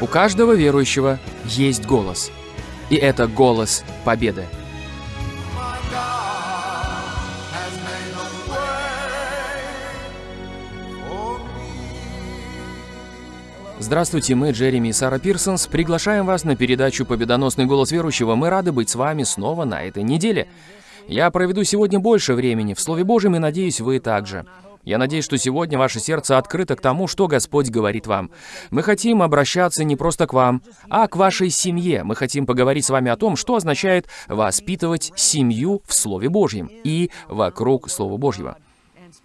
У каждого верующего есть голос. И это голос победы. Здравствуйте, мы, Джереми и Сара Пирсонс, приглашаем вас на передачу «Победоносный голос верующего». Мы рады быть с вами снова на этой неделе. Я проведу сегодня больше времени в Слове Божьем и надеюсь, вы также. Я надеюсь, что сегодня ваше сердце открыто к тому, что Господь говорит вам. Мы хотим обращаться не просто к вам, а к вашей семье. Мы хотим поговорить с вами о том, что означает воспитывать семью в Слове Божьем и вокруг Слова Божьего.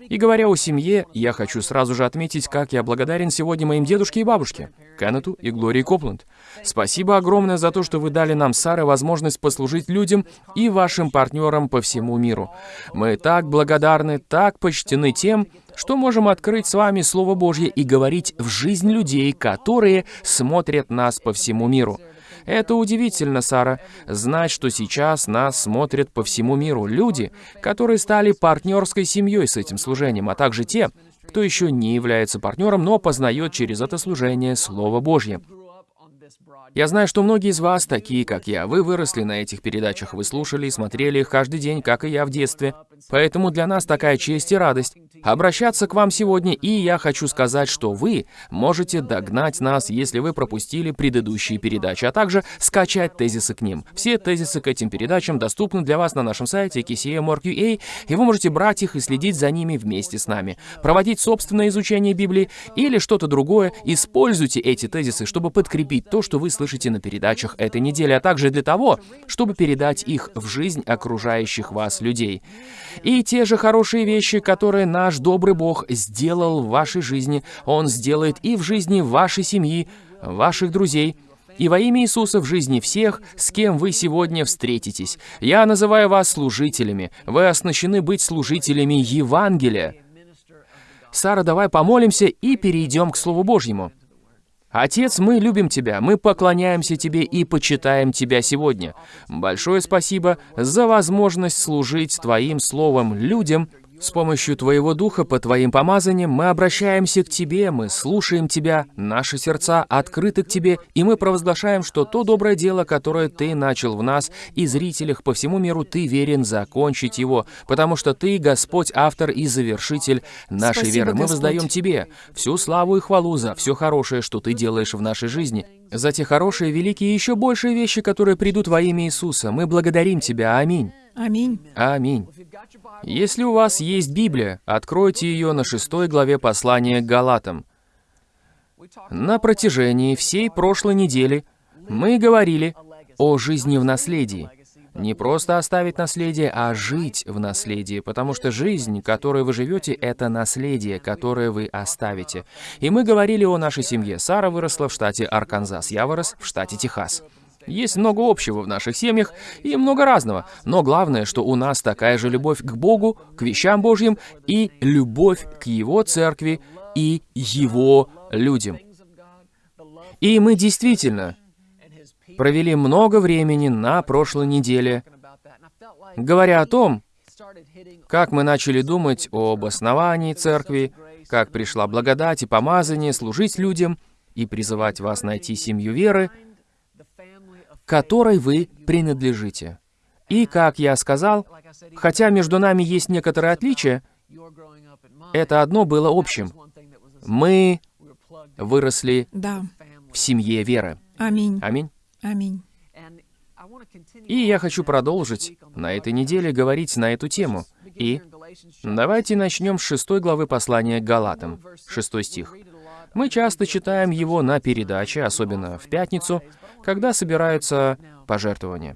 И говоря о семье, я хочу сразу же отметить, как я благодарен сегодня моим дедушке и бабушке, Кеннету и Глории Копланд. Спасибо огромное за то, что вы дали нам, Сара, возможность послужить людям и вашим партнерам по всему миру. Мы так благодарны, так почтены тем, что можем открыть с вами Слово Божье и говорить в жизнь людей, которые смотрят нас по всему миру. Это удивительно, Сара, знать, что сейчас нас смотрят по всему миру люди, которые стали партнерской семьей с этим служением, а также те, кто еще не является партнером, но познает через это служение Слово Божье. Я знаю, что многие из вас такие, как я. Вы выросли на этих передачах, вы слушали и смотрели их каждый день, как и я в детстве. Поэтому для нас такая честь и радость обращаться к вам сегодня, и я хочу сказать, что вы можете догнать нас, если вы пропустили предыдущие передачи, а также скачать тезисы к ним. Все тезисы к этим передачам доступны для вас на нашем сайте kca.org.ua, и вы можете брать их и следить за ними вместе с нами. Проводить собственное изучение Библии или что-то другое, используйте эти тезисы, чтобы подкрепить то, что вы слышите на передачах этой недели, а также для того, чтобы передать их в жизнь окружающих вас людей. И те же хорошие вещи, которые наш добрый Бог сделал в вашей жизни, Он сделает и в жизни вашей семьи, ваших друзей, и во имя Иисуса в жизни всех, с кем вы сегодня встретитесь. Я называю вас служителями. Вы оснащены быть служителями Евангелия. Сара, давай помолимся и перейдем к Слову Божьему. Отец, мы любим Тебя, мы поклоняемся Тебе и почитаем Тебя сегодня. Большое спасибо за возможность служить Твоим Словом людям, с помощью Твоего Духа, по Твоим помазаниям, мы обращаемся к Тебе, мы слушаем Тебя, наши сердца открыты к Тебе, и мы провозглашаем, что то доброе дело, которое Ты начал в нас и зрителях по всему миру, Ты верен закончить его, потому что Ты, Господь, автор и завершитель нашей Спасибо, веры. Мы Господь. воздаем Тебе всю славу и хвалу за все хорошее, что Ты делаешь в нашей жизни, за те хорошие, великие и еще большие вещи, которые придут во имя Иисуса. Мы благодарим Тебя. Аминь. Аминь. Аминь. Если у вас есть Библия, откройте ее на шестой главе послания к Галатам. На протяжении всей прошлой недели мы говорили о жизни в наследии. Не просто оставить наследие, а жить в наследии, потому что жизнь, которой вы живете, это наследие, которое вы оставите. И мы говорили о нашей семье. Сара выросла в штате Арканзас, я вырос в штате Техас. Есть много общего в наших семьях и много разного, но главное, что у нас такая же любовь к Богу, к вещам Божьим и любовь к Его церкви и Его людям. И мы действительно провели много времени на прошлой неделе, говоря о том, как мы начали думать об основании церкви, как пришла благодать и помазание служить людям и призывать вас найти семью веры, которой вы принадлежите. И, как я сказал, хотя между нами есть некоторые отличия, это одно было общим. Мы выросли Да. в семье веры. Аминь. Аминь. Аминь. И я хочу продолжить на этой неделе говорить на эту тему. И давайте начнем с шестой главы послания к Галатам, шестой стих. Мы часто читаем его на передаче, особенно в пятницу, когда собираются пожертвования.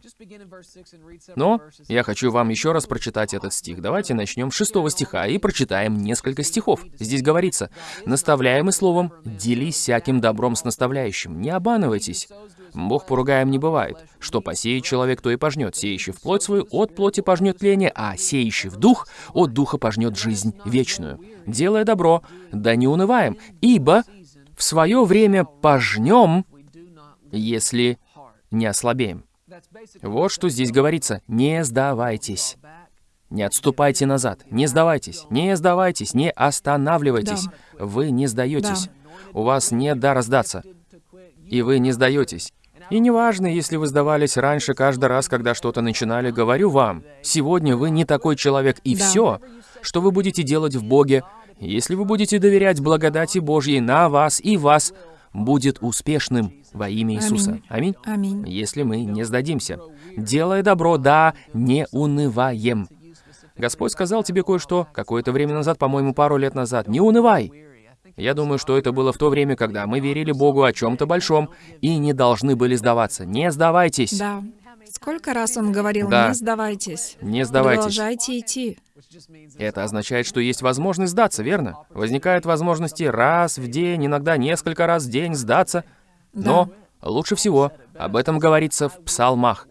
Но я хочу вам еще раз прочитать этот стих. Давайте начнем с шестого стиха и прочитаем несколько стихов. Здесь говорится, «Наставляемый словом, делись всяким добром с наставляющим, не обманывайтесь. Бог поругаем не бывает. Что посеет человек, то и пожнет. Сеющий в плоть свою от плоти пожнет тление, а сеющий в дух от духа пожнет жизнь вечную. Делая добро, да не унываем, ибо в свое время пожнем, если не ослабеем. Вот что здесь говорится. Не сдавайтесь. Не отступайте назад. Не сдавайтесь. Не сдавайтесь. Не останавливайтесь. Вы не сдаетесь. У вас нет дара сдаться. и вы не сдаетесь. И неважно, если вы сдавались раньше каждый раз, когда что-то начинали, говорю вам, сегодня вы не такой человек, и Да. все, что вы будете делать в Боге, если вы будете доверять благодати Божьей на вас и вас, будет успешным во имя Иисуса. Аминь. Аминь. Если мы не сдадимся. Делая добро, да, не унываем. Господь сказал тебе кое-что какое-то время назад, по-моему, пару лет назад. Не унывай. Я думаю, что это было в то время, когда мы верили Богу о чем-то большом и не должны были сдаваться. Не сдавайтесь. Да. Сколько раз он говорил, Да. не сдавайтесь. Не сдавайтесь. Продолжайте идти. Это означает, что есть возможность сдаться, верно? Возникают возможности раз в день, иногда несколько раз в день сдаться. Но лучше всего об этом говорится в псалмах.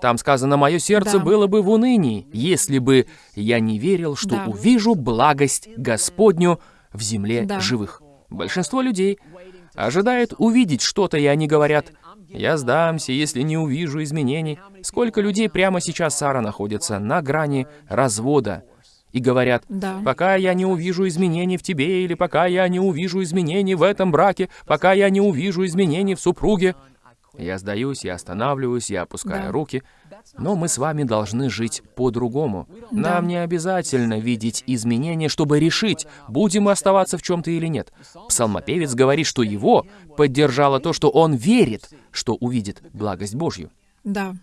Там сказано, «Мое сердце Да. было бы в унынии, если бы я не верил, что Да. увижу благость Господню в земле Да. живых». Большинство людей ожидает увидеть что-то, и они говорят, «Я сдамся, если не увижу изменений». Сколько людей прямо сейчас, Сара, находится на грани развода и говорят, Да. Пока я не увижу изменений в тебе, или пока я не увижу изменений в этом браке, пока я не увижу изменений в супруге. Я сдаюсь, я останавливаюсь, я опускаю Да. руки. Но мы с вами должны жить по-другому. Да. Нам не обязательно видеть изменения, чтобы решить, будем мы оставаться в чем-то или нет. Псалмопевец говорит, что его поддержало то, что он верит, что увидит благость Божью. Да.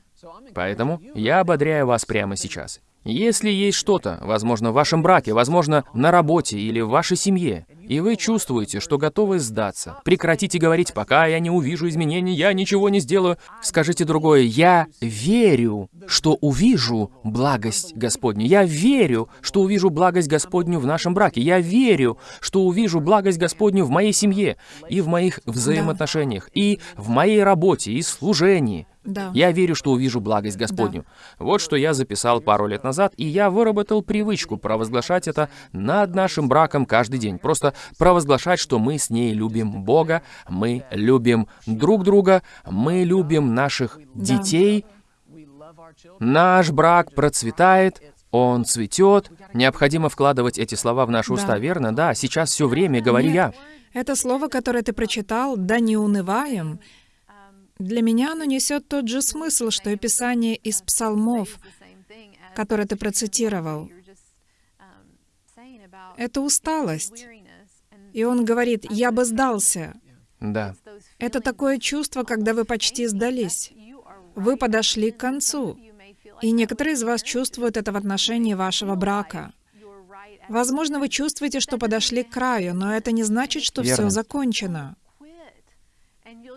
Поэтому я ободряю вас прямо сейчас. Если есть что-то, возможно, в вашем браке, возможно, на работе или в вашей семье, и вы чувствуете, что готовы сдаться, прекратите говорить, пока я не увижу изменений, я ничего не сделаю. Скажите другое, я верю, что увижу благость Господню. Я верю, что увижу благость Господню в нашем браке. Я верю, что увижу благость Господню в моей семье и в моих взаимоотношениях, и в моей работе, и служении. Да. Я верю, что увижу благость Господню. Вот что я записал пару лет назад, и я выработал привычку провозглашать это над нашим браком каждый день. Просто провозглашать, что мы с ней любим Бога, мы любим друг друга, мы любим наших детей. Наш брак процветает, он цветет. Необходимо вкладывать эти слова в наши Да. уста, верно? Да, сейчас все время говорю Нет. я. Это слово, которое ты прочитал, «да не унываем», для меня оно несет тот же смысл, что и Писание из псалмов, которое ты процитировал. Это усталость. И он говорит, «Я бы сдался». Да. Это такое чувство, когда вы почти сдались. Вы подошли к концу. И некоторые из вас чувствуют это в отношении вашего брака. Возможно, вы чувствуете, что подошли к краю, но это не значит, что все Верно. закончено.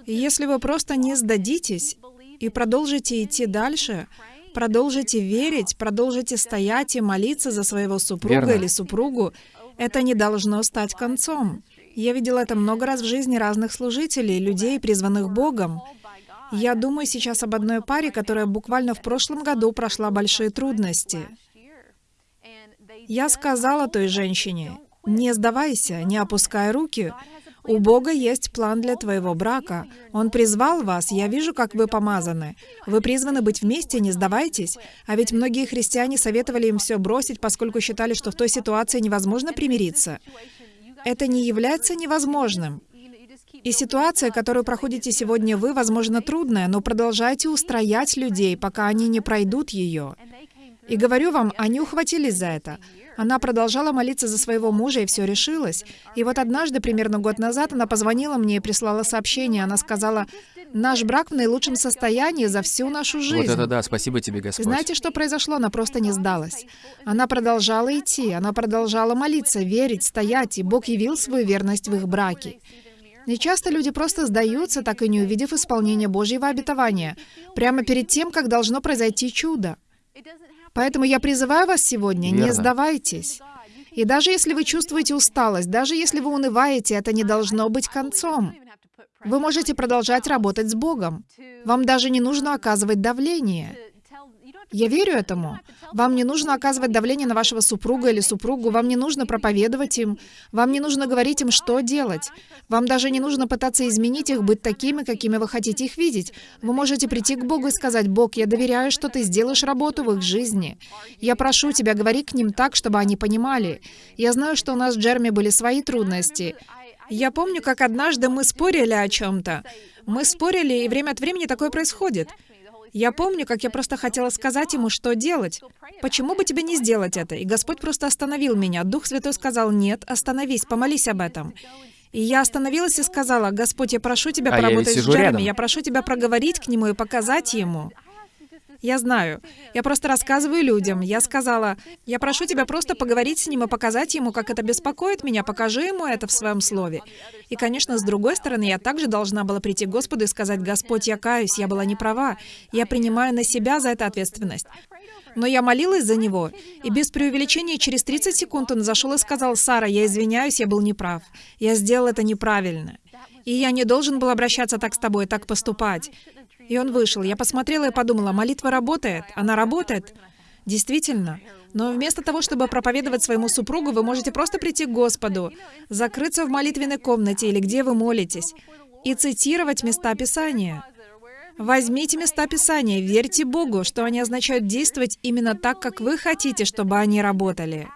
И если вы просто не сдадитесь и продолжите идти дальше, продолжите верить, продолжите стоять и молиться за своего супруга Верно. или супругу, это не должно стать концом. Я видела это много раз в жизни разных служителей, людей, призванных Богом. Я думаю сейчас об одной паре, которая буквально в прошлом году прошла большие трудности. Я сказала той женщине, не сдавайся, не опускай руки. У Бога есть план для твоего брака. Он призвал вас, я вижу, как вы помазаны. Вы призваны быть вместе, не сдавайтесь. А ведь многие христиане советовали им все бросить, поскольку считали, что в той ситуации невозможно примириться. Это не является невозможным. И ситуация, которую проходите сегодня вы, возможно, трудная, но продолжайте устроять людей, пока они не пройдут ее. И говорю вам, они ухватились за это. Она продолжала молиться за своего мужа, и все решилось. И вот однажды, примерно год назад, она позвонила мне и прислала сообщение. Она сказала, «Наш брак в наилучшем состоянии за всю нашу жизнь». Вот это да, спасибо тебе, Господь. знаете, что произошло? Она просто не сдалась. Она продолжала идти, она продолжала молиться, верить, стоять, и Бог явил свою верность в их браке. И часто люди просто сдаются, так и не увидев исполнения Божьего обетования, прямо перед тем, как должно произойти чудо. Поэтому я призываю вас сегодня, не Верно. сдавайтесь. И даже если вы чувствуете усталость, даже если вы унываете, это не должно быть концом. Вы можете продолжать работать с Богом. Вам даже не нужно оказывать давление. Я верю этому. Вам не нужно оказывать давление на вашего супруга или супругу, вам не нужно проповедовать им, вам не нужно говорить им, что делать. Вам даже не нужно пытаться изменить их, быть такими, какими вы хотите их видеть. Вы можете прийти к Богу и сказать, «Бог, я доверяю, что ты сделаешь работу в их жизни. Я прошу тебя, говори к ним так, чтобы они понимали. Я знаю, что у нас с Джерми были свои трудности. Я помню, как однажды мы спорили о чем-то. Мы спорили, и время от времени такое происходит. Я помню, как я просто хотела сказать ему, что делать. Почему бы тебе не сделать это? И Господь просто остановил меня. Дух Святой сказал, нет, остановись, помолись об этом. И я остановилась и сказала, Господь, я прошу Тебя А я поработать ведь с Джереми, рядом. я прошу Тебя проговорить к нему и показать ему. Я знаю. Я просто рассказываю людям. Я сказала, я прошу тебя просто поговорить с ним и показать ему, как это беспокоит меня. Покажи ему это в своем слове. И, конечно, с другой стороны, я также должна была прийти к Господу и сказать, Господь, я каюсь, я была не права. Я принимаю на себя за это ответственность. Но я молилась за него, и без преувеличения через 30 секунд он зашел и сказал, «Сара, я извиняюсь, я был неправ. Я сделал это неправильно. И я не должен был обращаться так с тобой, так поступать». И он вышел. Я посмотрела и подумала, молитва работает. Она работает. Действительно. Но вместо того, чтобы проповедовать своему супругу, вы можете просто прийти к Господу, закрыться в молитвенной комнате или где вы молитесь, и цитировать места Писания. Возьмите места Писания, верьте Богу, что они означают действовать именно так, как вы хотите, чтобы они работали.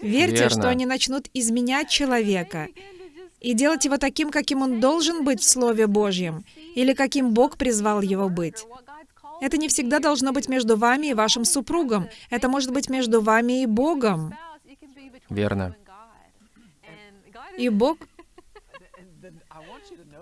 Верьте, Верно. что они начнут изменять человека и делать его таким, каким он должен быть в Слове Божьем, или каким Бог призвал его быть. Это не всегда должно быть между вами и вашим супругом. Это может быть между вами и Богом. Верно. И Бог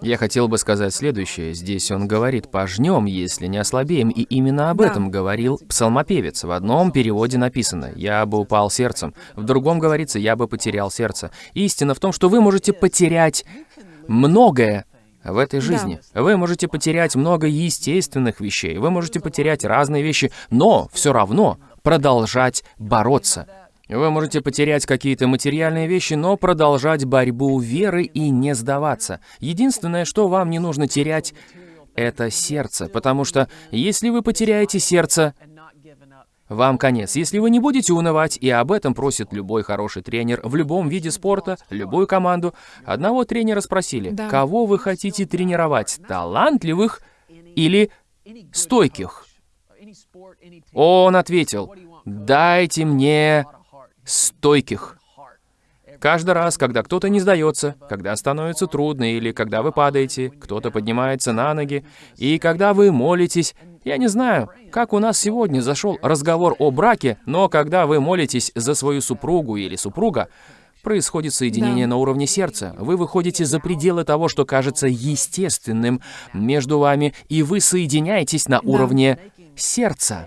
Я хотел бы сказать следующее. Здесь он говорит «пожнем, если не ослабеем», и именно об Да. этом говорил псалмопевец. В одном переводе написано «я бы упал сердцем», в другом говорится «я бы потерял сердце». Истина в том, что вы можете потерять многое в этой жизни. Вы можете потерять много естественных вещей, вы можете потерять разные вещи, но все равно продолжать бороться. Вы можете потерять какие-то материальные вещи, но продолжать борьбу веры и не сдаваться. Единственное, что вам не нужно терять, это сердце, потому что если вы потеряете сердце, вам конец. Если вы не будете унывать, и об этом просит любой хороший тренер в любом виде спорта, любую команду, одного тренера спросили, Да. кого вы хотите тренировать, талантливых или стойких? Он ответил, дайте мне стойких. Каждый раз, когда кто-то не сдается, когда становится трудно или когда вы падаете, кто-то поднимается на ноги, и когда вы молитесь, я не знаю, как у нас сегодня зашел разговор о браке, но когда вы молитесь за свою супругу или супруга, происходит соединение Да. на уровне сердца. Вы выходите за пределы того, что кажется естественным между вами, и вы соединяетесь на уровне сердца.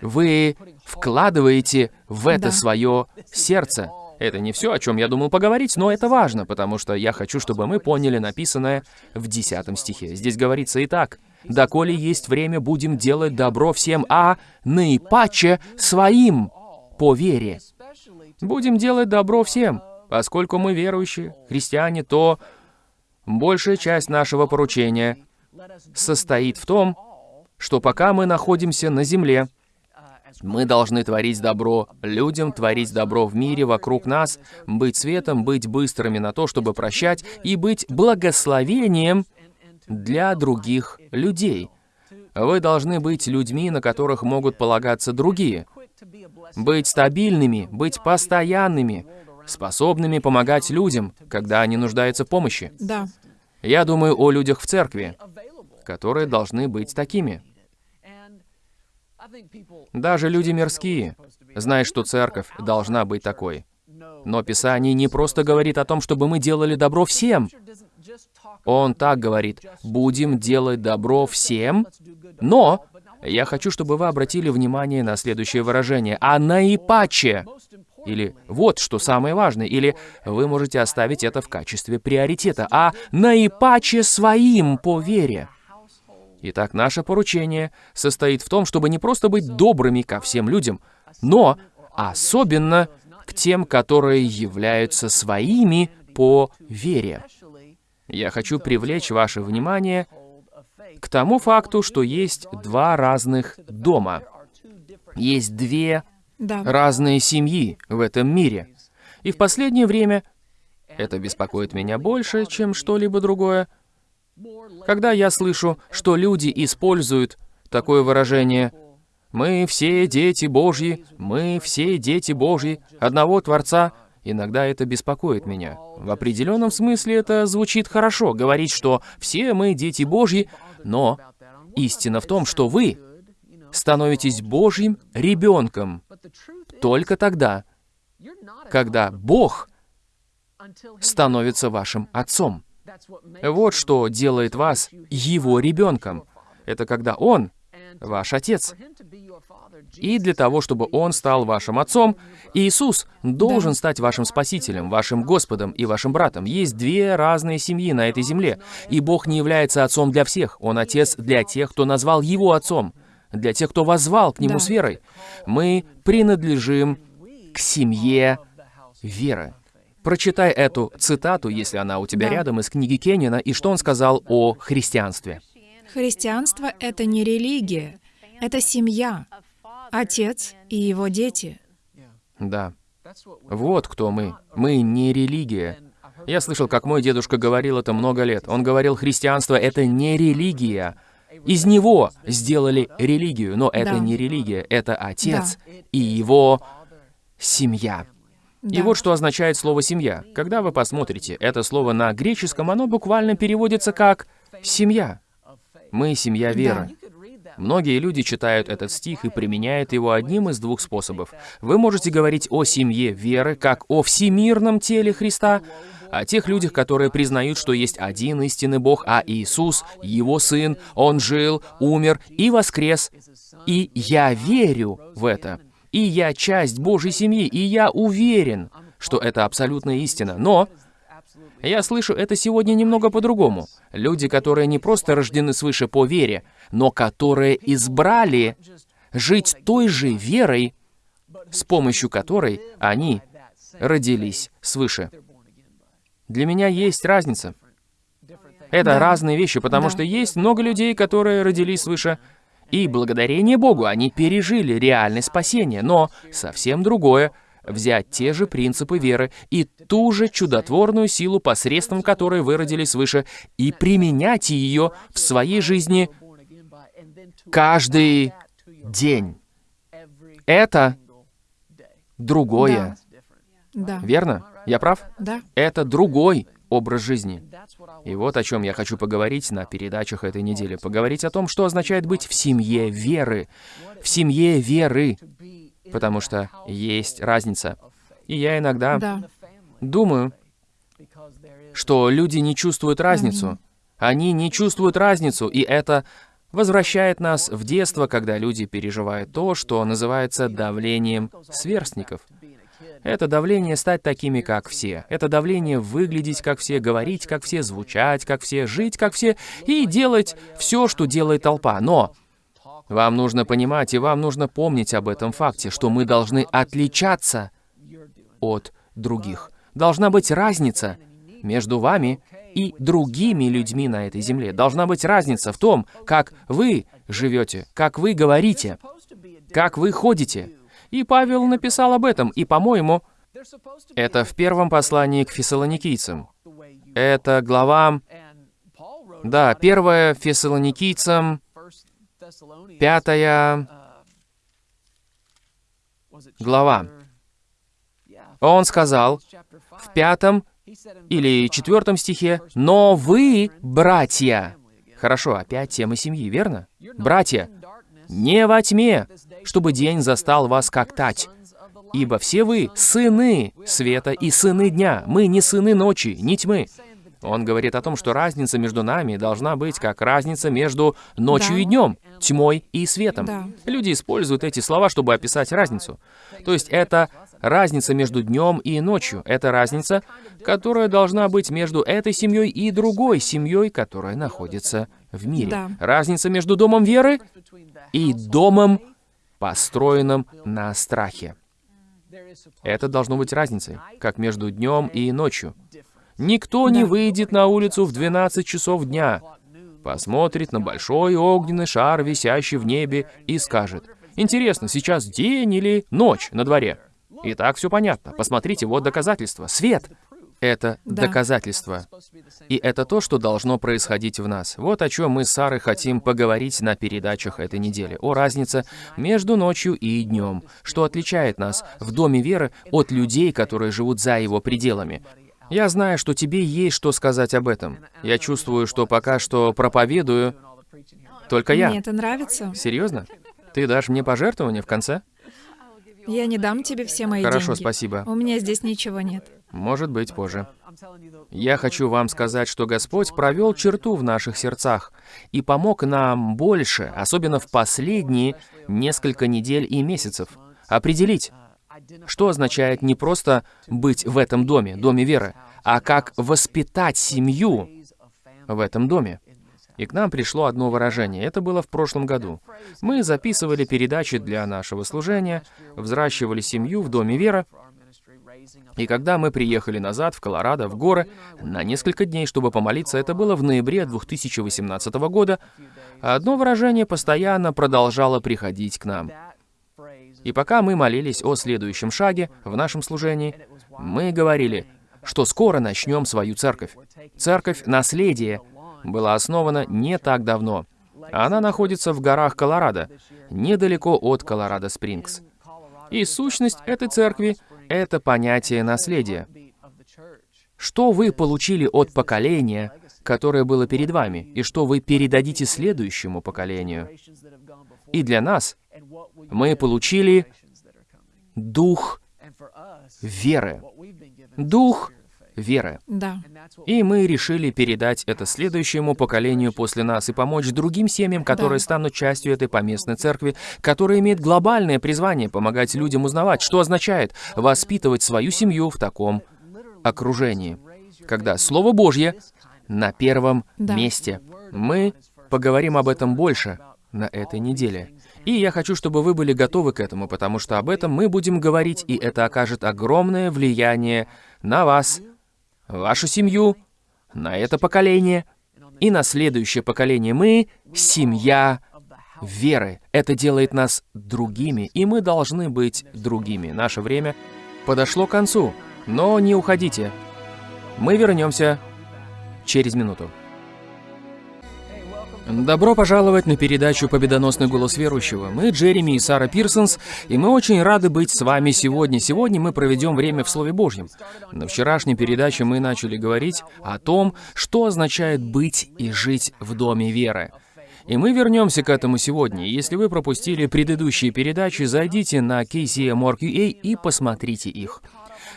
Вы вкладываете в это Да. свое сердце. Это не все, о чем я думал поговорить, но это важно, потому что я хочу, чтобы мы поняли написанное в 10 стихе. Здесь говорится и так. «Доколе есть время, будем делать добро всем, а наипаче своим по вере». Будем делать добро всем. Поскольку мы верующие, христиане, то большая часть нашего поручения состоит в том, что пока мы находимся на земле, мы должны творить добро людям, творить добро в мире вокруг нас, быть светом, быть быстрыми на то, чтобы прощать, и быть благословением для других людей. Вы должны быть людьми, на которых могут полагаться другие. Быть стабильными, быть постоянными, способными помогать людям, когда они нуждаются в помощи. Да. Я думаю о людях в церкви, которые должны быть такими. Даже люди мирские знают, что церковь должна быть такой. Но Писание не просто говорит о том, чтобы мы делали добро всем. Он так говорит, будем делать добро всем, но я хочу, чтобы вы обратили внимание на следующее выражение. А наипаче. Или вот что самое важное. Или вы можете оставить это в качестве приоритета. А наипаче своим по вере. Итак, наше поручение состоит в том, чтобы не просто быть добрыми ко всем людям, но особенно к тем, которые являются своими по вере. Я хочу привлечь ваше внимание к тому факту, что есть два разных дома. Есть две Да. разные семьи в этом мире. И в последнее время это беспокоит меня больше, чем что-либо другое. Когда я слышу, что люди используют такое выражение «Мы все дети Божьи, мы все дети Божьи, одного Творца», Иногда это беспокоит меня. В определенном смысле это звучит хорошо, говорить, что все мы дети Божьи, но истина в том, что вы становитесь Божьим ребенком только тогда, когда Бог становится вашим отцом. Вот что делает вас его ребенком. Это когда он ваш отец. И для того, чтобы он стал вашим отцом, Иисус должен стать вашим спасителем, вашим Господом и вашим братом. Есть две разные семьи на этой земле, и Бог не является отцом для всех. Он отец для тех, кто назвал его отцом, для тех, кто возвал к нему Да. с верой. Мы принадлежим к семье веры. Прочитай эту цитату, если она у тебя Да. рядом, из книги Кеннина, и что он сказал о христианстве. Христианство — это не религия, это семья, отец и его дети. Да. Вот кто мы. Мы не религия. Я слышал, как мой дедушка говорил это много лет. Он говорил, христианство — это не религия. Из него сделали религию, но это Да. не религия, это отец и его семья. И Да. вот что означает слово «семья». Когда вы посмотрите это слово на греческом, оно буквально переводится как «семья». Мы — семья веры. Многие люди читают этот стих и применяют его одним из двух способов. Вы можете говорить о семье веры, как о всемирном теле Христа, о тех людях, которые признают, что есть один истинный Бог, а Иисус, Его Сын, Он жил, умер и воскрес. И я верю в это. И я часть Божьей семьи, и я уверен, что это абсолютная истина. Но я слышу это сегодня немного по-другому. Люди, которые не просто рождены свыше по вере, но которые избрали жить той же верой, с помощью которой они родились свыше. Для меня есть разница. Это Да. разные вещи, потому Да. что есть много людей, которые родились свыше, и благодарение Богу они пережили реальное спасение, но совсем другое взять те же принципы веры и ту же чудотворную силу, посредством которой вы родились свыше, и применять ее в своей жизни каждый день. Это другое. Да, Верно? Я прав? да, Это другой образ жизни. И вот о чем я хочу поговорить на передачах этой недели. Поговорить о том, что означает быть в семье веры. В семье веры. Потому что есть разница. И я иногда да, думаю, что люди не чувствуют разницу. Они не чувствуют разницу, и это возвращает нас в детство, когда люди переживают то, что называется давлением сверстников. Это давление стать такими, как все. Это давление выглядеть, как все, говорить, как все, звучать, как все, жить, как все, и делать все, что делает толпа. Но вам нужно понимать, и вам нужно помнить об этом факте, что мы должны отличаться от других. Должна быть разница между вами и другими людьми на этой земле. Должна быть разница в том, как вы живете, как вы говорите, как вы ходите. И Павел написал об этом, и, по-моему, это в первом послании к фессалоникийцам. Это глава... Да, первая фессалоникийцам, пятая глава. Он сказал в пятом или четвертом стихе, «Но вы, братья...» Хорошо, опять тема семьи, верно? Братья, не во тьме, чтобы день застал вас как тать. Ибо все вы сыны света и сыны дня. Мы не сыны ночи, не тьмы. Он говорит о том, что разница между нами должна быть как разница между ночью Да. и днем, тьмой и светом. Да. Люди используют эти слова, чтобы описать разницу. То есть это разница между днем и ночью. Это разница, которая должна быть между этой семьей и другой семьей, которая находится в мире. Да. Разница между домом веры и домом, построенным на страхе. Это должно быть разницей, как между днем и ночью. Никто не выйдет на улицу в 12 часов дня, посмотрит на большой огненный шар, висящий в небе, и скажет, «Интересно, сейчас день или ночь на дворе?» И так все понятно. Посмотрите, вот доказательство. Свет. Это Да. доказательство. И это то, что должно происходить в нас. Вот о чем мы с Сарой хотим поговорить на передачах этой недели. О разнице между ночью и днем. Что отличает нас в Доме веры от людей, которые живут за его пределами. Я знаю, что тебе есть что сказать об этом. Я чувствую, что пока что проповедую только я. Мне это нравится. Серьезно? Ты дашь мне пожертвование в конце? Я не дам тебе все мои Хорошо, деньги. спасибо. У меня здесь ничего нет. Может быть, позже. Я хочу вам сказать, что Господь провел черту в наших сердцах и помог нам больше, особенно в последние несколько недель и месяцев, определить, что означает не просто быть в этом доме, доме веры, а как воспитать семью в этом доме. И к нам пришло одно выражение. Это было в прошлом году. Мы записывали передачи для нашего служения, взращивали семью в Доме Веры. И когда мы приехали назад в Колорадо, в горы, на несколько дней, чтобы помолиться, это было в ноябре 2018 года, одно выражение постоянно продолжало приходить к нам. И пока мы молились о следующем шаге в нашем служении, мы говорили, что скоро начнем свою церковь. Церковь «Наследие» была основана не так давно. Она находится в горах Колорадо, недалеко от Колорадо-Спрингс. И сущность этой церкви — это понятие наследия. Что вы получили от поколения, которое было перед вами, и что вы передадите следующему поколению? И для нас мы получили дух веры. Дух веры. Да. И мы решили передать это следующему поколению после нас и помочь другим семьям, которые Да. станут частью этой поместной церкви, которая имеет глобальное призвание помогать людям узнавать, что означает воспитывать свою семью в таком окружении, когда Слово Божье на первом Да. месте. Мы поговорим об этом больше на этой неделе. И я хочу, чтобы вы были готовы к этому, потому что об этом мы будем говорить, и это окажет огромное влияние на вас, вашу семью, на это поколение и на следующее поколение. Мы — семья веры. Это делает нас другими, и мы должны быть другими. Наше время подошло к концу, но не уходите. Мы вернемся через минуту. Добро пожаловать на передачу «Победоносный голос верующего». Мы Джереми и Сара Пирсонс, и мы очень рады быть с вами сегодня. Сегодня мы проведем время в Слове Божьем. На вчерашней передаче мы начали говорить о том, что означает быть и жить в Доме веры. И мы вернемся к этому сегодня. Если вы пропустили предыдущие передачи, зайдите на KCM.org.ua и посмотрите их.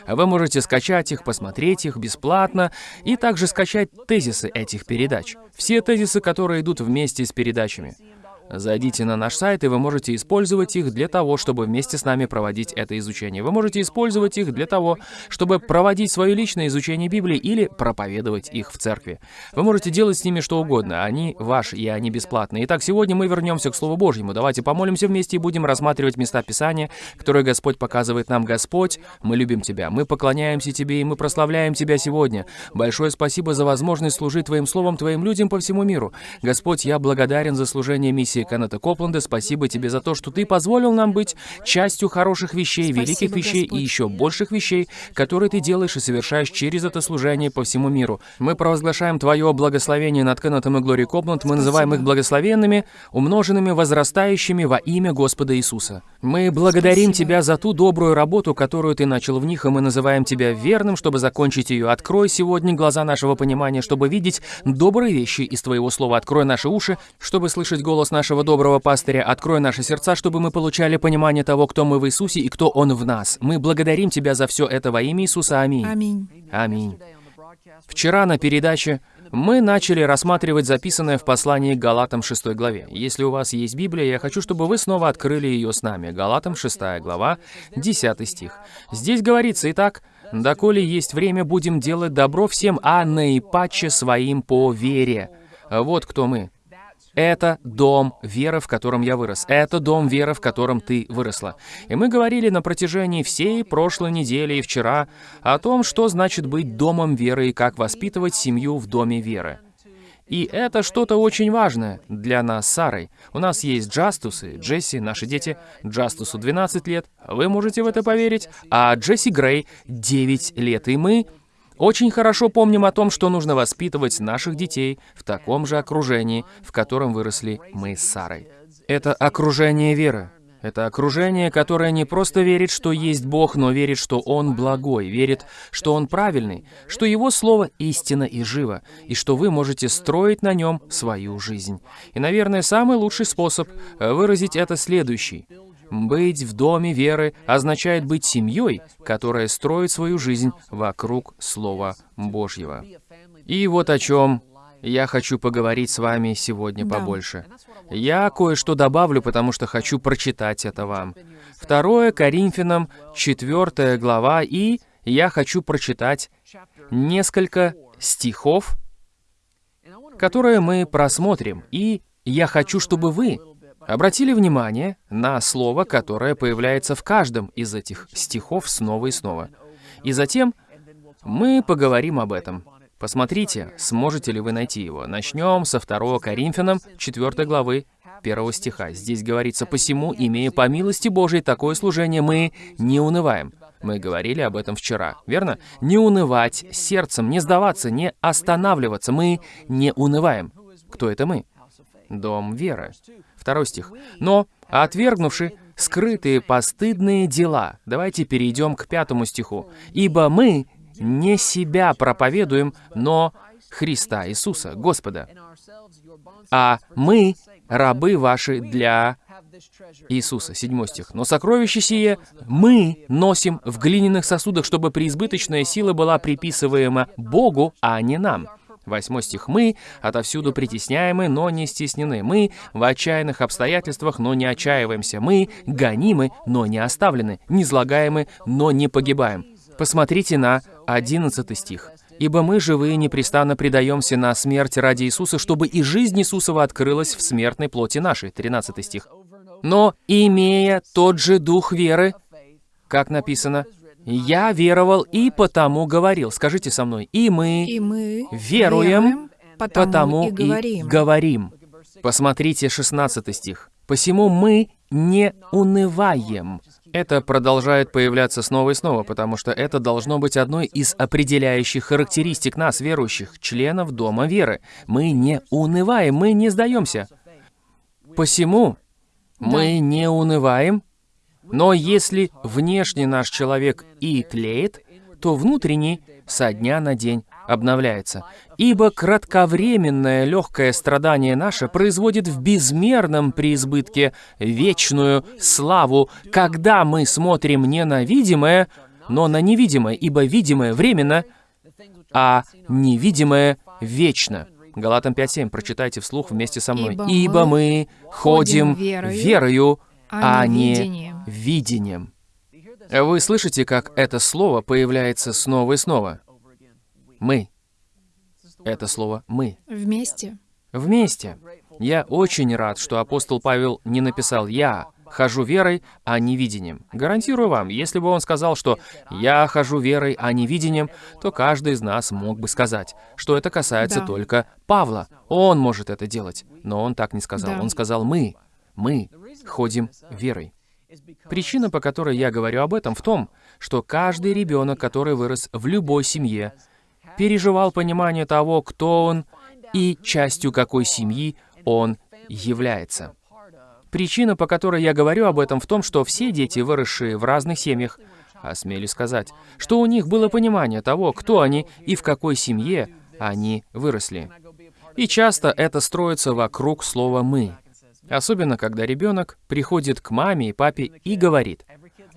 Вы можете скачать их, посмотреть их бесплатно и также скачать тезисы этих передач. Все тезисы, которые идут вместе с передачами. Зайдите на наш сайт, и вы можете использовать их для того, чтобы вместе с нами проводить это изучение. Вы можете использовать их для того, чтобы проводить свое личное изучение Библии или проповедовать их в церкви. Вы можете делать с ними что угодно, они ваши, и они бесплатные. Итак, сегодня мы вернемся к Слову Божьему. Давайте помолимся вместе и будем рассматривать места Писания, которые Господь показывает нам. Господь, мы любим Тебя, мы поклоняемся Тебе, и мы прославляем Тебя сегодня. Большое спасибо за возможность служить Твоим Словом Твоим людям по всему миру. Господь, я благодарен за служение миссии Кеннета Копленда. Спасибо Тебе за то, что Ты позволил нам быть частью хороших вещей, Спасибо, великих вещей Господь. и еще больших вещей, которые Ты делаешь и совершаешь через это служение по всему миру. Мы провозглашаем Твое благословение над Кеннетом и Глори Копленд. Мы называем их благословенными, умноженными, возрастающими во имя Господа Иисуса. Мы благодарим Спасибо. Тебя за ту добрую работу, которую Ты начал в них, и мы называем Тебя верным, чтобы закончить ее. Открой сегодня глаза нашего понимания, чтобы видеть добрые вещи из Твоего Слова. Открой наши уши, чтобы слышать голос нашего доброго пастыря. Открой наши сердца, чтобы мы получали понимание того, кто мы в Иисусе и кто Он в нас. Мы благодарим Тебя за все это во имя Иисуса. Аминь. Аминь. Аминь. Вчера на передаче мы начали рассматривать записанное в послании к Галатам 6 главе. Если у вас есть Библия, я хочу, чтобы вы снова открыли ее с нами. Галатам 6 глава, 10 стих. Здесь говорится, итак, «Доколе есть время, будем делать добро всем, а наипаче своим по вере». Вот кто мы. Это дом веры, в котором я вырос. Это дом веры, в котором ты выросла. И мы говорили на протяжении всей прошлой недели и вчера о том, что значит быть домом веры и как воспитывать семью в доме веры. И это что-то очень важное для нас Сарой. У нас есть Джастус и Джесси, наши дети. Джастусу 12 лет, вы можете в это поверить, а Джесси Грей 9 лет. И мы очень хорошо помним о том, что нужно воспитывать наших детей в таком же окружении, в котором выросли мы с Сарой. Это окружение веры. Это окружение, которое не просто верит, что есть Бог, но верит, что Он благой, верит, что Он правильный, что Его Слово истина и живо, и что вы можете строить на нем свою жизнь. И, наверное, самый лучший способ выразить это следующий. Быть в доме веры означает быть семьей, которая строит свою жизнь вокруг Слова Божьего. И вот о чем я хочу поговорить с вами сегодня Да. побольше. Я кое-что добавлю, потому что хочу прочитать это вам. Второе Коринфянам, 4 глава, и я хочу прочитать несколько стихов, которые мы просмотрим. И я хочу, чтобы вы обратили внимание на слово, которое появляется в каждом из этих стихов снова и снова. И затем мы поговорим об этом. Посмотрите, сможете ли вы найти его. Начнем со 2 Коринфянам 4 главы 1 стиха. Здесь говорится, «Посему, имея по милости Божией такое служение, мы не унываем». Мы говорили об этом вчера, верно? Не унывать сердцем, не сдаваться, не останавливаться. Мы не унываем. Кто это мы? Дом веры. Второй стих. «Но, отвергнувши скрытые постыдные дела». Давайте перейдем к пятому стиху. «Ибо мы не себя проповедуем, но Христа Иисуса, Господа. А мы рабы ваши для Иисуса». Седьмой стих. «Но сокровище сие мы носим в глиняных сосудах, чтобы преизбыточная сила была приписываема Богу, а не нам». Восьмой стих. «Мы отовсюду притесняемы, но не стеснены. Мы в отчаянных обстоятельствах, но не отчаиваемся. Мы гонимы, но не оставлены. Низлагаемы, но не погибаем». Посмотрите на 11 стих. «Ибо мы, живые, непрестанно предаемся на смерть ради Иисуса, чтобы и жизнь Иисусова открылась в смертной плоти нашей». 13 стих. «Но, имея тот же дух веры, как написано, «Я веровал и потому говорил». Скажите со мной. «И мы И мы веруем, потому, потому и говорим. говорим». Посмотрите 16 стих. «Посему мы не унываем». Это продолжает появляться снова и снова, потому что это должно быть одной из определяющих характеристик нас, верующих, членов Дома Веры. Мы не унываем, мы не сдаемся. Посему мы не унываем, но если внешне наш человек и тлеет, то внутренний со дня на день обновляется. Ибо кратковременное легкое страдание наше производит в безмерном преизбытке вечную славу, когда мы смотрим не на видимое, но на невидимое, ибо видимое временно, а невидимое вечно. Галатам 5.7, прочитайте вслух вместе со мной. Ибо «Ибо мы мы ходим верою, верою, а а не видением». видением». Вы слышите, как это слово появляется снова и снова? Мы. Это слово «мы». Вместе. Вместе. Я очень рад, что апостол Павел не написал «я хожу верой, а не видением». Гарантирую вам, если бы он сказал, что «я хожу верой, а не видением», то каждый из нас мог бы сказать, что это касается Да. только Павла. Он может это делать. Но он так не сказал. Да. Он сказал «мы». Мы ходим верой. Причина, по которой я говорю об этом, в том, что каждый ребенок, который вырос в любой семье, переживал понимание того, кто он и частью какой семьи он является. Причина, по которой я говорю об этом, в том, что все дети, выросшие в разных семьях, осмелюсь сказать, что у них было понимание того, кто они и в какой семье они выросли. И часто это строится вокруг слова «мы». Особенно, когда ребенок приходит к маме и папе и говорит,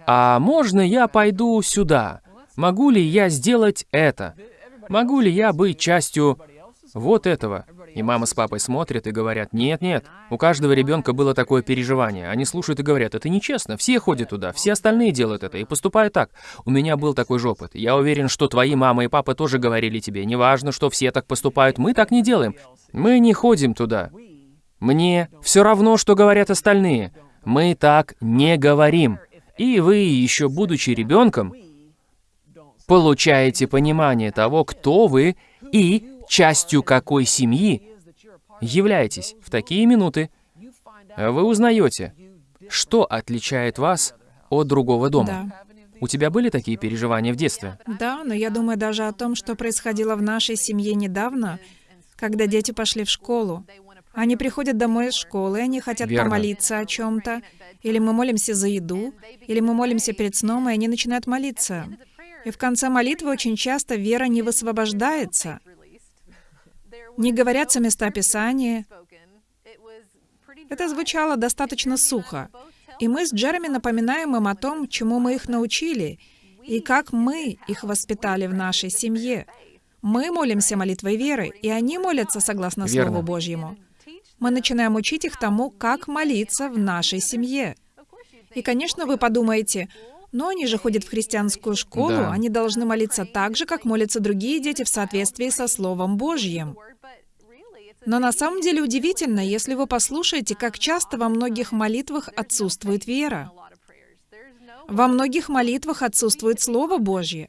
«А можно я пойду сюда? Могу ли я сделать это? Могу ли я быть частью вот этого?» И мама с папой смотрят и говорят, «Нет, нет». У каждого ребенка было такое переживание. Они слушают и говорят, «Это нечестно, все ходят туда, все остальные делают это и поступают так». У меня был такой же опыт. Я уверен, что твои мама и папа тоже говорили тебе, «Неважно, что все так поступают, мы так не делаем. Мы не ходим туда». Мне все равно, что говорят остальные. Мы так не говорим. И вы, еще будучи ребенком, получаете понимание того, кто вы и частью какой семьи являетесь. В такие минуты вы узнаете, что отличает вас от другого дома. Да. У тебя были такие переживания в детстве? Да, но я думаю даже о том, что происходило в нашей семье недавно, когда дети пошли в школу. Они приходят домой из школы, они хотят Верно. помолиться о чем-то, или мы молимся за еду, или мы молимся перед сном, и они начинают молиться. И в конце молитвы очень часто вера не высвобождается. Не говорятся места Писания. Это звучало достаточно сухо. И мы с Джереми напоминаем им о том, чему мы их научили, и как мы их воспитали в нашей семье. Мы молимся молитвой веры, и они молятся согласно Верно. Слову Божьему. Мы начинаем учить их тому, как молиться в нашей семье. И, конечно, вы подумаете, но они же ходят в христианскую школу, Да. они должны молиться так же, как молятся другие дети в соответствии со Словом Божьим. Но на самом деле удивительно, если вы послушаете, как часто во многих молитвах отсутствует вера. Во многих молитвах отсутствует Слово Божье.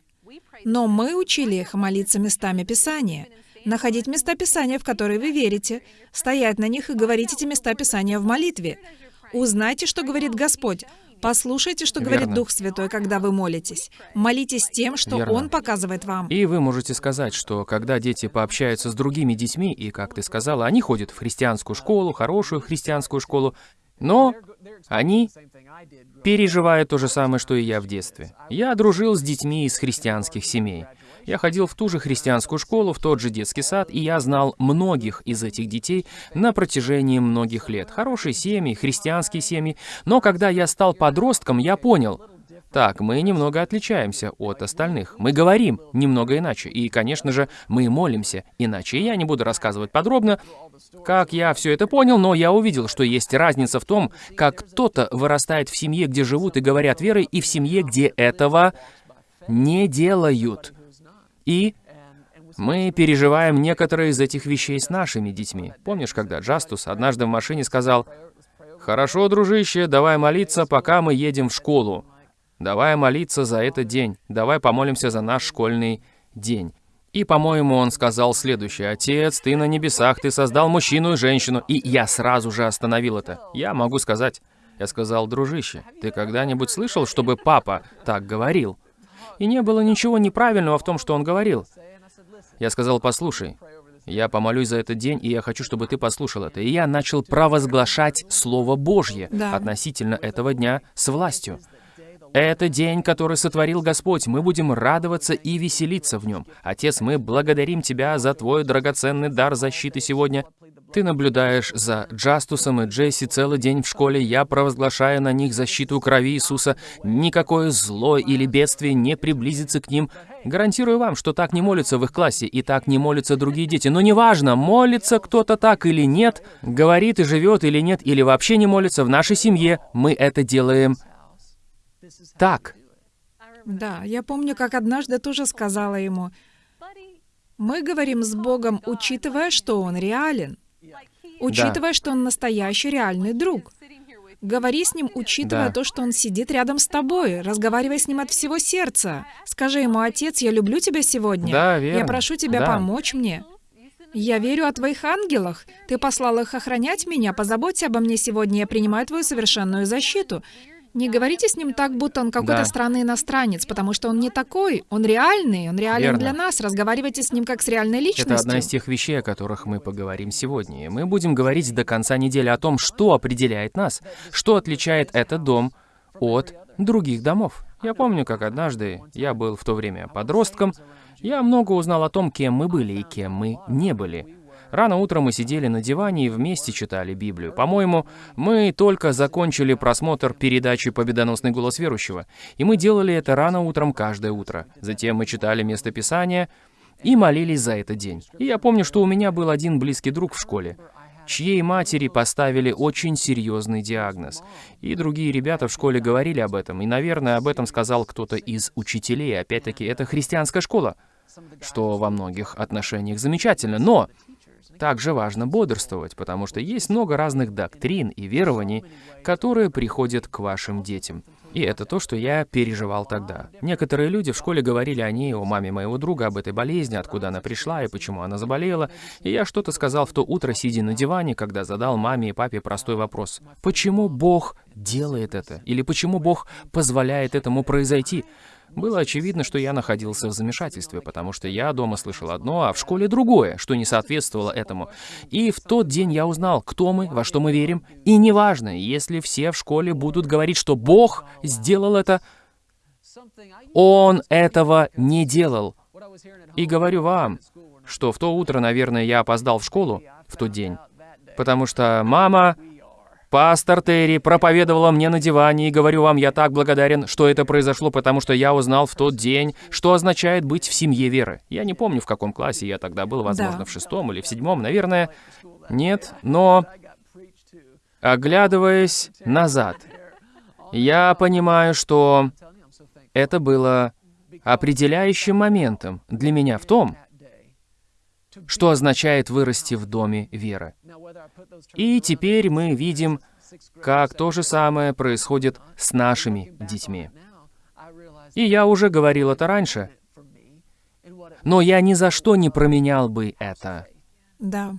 Но мы учили их молиться местами Писания, находить места Писания, в которые вы верите, стоять на них и говорить эти места Писания в молитве. Узнайте, что говорит Господь. Послушайте, что говорит Верно. Дух Святой, когда вы молитесь. Молитесь тем, что Верно. Он показывает вам. И вы можете сказать, что когда дети пообщаются с другими детьми, и, как ты сказала, они ходят в христианскую школу, хорошую христианскую школу, но они переживают то же самое, что и я в детстве. Я дружил с детьми из христианских семей. Я ходил в ту же христианскую школу, в тот же детский сад, и я знал многих из этих детей на протяжении многих лет. Хорошие семьи, христианские семьи. Но когда я стал подростком, я понял, так, мы немного отличаемся от остальных. Мы говорим немного иначе. И, конечно же, мы молимся иначе. Я не буду рассказывать подробно, как я все это понял, но я увидел, что есть разница в том, как кто-то вырастает в семье, где живут и говорят верой, и в семье, где этого не делают. И мы переживаем некоторые из этих вещей с нашими детьми. Помнишь, когда Джастус однажды в машине сказал, «Хорошо, дружище, давай молиться, пока мы едем в школу. Давай молиться за этот день. Давай помолимся за наш школьный день». И, по-моему, он сказал следующее. «Отец, ты на небесах, ты создал мужчину и женщину». И я сразу же остановил это. Я могу сказать. Я сказал, «Дружище, ты когда-нибудь слышал, чтобы папа так говорил?» И не было ничего неправильного в том, что он говорил. Я сказал, послушай, я помолюсь за этот день, и я хочу, чтобы ты послушал это. И я начал провозглашать Слово Божье Да. относительно этого дня с властью. Это день, который сотворил Господь. Мы будем радоваться и веселиться в нем. Отец, мы благодарим Тебя за Твой драгоценный дар защиты сегодня. Ты наблюдаешь за Джастусом и Джесси целый день в школе. Я провозглашаю на них защиту крови Иисуса. Никакое зло или бедствие не приблизится к ним. Гарантирую вам, что так не молятся в их классе, и так не молятся другие дети. Но неважно, молится кто-то так или нет, говорит и живет или нет, или вообще не молится, в нашей семье мы это делаем так. Да, я помню, как однажды тоже сказала ему, мы говорим с Богом, учитывая, что Он реален, учитывая, что Он настоящий реальный друг. Говори с ним, учитывая Да. то, что он сидит рядом с тобой. Разговаривай с ним от всего сердца. Скажи ему, отец, я люблю тебя сегодня. Да, Я верно. прошу тебя Да. помочь мне. Я верю о твоих ангелах. Ты послал их охранять меня. Позаботься обо мне сегодня. Я принимаю твою совершенную защиту. Не говорите с ним так, будто он какой-то Да. странный иностранец, потому что он не такой. Он реальный, он реален Верно. для нас. Разговаривайте с ним как с реальной личностью. Это одна из тех вещей, о которых мы поговорим сегодня. И мы будем говорить до конца недели о том, что определяет нас, что отличает этот дом от других домов. Я помню, как однажды я был в то время подростком, я много узнал о том, кем мы были и кем мы не были. Рано утром мы сидели на диване и вместе читали Библию. По-моему, мы только закончили просмотр передачи «Победоносный голос верующего», и мы делали это рано утром каждое утро. Затем мы читали местописание, и молились за этот день. И я помню, что у меня был один близкий друг в школе, чьей матери поставили очень серьезный диагноз. И другие ребята в школе говорили об этом, и, наверное, об этом сказал кто-то из учителей. Опять-таки, это христианская школа, что во многих отношениях замечательно. Но также важно бодрствовать, потому что есть много разных доктрин и верований, которые приходят к вашим детям. И это то, что я переживал тогда. Некоторые люди в школе говорили о ней, о маме моего друга, об этой болезни, откуда она пришла и почему она заболела. И я что-то сказал в то утро, сидя на диване, когда задал маме и папе простой вопрос. Почему Бог делает это, или почему Бог позволяет этому произойти. Было очевидно, что я находился в замешательстве, потому что я дома слышал одно, а в школе другое, что не соответствовало этому. И в тот день я узнал, кто мы, во что мы верим, и неважно, если все в школе будут говорить, что Бог сделал это, Он этого не делал. И говорю вам, что в то утро, наверное, я опоздал в школу в тот день, потому что мама Пастор Терри проповедовала мне на диване, и говорю вам, я так благодарен, что это произошло, потому что я узнал в тот день, что означает быть в семье веры. Я не помню, в каком классе я тогда был, возможно, Да. в шестом или в седьмом, наверное. Нет, но оглядываясь назад, я понимаю, что это было определяющим моментом для меня в том, что означает вырасти в доме веры. И теперь мы видим, как то же самое происходит с нашими детьми. И я уже говорил это раньше, но я ни за что не променял бы это. Да.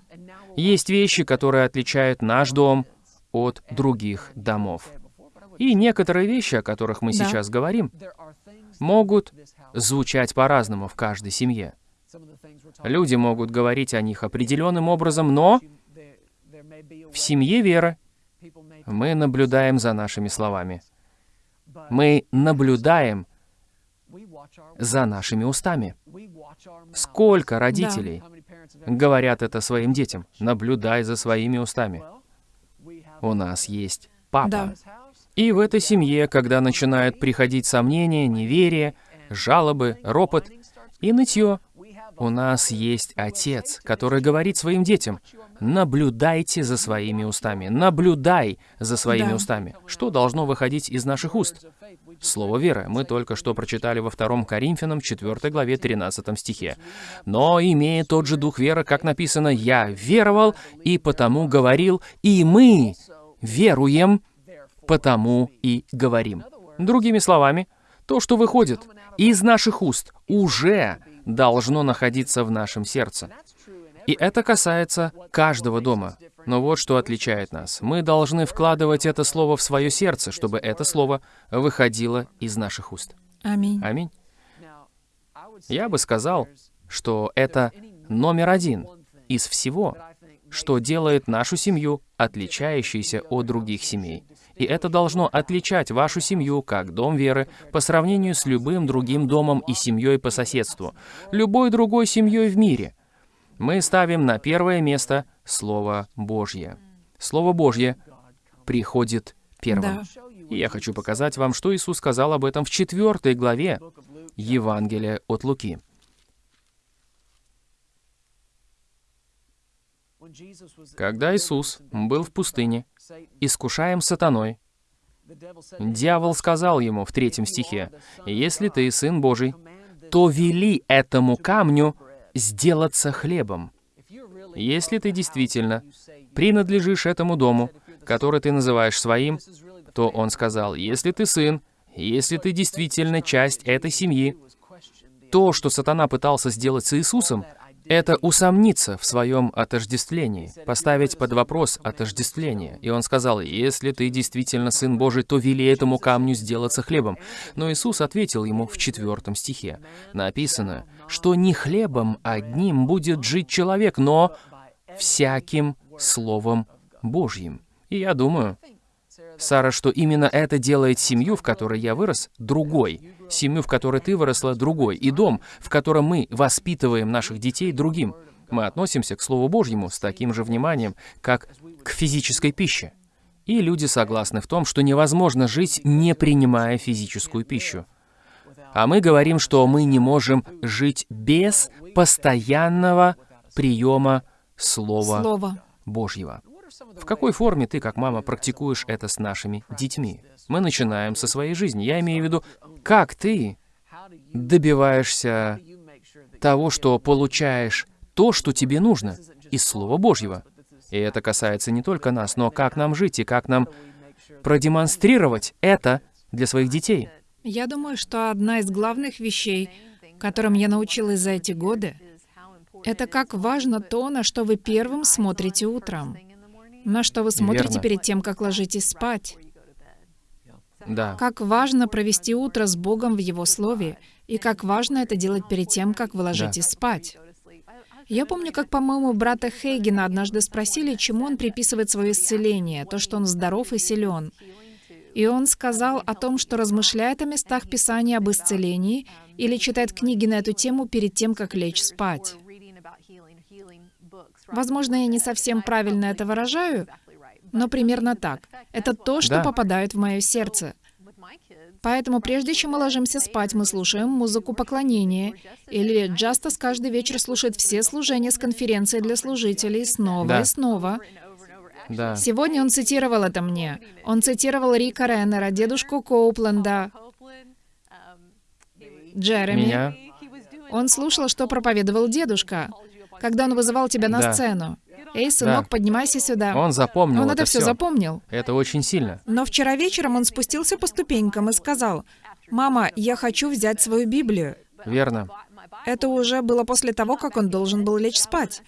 Есть вещи, которые отличают наш дом от других домов. И некоторые вещи, о которых мы Да. сейчас говорим, могут звучать по-разному в каждой семье. Люди могут говорить о них определенным образом, но в семье веры мы наблюдаем за нашими словами. Мы наблюдаем за нашими устами. Сколько родителей говорят это своим детям? Наблюдай за своими устами. У нас есть папа. Да. И в этой семье, когда начинают приходить сомнения, неверие, жалобы, ропот и нытье, у нас есть отец, который говорит своим детям, наблюдайте за своими устами, наблюдай за своими Да. устами. Что должно выходить из наших уст? Слово веры. Мы только что прочитали во 2 Коринфянам 4 главе 13 стихе. «Но, имея тот же дух веры, как написано, «Я веровал, и потому говорил, и мы веруем, потому и говорим». Другими словами, то, что выходит из наших уст, уже должно находиться в нашем сердце. И это касается каждого дома. Но вот что отличает нас. Мы должны вкладывать это слово в свое сердце, чтобы это слово выходило из наших уст. Аминь. Аминь. Я бы сказал, что это номер один из всего, что делает нашу семью отличающейся от других семей. И это должно отличать вашу семью как дом веры по сравнению с любым другим домом и семьей по соседству, любой другой семьей в мире. Мы ставим на первое место Слово Божье. Слово Божье приходит первым. Да. И я хочу показать вам, что Иисус сказал об этом в четвертой главе Евангелия от Луки. Когда Иисус был в пустыне, искушаем сатаной, дьявол сказал ему в третьем стихе, «Если ты сын Божий, то вели этому камню сделаться хлебом». Если ты действительно принадлежишь этому дому, который ты называешь своим, то он сказал, если ты сын, если ты действительно часть этой семьи, то, что сатана пытался сделать с Иисусом, это усомниться в своем отождествлении, поставить под вопрос отождествление. И он сказал, если ты действительно Сын Божий, то вели этому камню сделаться хлебом. Но Иисус ответил ему в четвертом стихе. Написано, что не хлебом одним будет жить человек, но всяким Словом Божьим. И я думаю, Сара, что именно это делает семью, в которой я вырос, другой. Семью, в которой ты выросла, другой. И дом, в котором мы воспитываем наших детей, другим. Мы относимся к Слову Божьему с таким же вниманием, как к физической пище. И люди согласны в том, что невозможно жить, не принимая физическую пищу. А мы говорим, что мы не можем жить без постоянного приема Слова Слово. Божьего. В какой форме ты, как мама, практикуешь это с нашими детьми? Мы начинаем со своей жизни. Я имею в виду, как ты добиваешься того, что получаешь то, что тебе нужно, из Слова Божьего. И это касается не только нас, но как нам жить и как нам продемонстрировать это для своих детей. Я думаю, что одна из главных вещей, которым я научилась за эти годы, это как важно то, на что вы первым смотрите утром, на что вы смотрите Верно. перед тем, как ложитесь спать. Да. Как важно провести утро с Богом в Его Слове, и как важно это делать перед тем, как вы ложитесь спать. Я помню, как, по-моему, брата Хейгена однажды спросили, чему он приписывает свое исцеление, то, что он здоров и силен. И он сказал о том, что размышляет о местах Писания об исцелении или читает книги на эту тему перед тем, как лечь спать. Возможно, я не совсем правильно это выражаю, но примерно так. Это то, что Да. попадает в мое сердце. Поэтому прежде чем мы ложимся спать, мы слушаем музыку поклонения. Или Джастас каждый вечер слушает все служения с конференции для служителей снова Да. и снова. Да. Сегодня он цитировал это мне. Он цитировал Рика Реннера, дедушку Коупленда, Джереми. Меня. Он слушал, что проповедовал дедушка, когда он вызывал тебя на Да. сцену. «Эй, сынок, Да. поднимайся сюда». Он запомнил Он это это все запомнил. Это очень сильно. Но вчера вечером он спустился по ступенькам и сказал, «Мама, я хочу взять свою Библию». Верно. Это уже было после того, как он должен был лечь спать.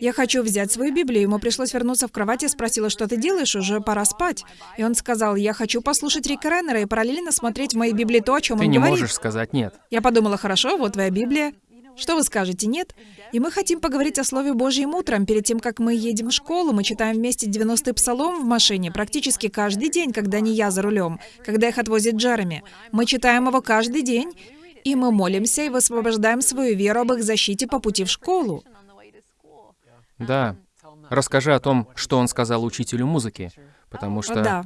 «Я хочу взять свою Библию». Ему пришлось вернуться в кровать и спросила, «Что ты делаешь? Уже пора спать». И он сказал, «Я хочу послушать Рика Реннера и параллельно смотреть в моей Библии то, о чем Ты он не говорит». можешь сказать нет. Я подумала, хорошо, вот твоя Библия. Что вы скажете, нет? И мы хотим поговорить о Слове Божьем утром. Перед тем, как мы едем в школу, мы читаем вместе 90-й псалом в машине практически каждый день, когда не я за рулем, когда их отвозит Джереми. Мы читаем его каждый день, и мы молимся и высвобождаем свою веру об их защите по пути в школу. Да. Расскажи о том, что он сказал учителю музыки. Потому что Да.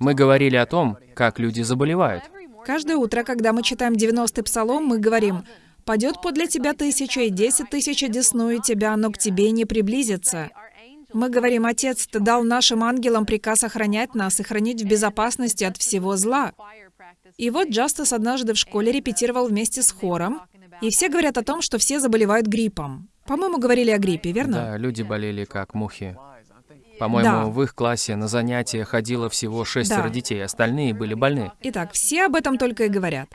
мы говорили о том, как люди заболевают. Каждое утро, когда мы читаем 90-й псалом, мы говорим, «Падет подле тебя тысяча и десять тысяч одесную тебя, но к тебе не приблизится». Мы говорим, «Отец, Ты дал нашим ангелам приказ охранять нас и хранить в безопасности от всего зла». И вот Джастас однажды в школе репетировал вместе с хором, и все говорят о том, что все заболевают гриппом. По-моему, говорили о гриппе, верно? Да, люди болели как мухи. По-моему, Да. в их классе на занятия ходило всего шестеро Да. детей, остальные были больны. Итак, все об этом только и говорят.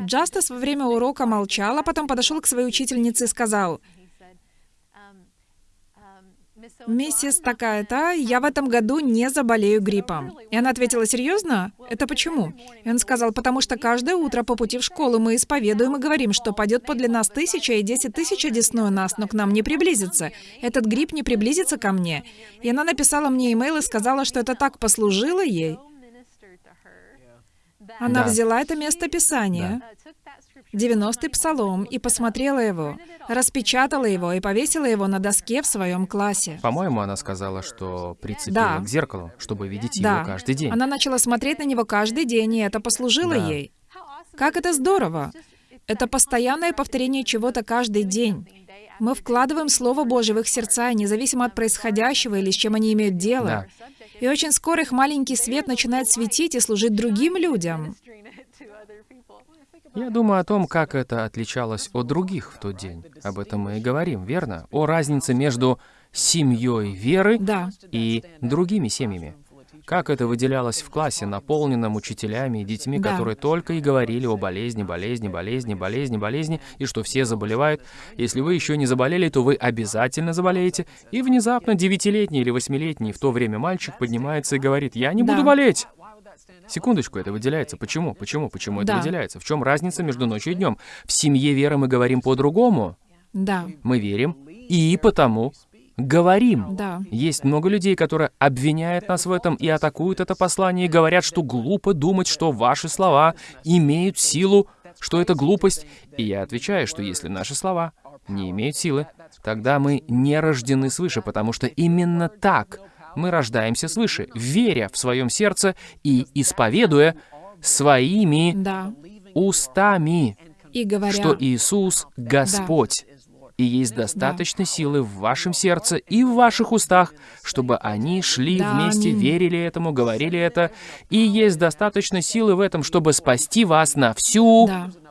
Джастас во время урока молчал, а потом подошел к своей учительнице и сказал, «Миссис такая-то, я в этом году не заболею гриппом». И она ответила, «Серьезно? Это почему?» И он сказал, «Потому что каждое утро по пути в школу мы исповедуем и говорим, что падет подле нас тысяча и десять тысяч одесную нас, но к нам не приблизится. Этот грипп не приблизится ко мне». И она написала мне имейл и сказала, что это так послужило ей. Она Да. взяла это место Писания, 90-й псалом, и посмотрела его, распечатала его и повесила его на доске в своем классе. По-моему, она сказала, что прицепила Да. к зеркалу, чтобы видеть Да. его каждый день. Она начала смотреть на него каждый день, и это послужило Да. ей. Как это здорово! Это постоянное повторение чего-то каждый день. Мы вкладываем Слово Божье в их сердца, независимо от происходящего или с чем они имеют дело. Да. И очень скоро их маленький свет начинает светить и служить другим людям. Я думаю о том, как это отличалось от других в тот день. Об этом мы и говорим, верно? О разнице между семьей веры Да. и другими семьями. Как это выделялось в классе, наполненном учителями и детьми, Да. которые только и говорили о болезни, болезни, болезни, болезни, болезни, и что все заболевают. Если вы еще не заболели, то вы обязательно заболеете. И внезапно девятилетний или восьмилетний в то время мальчик поднимается и говорит, я не буду Да. болеть. Секундочку, это выделяется. Почему? Почему? Почему это Да. выделяется? В чем разница между ночью и днем? В семье веры мы говорим по-другому. Да. Мы верим и потому говорим. Да. Есть много людей, которые обвиняют нас в этом и атакуют это послание, и говорят, что глупо думать, что ваши слова имеют силу, что это глупость. И я отвечаю, что если наши слова не имеют силы, тогда мы не рождены свыше, потому что именно так мы рождаемся свыше, веря в своем сердце и исповедуя своими Да. устами, И говоря... что Иисус — Господь. И есть достаточно силы в вашем сердце и в ваших устах, чтобы они шли вместе, верили этому, говорили это. И есть достаточно силы в этом, чтобы спасти вас на всю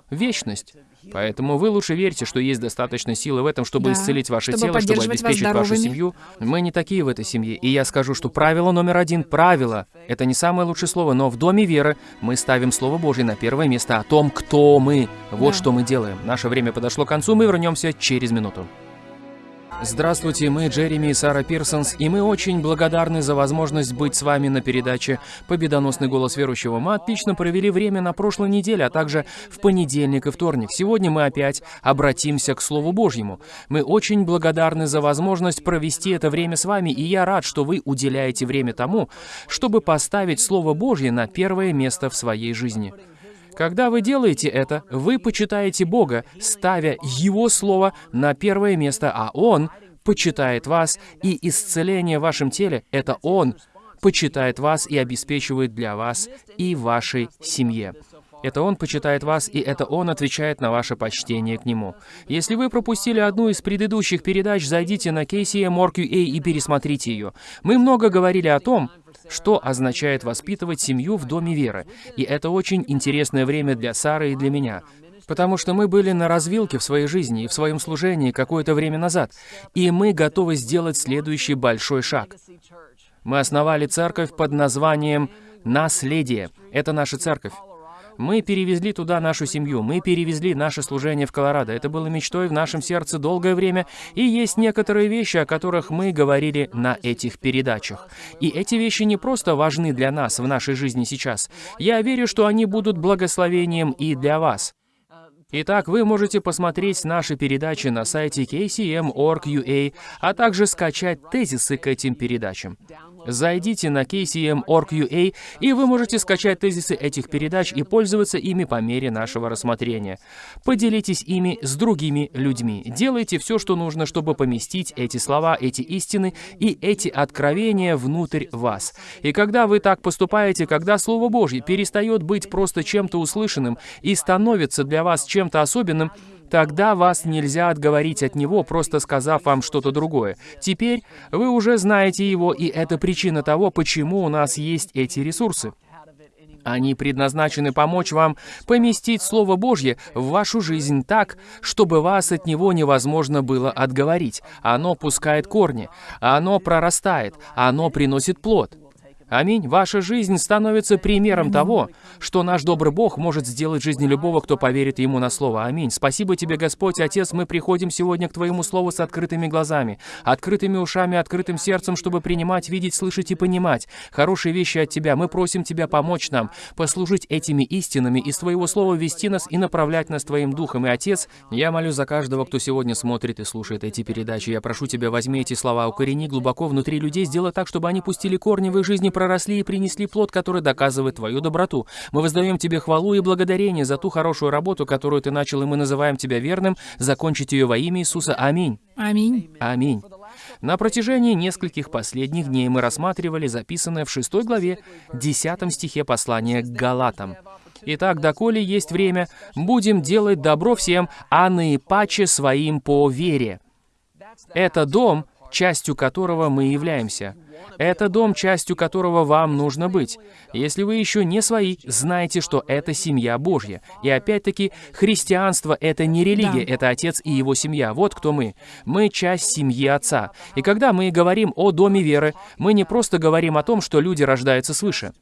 вечность. Поэтому вы лучше верьте, что есть достаточно силы в этом, чтобы Да, исцелить ваше чтобы тело, чтобы обеспечить вашу семью. Мы не такие в этой семье. И я скажу, что правило номер один, правило, это не самое лучшее слово, но в Доме веры мы ставим Слово Божье на первое место о том, кто мы. Вот Да. что мы делаем. Наше время подошло к концу, мы вернемся через минуту. Здравствуйте, мы Джереми и Сара Пирсонс, и мы очень благодарны за возможность быть с вами на передаче «Победоносный голос верующего». Мы отлично провели время на прошлой неделе, а также в понедельник и вторник. Сегодня мы опять обратимся к Слову Божьему. Мы очень благодарны за возможность провести это время с вами, и я рад, что вы уделяете время тому, чтобы поставить Слово Божье на первое место в своей жизни. Когда вы делаете это, вы почитаете Бога, ставя Его Слово на первое место, а Он почитает вас, и исцеление в вашем теле — это Он почитает вас и обеспечивает для вас и вашей семье. Это Он почитает вас, и это Он отвечает на ваше почтение к Нему. Если вы пропустили одну из предыдущих передач, зайдите на KCM.org.ua и пересмотрите ее. Мы много говорили о том, что означает воспитывать семью в Доме веры. И это очень интересное время для Сары и для меня. Потому что мы были на развилке в своей жизни и в своем служении какое-то время назад, и мы готовы сделать следующий большой шаг. Мы основали церковь под названием «Наследие». Это наша церковь. Мы перевезли туда нашу семью, мы перевезли наше служение в Колорадо. Это было мечтой в нашем сердце долгое время, и есть некоторые вещи, о которых мы говорили на этих передачах. И эти вещи не просто важны для нас в нашей жизни сейчас. Я верю, что они будут благословением и для вас. Итак, вы можете посмотреть наши передачи на сайте kcm.org.ua, а также скачать тезисы к этим передачам. Зайдите на kcm.org.ua, и вы можете скачать тезисы этих передач и пользоваться ими по мере нашего рассмотрения. Поделитесь ими с другими людьми. Делайте все, что нужно, чтобы поместить эти слова, эти истины и эти откровения внутрь вас. И когда вы так поступаете, когда Слово Божье перестает быть просто чем-то услышанным и становится для вас чем-то особенным, Тогда вас нельзя отговорить от него, просто сказав вам что-то другое. Теперь вы уже знаете его, и это причина того, почему у нас есть эти ресурсы. Они предназначены помочь вам поместить Слово Божье в вашу жизнь так, чтобы вас от него невозможно было отговорить. Оно пускает корни, оно прорастает, оно приносит плод. Аминь. Ваша жизнь становится примером того, что наш добрый Бог может сделать в любого, кто поверит Ему на Слово. Аминь. Спасибо Тебе, Господь, Отец, мы приходим сегодня к Твоему Слову с открытыми глазами, открытыми ушами, открытым сердцем, чтобы принимать, видеть, слышать и понимать хорошие вещи от Тебя. Мы просим Тебя помочь нам, послужить этими истинами, из Твоего Слова вести нас и направлять нас Твоим Духом. И, Отец, я молю за каждого, кто сегодня смотрит и слушает эти передачи. Я прошу Тебя, возьми эти слова, укорени глубоко внутри людей, сделай так, чтобы они пустили корни в их жизни, проросли и принесли плод, который доказывает Твою доброту. Мы воздаем Тебе хвалу и благодарение за ту хорошую работу, которую Ты начал, и мы называем Тебя верным, закончить ее во имя Иисуса. Аминь. Аминь. Аминь. На протяжении нескольких последних дней мы рассматривали записанное в 6 главе 10 стихе послания к Галатам. Итак, доколе есть время, будем делать добро всем, а наипаче своим по вере. Это дом, частью которого мы являемся. Это дом, частью которого вам нужно быть. Если вы еще не свои, знайте, что это семья Божья. И опять-таки, христианство — это не религия, Да. это Отец и Его семья. Вот кто мы. Мы часть семьи Отца. И когда мы говорим о доме веры, мы не просто говорим о том, что люди рождаются свыше.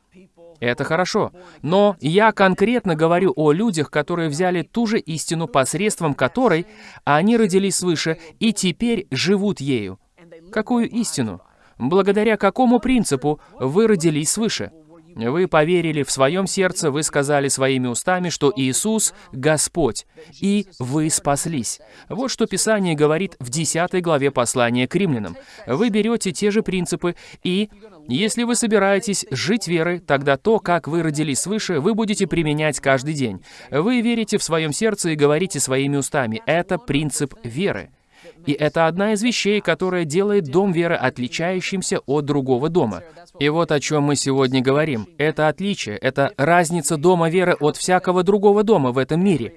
Это хорошо. Но я конкретно говорю о людях, которые взяли ту же истину, посредством которой они родились свыше и теперь живут ею. Какую истину? Благодаря какому принципу вы родились свыше? Вы поверили в своем сердце, вы сказали своими устами, что Иисус — Господь, и вы спаслись. Вот что Писание говорит в 10 главе послания к римлянам. Вы берете те же принципы, и если вы собираетесь жить верой, тогда то, как вы родились свыше, вы будете применять каждый день. Вы верите в своем сердце и говорите своими устами. Это принцип веры. И это одна из вещей, которая делает дом веры отличающимся от другого дома. И вот о чем мы сегодня говорим. Это отличие, это разница дома веры от всякого другого дома в этом мире.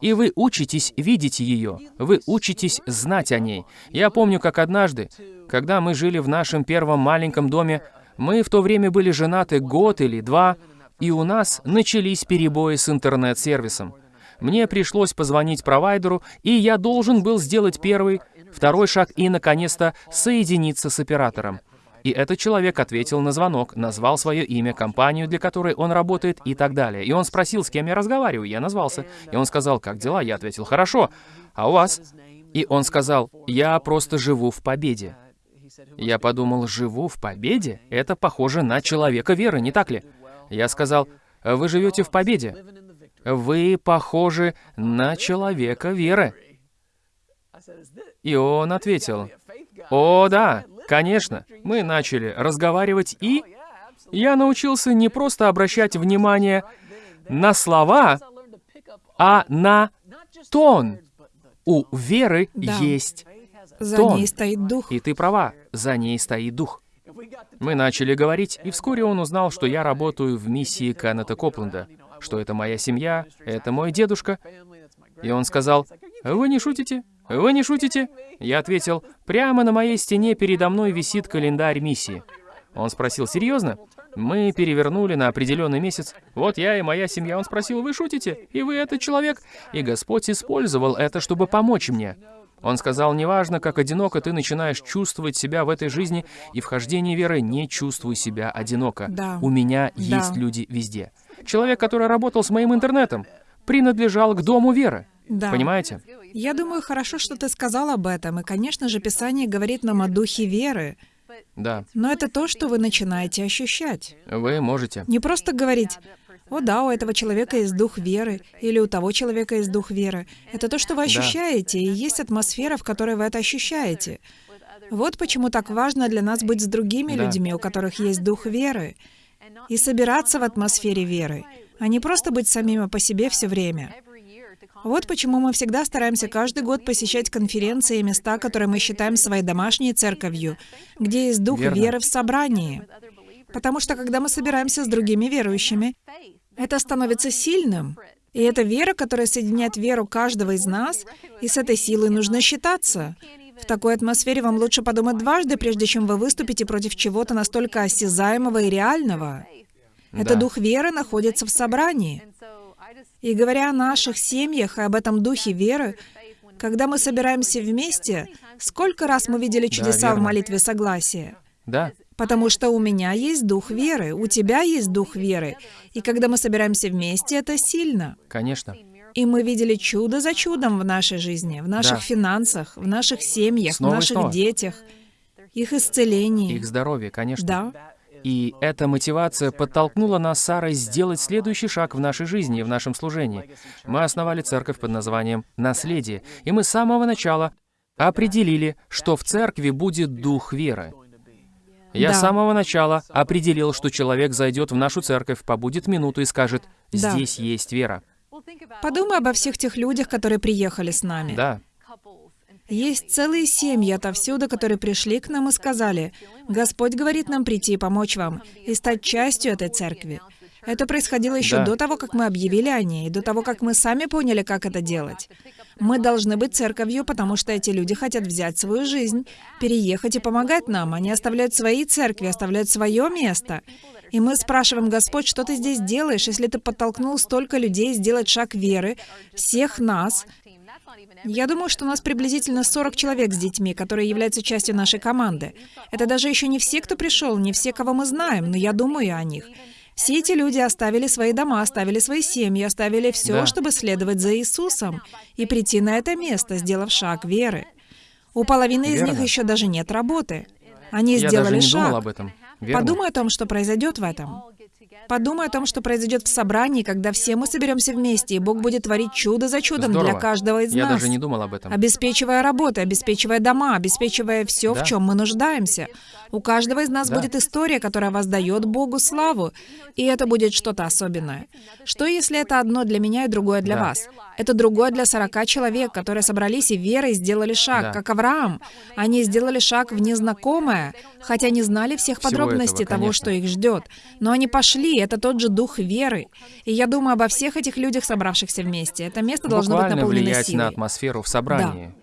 И вы учитесь видеть ее, вы учитесь знать о ней. Я помню, как однажды, когда мы жили в нашем первом маленьком доме, мы в то время были женаты год или два, и у нас начались перебои с интернет-сервисом. Мне пришлось позвонить провайдеру, и я должен был сделать первый, второй шаг и, наконец-то, соединиться с оператором. И этот человек ответил на звонок, назвал свое имя, компанию, для которой он работает и так далее. И он спросил, с кем я разговариваю. Я назвался. И он сказал, как дела? Я ответил, хорошо. А у вас? И он сказал, «Я просто живу в победе». Я подумал, «Живу в победе? Это похоже на человека веры, не так ли?» Я сказал, «Вы живете в победе. Вы похожи на человека веры». И он ответил, «О, да, конечно». Мы начали разговаривать, и я научился не просто обращать внимание на слова, а на тон. У веры Да. есть За тон. ней стоит дух. И ты права, за ней стоит дух. Мы начали говорить, и вскоре он узнал, что я работаю в миссии Кеннета Копленда, что это моя семья, это мой дедушка. И он сказал, «Вы не шутите? Вы не шутите?» Я ответил, «Прямо на моей стене передо мной висит календарь миссии». Он спросил, «Серьезно?» Мы перевернули на определенный месяц. Вот я и моя семья. Он спросил, «Вы шутите? И вы этот человек?» И Господь использовал это, чтобы помочь мне. Он сказал, неважно, как одиноко ты начинаешь чувствовать себя в этой жизни и в хождении веры, не чувствуй себя одиноко. Да. У меня Да. есть люди везде. Человек, который работал с моим интернетом, принадлежал к дому веры. Да. Понимаете? Я думаю, хорошо, что ты сказал об этом. И, конечно же, Писание говорит нам о духе веры. Да. Но это то, что вы начинаете ощущать. Вы можете. Не просто говорить, «О да, у этого человека есть дух веры», или «У того человека есть дух веры». Это то, что вы ощущаете, и есть атмосфера, в которой вы это ощущаете. Вот почему так важно для нас быть с другими Да. людьми, у которых есть дух веры, и собираться в атмосфере веры, а не просто быть самими по себе все время. Вот почему мы всегда стараемся каждый год посещать конференции и места, которые мы считаем своей домашней церковью, где есть дух Верно. веры в собрании. Потому что когда мы собираемся с другими верующими, это становится сильным. И это вера, которая соединяет веру каждого из нас, и с этой силой нужно считаться. В такой атмосфере вам лучше подумать дважды, прежде чем вы выступите против чего-то настолько осязаемого и реального. Это Да. дух веры находится в собрании. И говоря о наших семьях и об этом духе веры, когда мы собираемся вместе, сколько раз мы видели чудеса в верно. молитве согласия? Да. Потому что у меня есть дух веры, у тебя есть дух веры. И когда мы собираемся вместе, это сильно. Конечно. И мы видели чудо за чудом в нашей жизни, в наших Да. финансах, в наших семьях, Снова в наших детях, их исцелении. Их здоровье, конечно. Да, И эта мотивация подтолкнула нас Сарой сделать следующий шаг в нашей жизни и в нашем служении. Мы основали церковь под названием «Наследие», и мы с самого начала определили, что в церкви будет дух веры. Я Да. с самого начала определил, что человек зайдет в нашу церковь, побудет минуту и скажет Да. «Здесь есть вера». Подумай обо всех тех людях, которые приехали с нами. Да, Есть целые семьи отовсюду, которые пришли к нам и сказали, «Господь говорит нам прийти и помочь вам, и стать частью этой церкви». Это происходило еще Да. до того, как мы объявили о ней, до того, как мы сами поняли, как это делать. Мы должны быть церковью, потому что эти люди хотят взять свою жизнь, переехать и помогать нам. Они оставляют свои церкви, оставляют свое место. И мы спрашиваем, Господь, что ты здесь делаешь, если ты подтолкнул столько людей сделать шаг веры, всех нас, я думаю, что у нас приблизительно 40 человек с детьми, которые являются частью нашей команды. Это даже еще не все, кто пришел, не все, кого мы знаем, но я думаю о них. Все эти люди оставили свои дома, оставили свои семьи, оставили все, Да. чтобы следовать за Иисусом и прийти на это место, сделав шаг веры. У половины из них Верно. еще даже нет работы. Они я сделали даже не шаг. думал об этом. Верно? Подумай о том, что произойдет в этом. Подумай о том, что произойдет в собрании, когда все мы соберемся вместе, и Бог будет творить чудо за чудом Здорово. для каждого из Я нас. даже не думал об этом. Обеспечивая работу, обеспечивая дома, обеспечивая все, Да. в чем мы нуждаемся. У каждого из нас Да. будет история, которая воздает Богу славу, и это будет что-то особенное. Что если это одно для меня и другое для Да. вас? Это другое для 40 человек, которые собрались и верой сделали шаг, Да. как Авраам. Они сделали шаг в незнакомое, хотя не знали всех Всего подробностей этого, того, что их ждет. Но они пошли, это тот же дух веры. И я думаю обо всех этих людях, собравшихся вместе. Это место должно быть Буквально наполнено влиять силой. на атмосферу в собрании.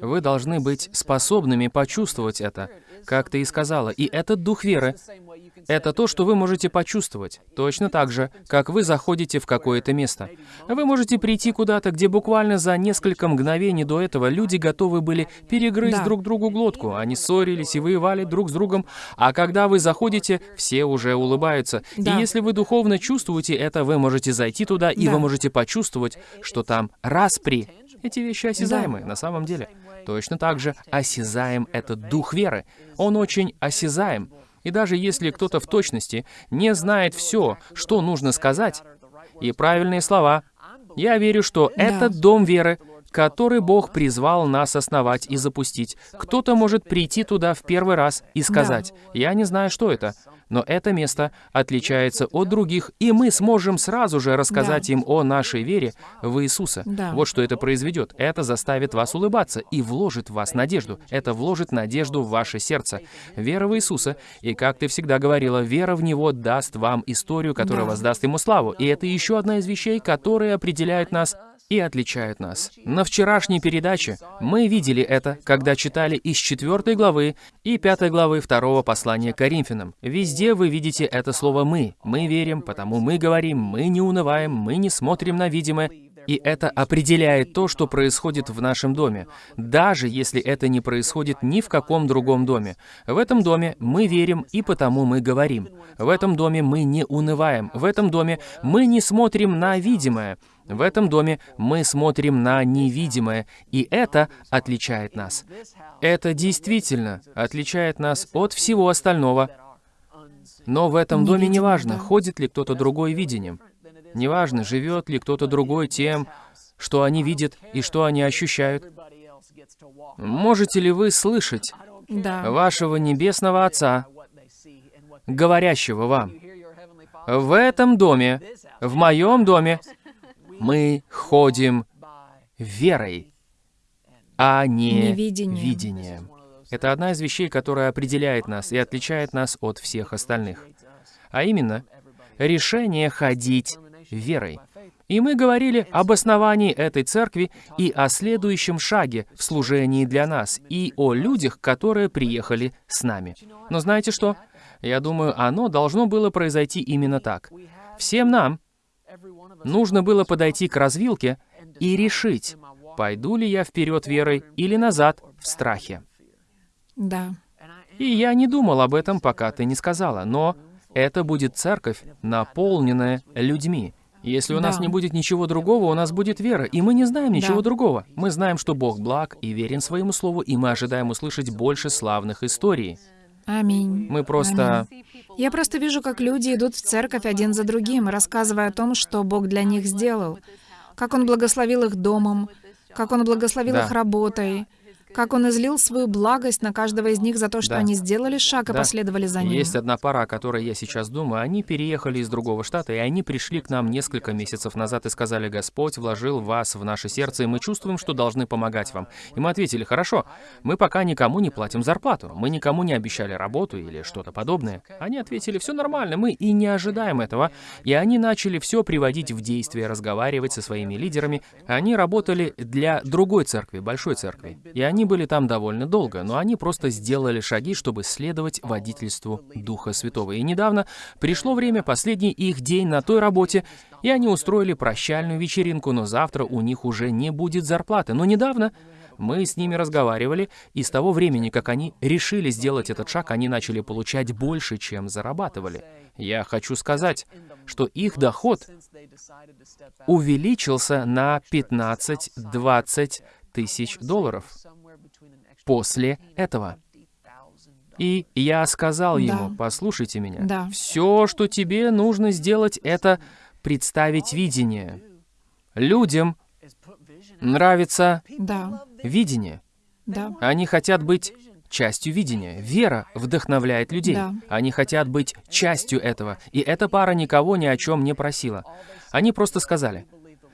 Вы должны быть способными почувствовать это. как ты и сказала. И этот дух веры — это то, что вы можете почувствовать. Точно так же, как вы заходите в какое-то место. Вы можете прийти куда-то, где буквально за несколько мгновений до этого люди готовы были перегрызть Да. друг другу глотку. Они ссорились и воевали друг с другом. А когда вы заходите, все уже улыбаются. Да. И если вы духовно чувствуете это, вы можете зайти туда, и Да. вы можете почувствовать, что там распри. Эти вещи осязаемые на самом деле. Точно так же осязаем этот дух веры. Он очень осязаем. И даже если кто-то в точности не знает все, что нужно сказать, и правильные слова, я верю, что Да. этот дом веры, который Бог призвал нас основать и запустить, кто-то может прийти туда в первый раз и сказать, «Я не знаю, что это», но это место отличается от других, и мы сможем сразу же рассказать Да. им о нашей вере в Иисуса. Да. Вот что это произведет. Это заставит вас улыбаться и вложит в вас надежду. Это вложит надежду в ваше сердце. Вера в Иисуса, и как ты всегда говорила, вера в Него даст вам историю, которая Да. воздаст Ему славу. И это еще одна из вещей, которые определяют нас и отличают нас. На вчерашней передаче мы видели это, когда читали из 4 главы и 5 главы второго послания к Коринфянам. Везде вы видите это слово «мы». Мы верим, потому мы говорим, мы не унываем, мы не смотрим на видимое, и это определяет то, что происходит в нашем доме, даже если это не происходит ни в каком другом доме. В этом доме мы верим, и потому мы говорим. В этом доме мы не унываем. В этом доме мы не смотрим на видимое. В этом доме мы смотрим на невидимое, и это отличает нас. Это действительно отличает нас от всего остального. Но в этом доме неважно, да. ходит ли кто-то другой видением. Неважно, живет ли кто-то другой тем, что они видят и что они ощущают. Можете ли вы слышать Да. вашего Небесного Отца, говорящего вам, «В этом доме, в моем доме, мы ходим верой, а не Невидением. видением». Это одна из вещей, которая определяет нас и отличает нас от всех остальных. А именно, решение ходить верой. И мы говорили об основании этой церкви и о следующем шаге в служении для нас, и о людях, которые приехали с нами. Но знаете что? Я думаю, оно должно было произойти именно так. Всем нам нужно было подойти к развилке и решить, пойду ли я вперед верой или назад в страхе. Да. И я не думал об этом, пока ты не сказала, но это будет церковь, наполненная людьми. Если у нас Да. не будет ничего другого, у нас будет вера, и мы не знаем ничего Да. другого. Мы знаем, что Бог благ и верен своему слову, и мы ожидаем услышать больше славных историй. Аминь. Мы просто... Я просто вижу, как люди идут в церковь один за другим, рассказывая о том, что Бог для них сделал, как Он благословил их домом, как Он благословил Да. их работой, как Он излил свою благость на каждого из них за то, что Да. они сделали шаг и Да. последовали за Ним. Есть одна пара, о которой я сейчас думаю. Они переехали из другого штата, и они пришли к нам несколько месяцев назад и сказали, «Господь вложил вас в наше сердце, и мы чувствуем, что должны помогать вам». И мы ответили, «Хорошо, мы пока никому не платим зарплату, мы никому не обещали работу или что-то подобное». Они ответили, «Все нормально, мы и не ожидаем этого». И они начали все приводить в действие, разговаривать со своими лидерами. Они работали для другой церкви, большой церкви. И они были там довольно долго, но они просто сделали шаги, чтобы следовать водительству Духа Святого. И недавно пришло время, последний их день на той работе, и они устроили прощальную вечеринку, но завтра у них уже не будет зарплаты. Но недавно мы с ними разговаривали, и с того времени, как они решили сделать этот шаг, они начали получать больше, чем зарабатывали. Я хочу сказать, что их доход увеличился на 15-20 тысяч долларов после этого. И я сказал ему, Да. послушайте меня, Да. все, что тебе нужно сделать, это представить видение. Людям нравится Да, видение. да, Они хотят быть частью видения. Вера вдохновляет людей. Да. Они хотят быть частью этого. И эта пара никого ни о чем не просила. Они просто сказали,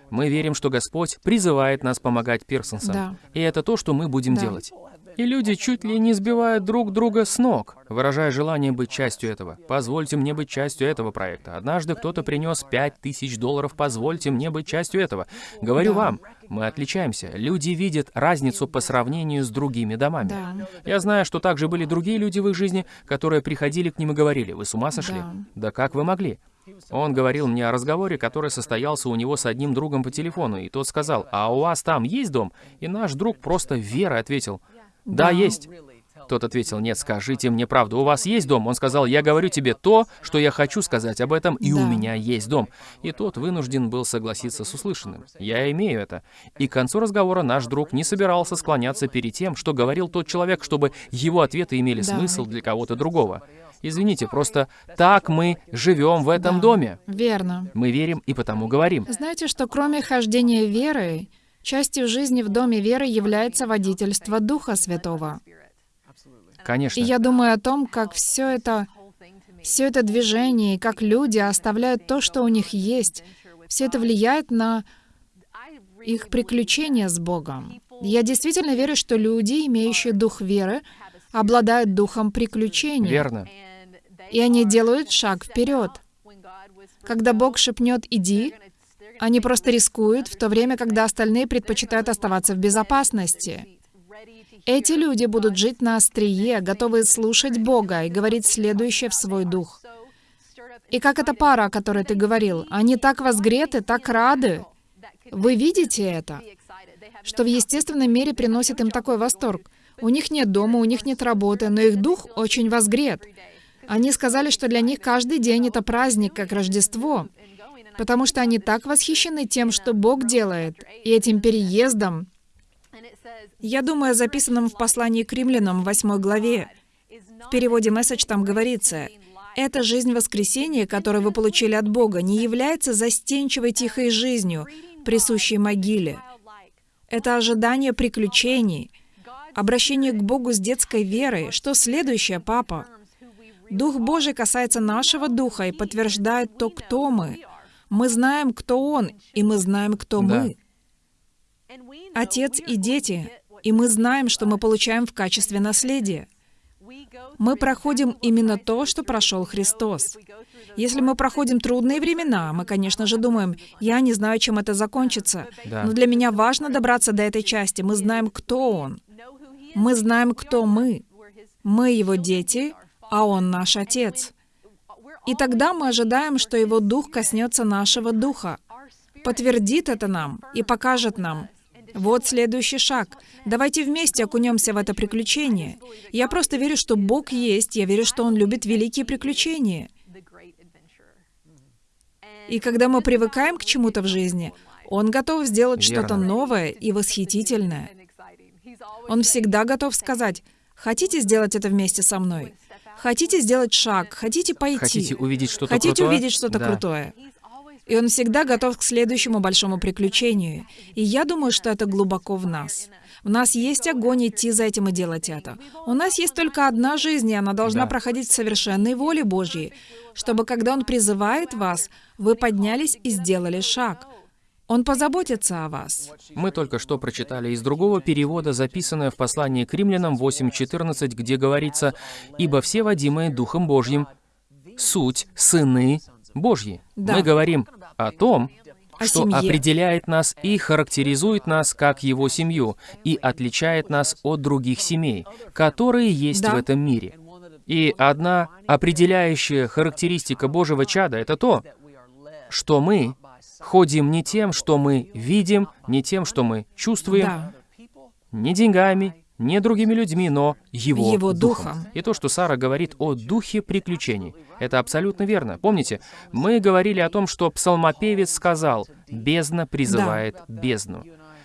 мы верим, что Господь призывает нас помогать Пирсонсам. Да. И это то, что мы будем Да. делать. И люди чуть ли не сбивают друг друга с ног, выражая желание быть частью этого. Позвольте мне быть частью этого проекта. Однажды кто-то принес 5000 долларов, позвольте мне быть частью этого. Говорю Да. вам, мы отличаемся. Люди видят разницу по сравнению с другими домами. Да. Я знаю, что также были другие люди в их жизни, которые приходили к ним и говорили, вы с ума сошли? Да. Да как вы могли? Он говорил мне о разговоре, который состоялся у него с одним другом по телефону, и тот сказал, а у вас там есть дом? И наш друг просто верой ответил, да, есть. Тот ответил, нет, скажите мне правду, у вас есть дом? Он сказал, я говорю тебе то, что я хочу сказать об этом, и у Да. меня есть дом. И тот вынужден был согласиться с услышанным. Я имею это. И к концу разговора наш друг не собирался склоняться перед тем, что говорил тот человек, чтобы его ответы имели Да. смысл для кого-то другого. Извините, просто так мы живем в этом Да. доме. Верно. Мы верим и потому говорим. Знаете, что кроме хождения веры, частью жизни в доме веры является водительство Духа Святого. Конечно. И я думаю о том, как все это, все это движение, и как люди оставляют то, что у них есть, все это влияет на их приключения с Богом. Я действительно верю, что люди, имеющие дух веры, обладают духом приключений. Верно. И они делают шаг вперед. Когда Бог шепнет «иди», они просто рискуют, в то время, когда остальные предпочитают оставаться в безопасности. Эти люди будут жить на острие, готовые слушать Бога и говорить следующее в свой дух. И как эта пара, о которой ты говорил, они так возгреты, так рады. Вы видите это? Что в естественном мире приносит им такой восторг. У них нет дома, у них нет работы, но их дух очень возгрет. Они сказали, что для них каждый день это праздник, как Рождество, потому что они так восхищены тем, что Бог делает, и этим переездом. Я думаю о записанном в послании к римлянам в 8 главе. В переводе «месседж» там говорится, «Эта жизнь воскресения, которую вы получили от Бога, не является застенчивой тихой жизнью, присущей могиле. Это ожидание приключений, обращение к Богу с детской верой. Что следующее, папа? Дух Божий касается нашего духа и подтверждает то, кто мы. Мы знаем, кто Он, и мы знаем, кто Да. мы. Отец и дети, и мы знаем, что мы получаем в качестве наследия. Мы проходим именно то, что прошел Христос. Если мы проходим трудные времена, мы, конечно же, думаем, я не знаю, чем это закончится. Да. Но для меня важно добраться до этой части. Мы знаем, кто Он. Мы знаем, кто мы. Мы Его дети, а Он наш Отец. И тогда мы ожидаем, что Его Дух коснется нашего Духа, подтвердит это нам и покажет нам. Вот следующий шаг. Давайте вместе окунемся в это приключение. Я просто верю, что Бог есть, я верю, что Он любит великие приключения. И когда мы привыкаем к чему-то в жизни, Он готов сделать что-то новое и восхитительное. Он всегда готов сказать, хотите сделать это вместе со мной? Хотите сделать шаг? Хотите пойти? Хотите увидеть что-то Хотите крутое? увидеть что-то Да. крутое? И он всегда готов к следующему большому приключению. И я думаю, что это глубоко в нас. В нас есть огонь идти за этим и делать это. У нас есть только одна жизнь, и она должна Да. проходить в совершенной воле Божьей, чтобы когда Он призывает вас, вы поднялись и сделали шаг. Он позаботится о вас. Мы только что прочитали из другого перевода, записанное в послании к римлянам 8.14, где говорится «Ибо все водимые Духом Божьим суть сыны Божьи». Да. Мы говорим о том, О что семье. определяет нас и характеризует нас как его семью, и отличает нас от других семей, которые есть Да. в этом мире. И одна определяющая характеристика Божьего чада — это то, что мы ходим не тем, что мы видим, не тем, что мы чувствуем, Да. не деньгами, не другими людьми, но Его, Его Духом. Духом. И то, что Сара говорит о духе приключений, это абсолютно верно. Помните, мы говорили о том, что псалмопевец сказал «бездна призывает бездну».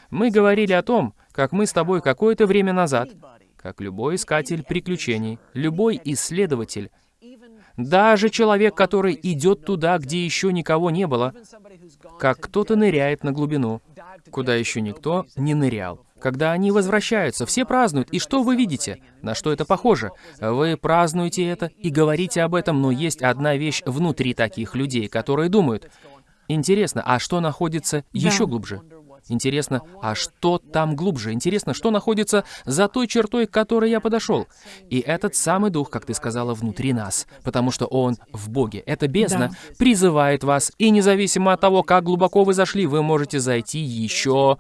Мы говорили о том, как мы с тобой какое-то время назад, как любой искатель приключений, любой исследователь, даже человек, который идет туда, где еще никого не было, как кто-то ныряет на глубину, куда еще никто не нырял. Когда они возвращаются, все празднуют. И что вы видите? На что это похоже? Вы празднуете это и говорите об этом, но есть одна вещь внутри таких людей, которые думают, интересно, а что находится еще глубже? Интересно, а что там глубже? Интересно, что находится за той чертой, к которой я подошел? И этот самый дух, как ты сказала, внутри нас, потому что он в Боге. Эта бездна Да. призывает вас, и независимо от того, как глубоко вы зашли, вы можете зайти еще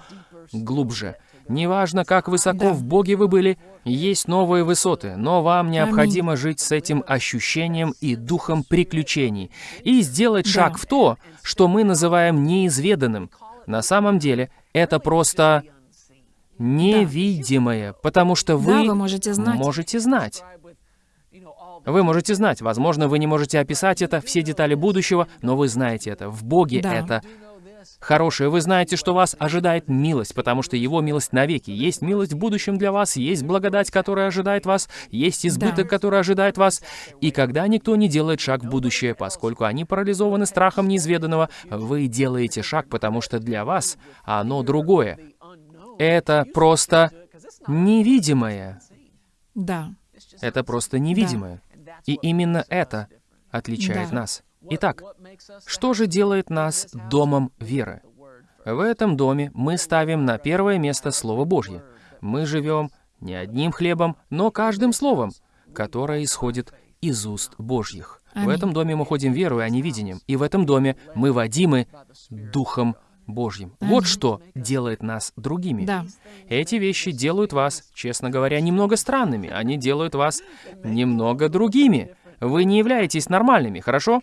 глубже. Неважно, как высоко Да. в Боге вы были, есть новые высоты, но вам необходимо жить с этим ощущением и духом приключений и сделать Да. шаг в то, что мы называем неизведанным. На самом деле, это просто невидимое, потому что вы, Да, вы можете знать. можете знать. Вы можете знать, возможно, вы не можете описать это, все детали будущего, но вы знаете это. В Боге Да. это хорошее. Вы знаете, что вас ожидает милость, потому что Его милость навеки. Есть милость в будущем для вас, есть благодать, которая ожидает вас, есть избыток, Да. который ожидает вас. И когда никто не делает шаг в будущее, поскольку они парализованы страхом неизведанного, вы делаете шаг, потому что для вас оно другое. Это просто невидимое. Да. Это просто невидимое. И именно это отличает Да. нас. Итак, что же делает нас домом веры? В этом доме мы ставим на первое место Слово Божье. Мы живем не одним хлебом, но каждым словом, которое исходит из уст Божьих. В этом доме мы ходим верой, а не видением. И в этом доме мы водимы Духом Божьим. Вот Аминь. что делает нас другими. Да. Эти вещи делают вас, честно говоря, немного странными. Они делают вас немного другими. Вы не являетесь нормальными, хорошо?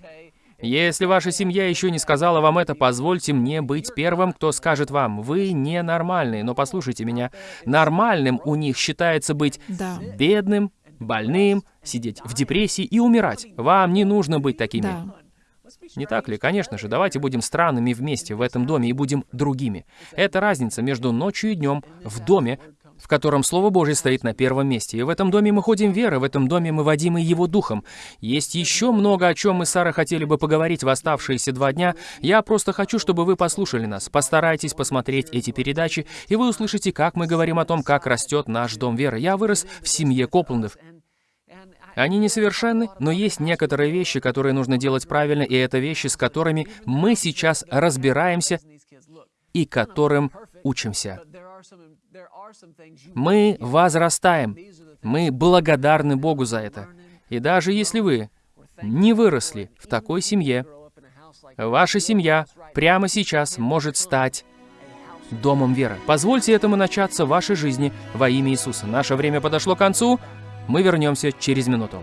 Если ваша семья еще не сказала вам это, позвольте мне быть первым, кто скажет вам, вы ненормальные. Но послушайте меня, нормальным у них считается быть Да. бедным, больным, сидеть в депрессии и умирать. Вам не нужно быть такими. Да. Не так ли? Конечно же, давайте будем странными вместе в этом доме и будем другими. Это разница между ночью и днем в доме, в котором Слово Божье стоит на первом месте. И в этом доме мы ходим верой, в этом доме мы водимы Его Духом. Есть еще много, о чем мы с Сарой хотели бы поговорить в оставшиеся два дня. Я просто хочу, чтобы вы послушали нас. Постарайтесь посмотреть эти передачи, и вы услышите, как мы говорим о том, как растет наш дом веры. Я вырос в семье Копландов. Они несовершенны, но есть некоторые вещи, которые нужно делать правильно, и это вещи, с которыми мы сейчас разбираемся и которым учимся. Мы возрастаем. Мы благодарны Богу за это. И даже если вы не выросли в такой семье, ваша семья прямо сейчас может стать домом веры. Позвольте этому начаться в вашей жизни во имя Иисуса. Наше время подошло к концу. Мы вернемся через минуту.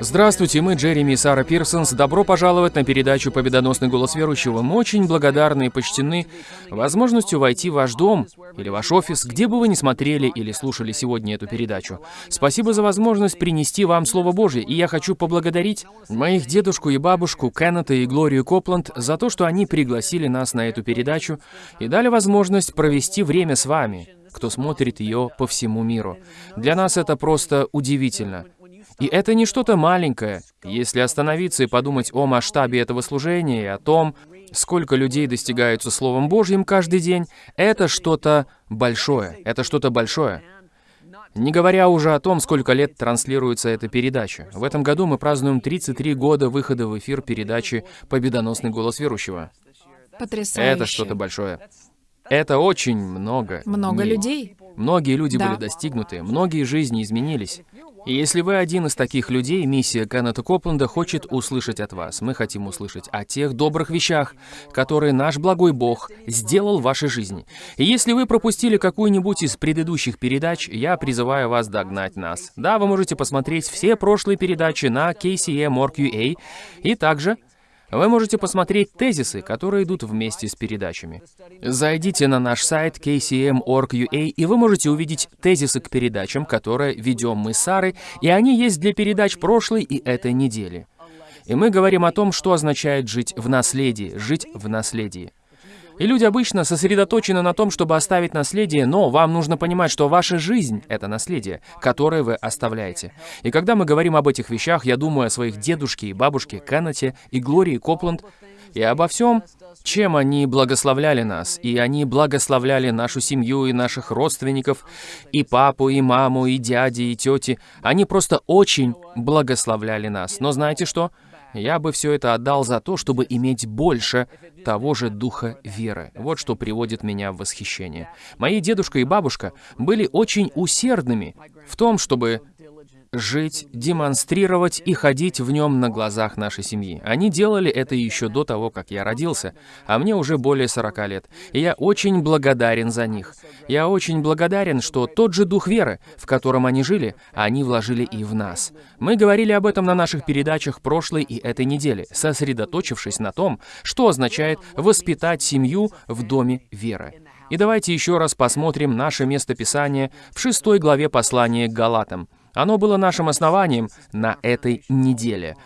Здравствуйте, мы Джереми и Сара Пирсонс. Добро пожаловать на передачу «Победоносный голос верующего». Мы очень благодарны и почтены возможностью войти в ваш дом или ваш офис, где бы вы ни смотрели или слушали сегодня эту передачу. Спасибо за возможность принести вам Слово Божье, и я хочу поблагодарить моих дедушку и бабушку Кеннета и Глорию Копланд за то, что они пригласили нас на эту передачу и дали возможность провести время с вами, кто смотрит ее по всему миру. Для нас это просто удивительно. И это не что-то маленькое. Если остановиться и подумать о масштабе этого служения и о том, сколько людей достигаются Словом Божьим каждый день, это что-то большое. Это что-то большое. Не говоря уже о том, сколько лет транслируется эта передача. В этом году мы празднуем 33 года выхода в эфир передачи «Победоносный голос верующего». Потрясающе. Это что-то большое. Это очень много. Много дней. людей. Многие люди Да. были достигнуты, многие жизни изменились. И если вы один из таких людей, миссия Кеннета Копленда хочет услышать от вас. Мы хотим услышать о тех добрых вещах, которые наш благой Бог сделал в вашей жизни. И если вы пропустили какую-нибудь из предыдущих передач, я призываю вас догнать нас. Да, вы можете посмотреть все прошлые передачи на KCM.org.ua, и также вы можете посмотреть тезисы, которые идут вместе с передачами. Зайдите на наш сайт kcm.org.ua, и вы можете увидеть тезисы к передачам, которые ведем мы с Сарой, и они есть для передач прошлой и этой недели. И мы говорим о том, что означает жить в наследии, жить в наследии. И люди обычно сосредоточены на том, чтобы оставить наследие, но вам нужно понимать, что ваша жизнь — это наследие, которое вы оставляете. И когда мы говорим об этих вещах, я думаю о своих дедушке и бабушке Кеннете и Глории Копланд, и обо всем, чем они благословляли нас. И они благословляли нашу семью и наших родственников, и папу, и маму, и дяди, и тети. Они просто очень благословляли нас. Но знаете что? Я бы все это отдал за то, чтобы иметь больше того же духа веры. Вот что приводит меня в восхищение. Мои дедушка и бабушка были очень усердными в том, чтобы жить, демонстрировать и ходить в нем на глазах нашей семьи. Они делали это еще до того, как я родился, а мне уже более 40 лет. И я очень благодарен за них. Я очень благодарен, что тот же дух веры, в котором они жили, они вложили и в нас. Мы говорили об этом на наших передачах прошлой и этой недели, сосредоточившись на том, что означает воспитать семью в доме веры. И давайте еще раз посмотрим наше местописание в шестой главе послания к Галатам. Оно было нашим основанием на этой неделе.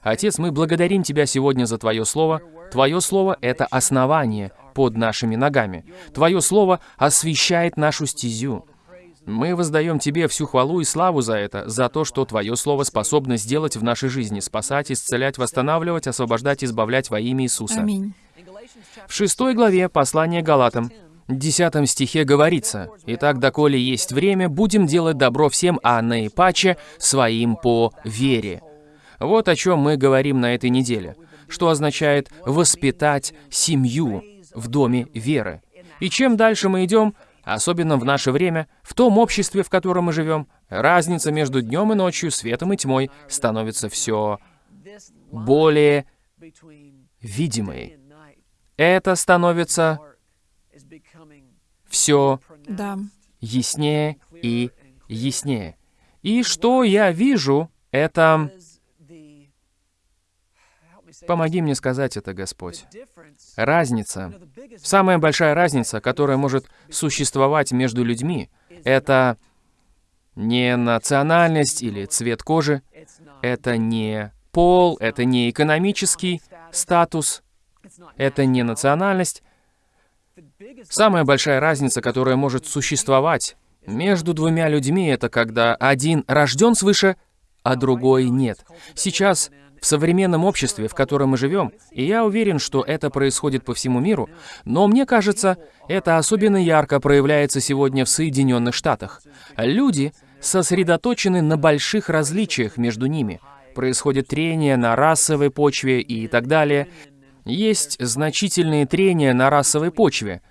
Отец, мы благодарим Тебя сегодня за Твое Слово. Твое Слово — это основание под нашими ногами. Твое Слово освещает нашу стезю. Мы воздаем Тебе всю хвалу и славу за это, за то, что Твое Слово способно сделать в нашей жизни, спасать, исцелять, восстанавливать, освобождать, избавлять во имя Иисуса. Аминь. В шестой главе послания Галатам 10 стихе говорится, «Итак, доколе есть время, будем делать добро всем, а наипаче своим по вере». Вот о чем мы говорим на этой неделе, что означает «воспитать семью в доме веры». И чем дальше мы идем, особенно в наше время, в том обществе, в котором мы живем, разница между днем и ночью, светом и тьмой становится все более видимой. Это становится все Да. яснее и яснее. И что я вижу, это... Помоги мне сказать это, Господь. Разница, самая большая разница, которая может существовать между людьми, это не национальность или цвет кожи, это не пол, это не экономический статус, это не национальность, Самая большая разница, которая может существовать между двумя людьми, это когда один рожден свыше, а другой нет. Сейчас, в современном обществе, в котором мы живем, и я уверен, что это происходит по всему миру, но мне кажется, это особенно ярко проявляется сегодня в Соединенных Штатах. Люди сосредоточены на больших различиях между ними. Происходит трение на расовой почве и так далее. Есть значительные трения на расовой почве.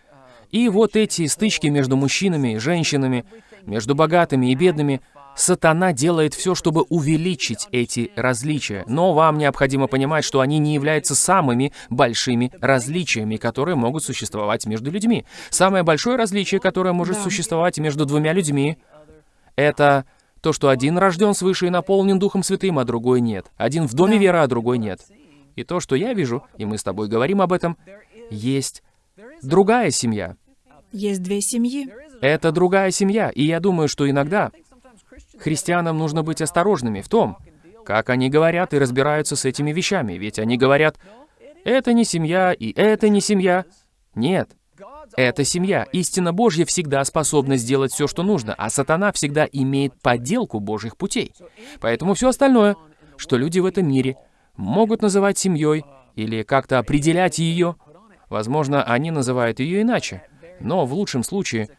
И вот эти стычки между мужчинами и женщинами, между богатыми и бедными, сатана делает все, чтобы увеличить эти различия. Но вам необходимо понимать, что они не являются самыми большими различиями, которые могут существовать между людьми. Самое большое различие, которое может Да. существовать между двумя людьми, это то, что один рожден свыше и наполнен Духом Святым, а другой нет. Один в доме Да. веры, а другой нет. И то, что я вижу, и мы с тобой говорим об этом, есть другая семья. Есть две семьи. Это другая семья, и я думаю, что иногда христианам нужно быть осторожными в том, как они говорят и разбираются с этими вещами, ведь они говорят, это не семья, и это не семья. Нет, это семья. Истина Божья всегда способна сделать все, что нужно, а сатана всегда имеет подделку Божьих путей. Поэтому все остальное, что люди в этом мире могут называть семьей или как-то определять ее, возможно, они называют ее иначе. Но в лучшем случае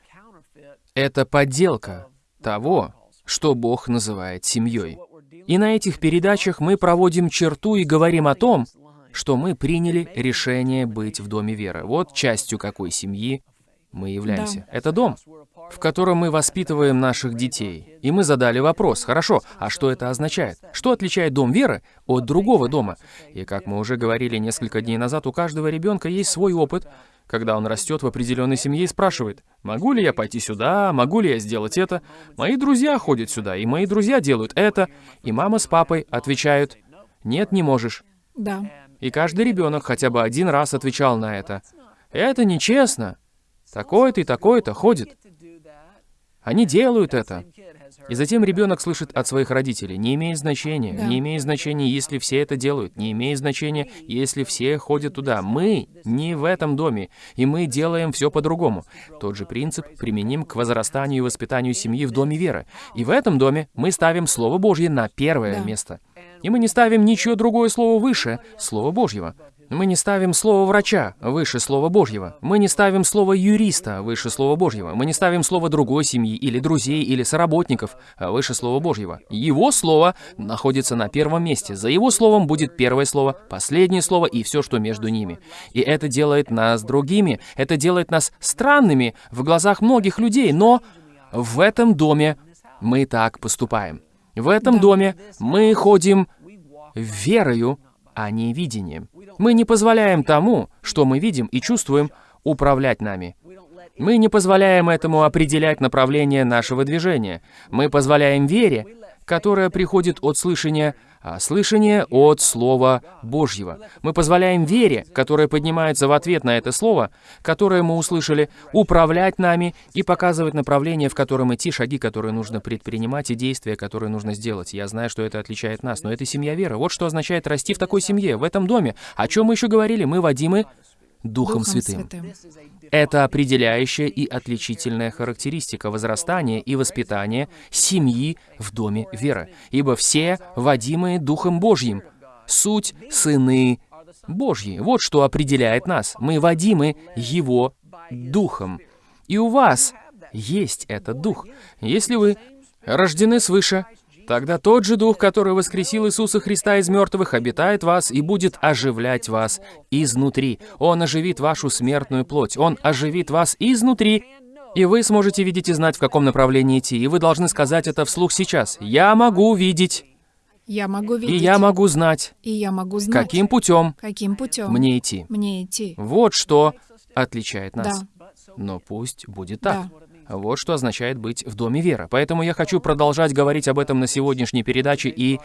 это подделка того, что Бог называет семьей. И на этих передачах мы проводим черту и говорим о том, что мы приняли решение быть в Доме веры. Вот частью какой семьи мы являемся. Это дом, в котором мы воспитываем наших детей. И мы задали вопрос, хорошо, а что это означает? Что отличает дом веры от другого дома? И как мы уже говорили несколько дней назад, у каждого ребенка есть свой опыт, когда он растет в определенной семье и спрашивает, могу ли я пойти сюда, могу ли я сделать это? Мои друзья ходят сюда, и мои друзья делают это. И мама с папой отвечают, нет, не можешь. Да. И каждый ребенок хотя бы один раз отвечал на это. Это нечестно. Такой-то и такой-то ходит. Они делают это. И затем ребенок слышит от своих родителей, не имеет значения, Да. не имеет значения, если все это делают, не имеет значения, если все ходят туда. Мы не в этом доме, и мы делаем все по-другому. Тот же принцип применим к возрастанию и воспитанию семьи в доме веры. И в этом доме мы ставим Слово Божье на первое Да. место. И мы не ставим ничего другое слово выше Слова Божьего. Мы не ставим слово врача выше Слова Божьего. Мы не ставим слово юриста выше Слова Божьего. Мы не ставим слово другой семьи или друзей или соработников выше Слова Божьего. Его слово находится на первом месте. За его словом будет первое слово, последнее слово и все, что между ними. И это делает нас другими. Это делает нас странными в глазах многих людей. Но в этом доме мы так поступаем. В этом доме мы ходим верою, а не видением. Мы не позволяем тому, что мы видим и чувствуем, управлять нами. Мы не позволяем этому определять направление нашего движения. Мы позволяем вере, которая приходит от слышания, слышание от Слова Божьего. Мы позволяем вере, которая поднимается в ответ на это Слово, которое мы услышали, управлять нами и показывать направление, в котором идти, шаги, которые нужно предпринимать и действия, которые нужно сделать. Я знаю, что это отличает нас, но это семья веры. Вот что означает расти в такой семье, в этом доме. О чем мы еще говорили? Мы водимы Духом, Святым. Это определяющая и отличительная характеристика возрастания и воспитания семьи в доме веры. Ибо все, водимые Духом Божьим, суть сыны Божьи. Вот что определяет нас. Мы водимы Его Духом. И у вас есть этот Дух. Если вы рождены свыше, тогда тот же Дух, который воскресил Иисуса Христа из мертвых, обитает вас и будет оживлять вас изнутри. Он оживит вашу смертную плоть. Он оживит вас изнутри. И вы сможете видеть и знать, в каком направлении идти. И вы должны сказать это вслух сейчас. «Я могу видеть, Я могу и видеть. я могу знать, И я могу знать. каким путем Каким путем мне идти». мне идти. Вот что отличает нас. Да. Но пусть будет так. Да. Вот что означает быть в Доме Веры. Поэтому я хочу продолжать говорить об этом на сегодняшней передаче и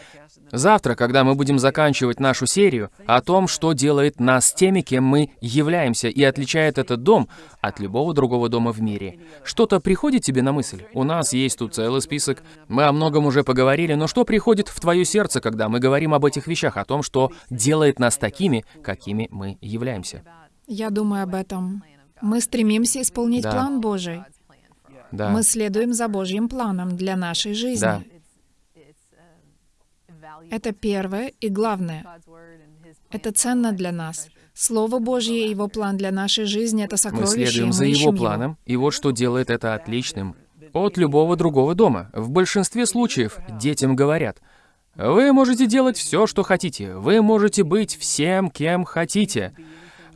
завтра, когда мы будем заканчивать нашу серию, о том, что делает нас теми, кем мы являемся, и отличает этот дом от любого другого дома в мире. Что-то приходит тебе на мысль? У нас есть тут целый список. Мы о многом уже поговорили, но что приходит в твое сердце, когда мы говорим об этих вещах, о том, что делает нас такими, какими мы являемся? Я думаю об этом. Мы стремимся исполнить Да. план Божий. Да. Мы следуем за Божьим планом для нашей жизни. Да. Это первое и главное. Это ценно для нас. Слово Божье и Его план для нашей жизни — это Мы сокровище, и следуем мы за его планом, и вот что делает это отличным от любого другого дома. В большинстве случаев детям говорят, вы можете делать все, что хотите, вы можете быть всем, кем хотите,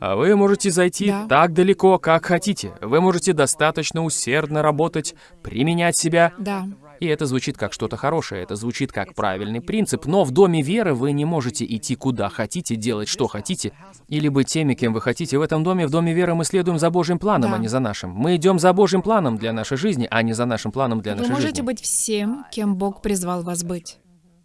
вы можете зайти Да. так далеко, как хотите, вы можете достаточно усердно работать, применять себя. Да. И это звучит как что-то хорошее, это звучит как правильный принцип, но в доме веры вы не можете идти куда хотите, делать что хотите, или быть теми, кем вы хотите. В этом доме, в доме веры мы следуем за Божьим планом, Да. а не за нашим. Мы идем за Божьим планом для нашей жизни, а не за нашим планом для Вы нашей можете жизни. быть всем, кем Бог призвал вас быть.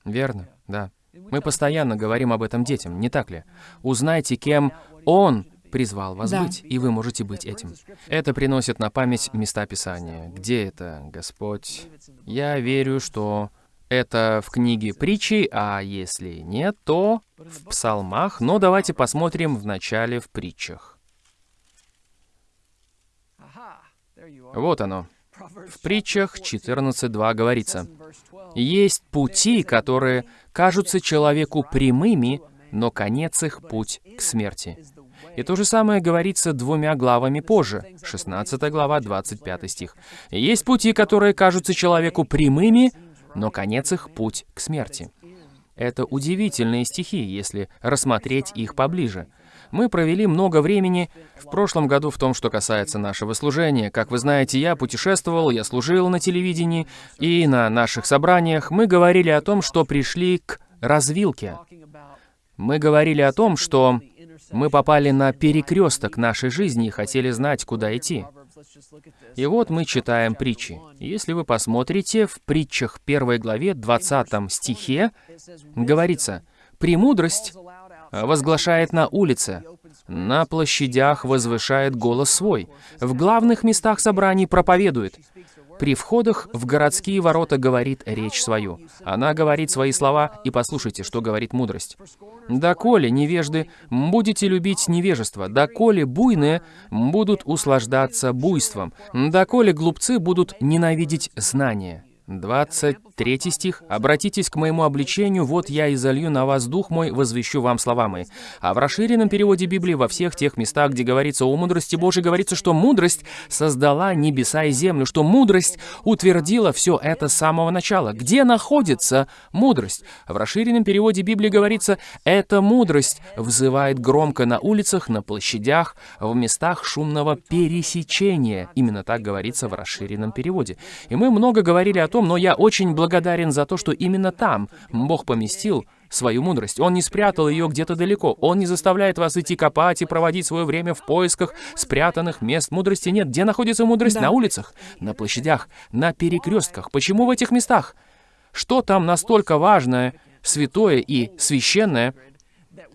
Верно, да. Мы постоянно говорим об этом детям, не так ли? Узнайте, кем Он призвал вас Да. быть, и вы можете быть этим. Это приносит на память места Писания. Где это, Господь? Я верю, что это в книге притчи, а если нет, то в псалмах. Но давайте посмотрим вначале в притчах. Вот оно. В притчах 14.2 говорится, «Есть пути, которые кажутся человеку прямыми, но конец их путь к смерти». И то же самое говорится двумя главами позже, 16 глава, 25 стих. «Есть пути, которые кажутся человеку прямыми, но конец их путь к смерти». Это удивительные стихи, если рассмотреть их поближе. Мы провели много времени в прошлом году в том, что касается нашего служения. Как вы знаете, я путешествовал, я служил на телевидении, и на наших собраниях мы говорили о том, что пришли к развилке. Мы говорили о том, что мы попали на перекресток нашей жизни и хотели знать, куда идти. И вот мы читаем притчи. Если вы посмотрите, в притчах 1 главе 20 стихе говорится, «Премудрость возглашает на улице, на площадях возвышает голос свой, в главных местах собраний проповедует, при входах в городские ворота говорит речь свою. Она говорит свои слова, и послушайте, что говорит мудрость. «Доколе, невежды, будете любить невежество, доколе буйные будут услаждаться буйством, доколе глупцы будут ненавидеть знания». 23 стих. «Обратитесь к моему обличению, вот я изолью на вас дух мой, возвещу вам слова мои». А в расширенном переводе Библии во всех тех местах, где говорится о мудрости Божией, говорится, что мудрость создала небеса и землю, что мудрость утвердила все это с самого начала. Где находится мудрость? В расширенном переводе Библии говорится, «Эта мудрость взывает громко на улицах, на площадях, в местах шумного пересечения». Именно так говорится в расширенном переводе. И мы много говорили о том, том, но я очень благодарен за то, что именно там Бог поместил свою мудрость. Он не спрятал ее где-то далеко. Он не заставляет вас идти копать и проводить свое время в поисках спрятанных мест мудрости. Нет, где находится мудрость? Да. На улицах, на площадях, на перекрестках. Почему в этих местах? Что там настолько важное, святое и священное,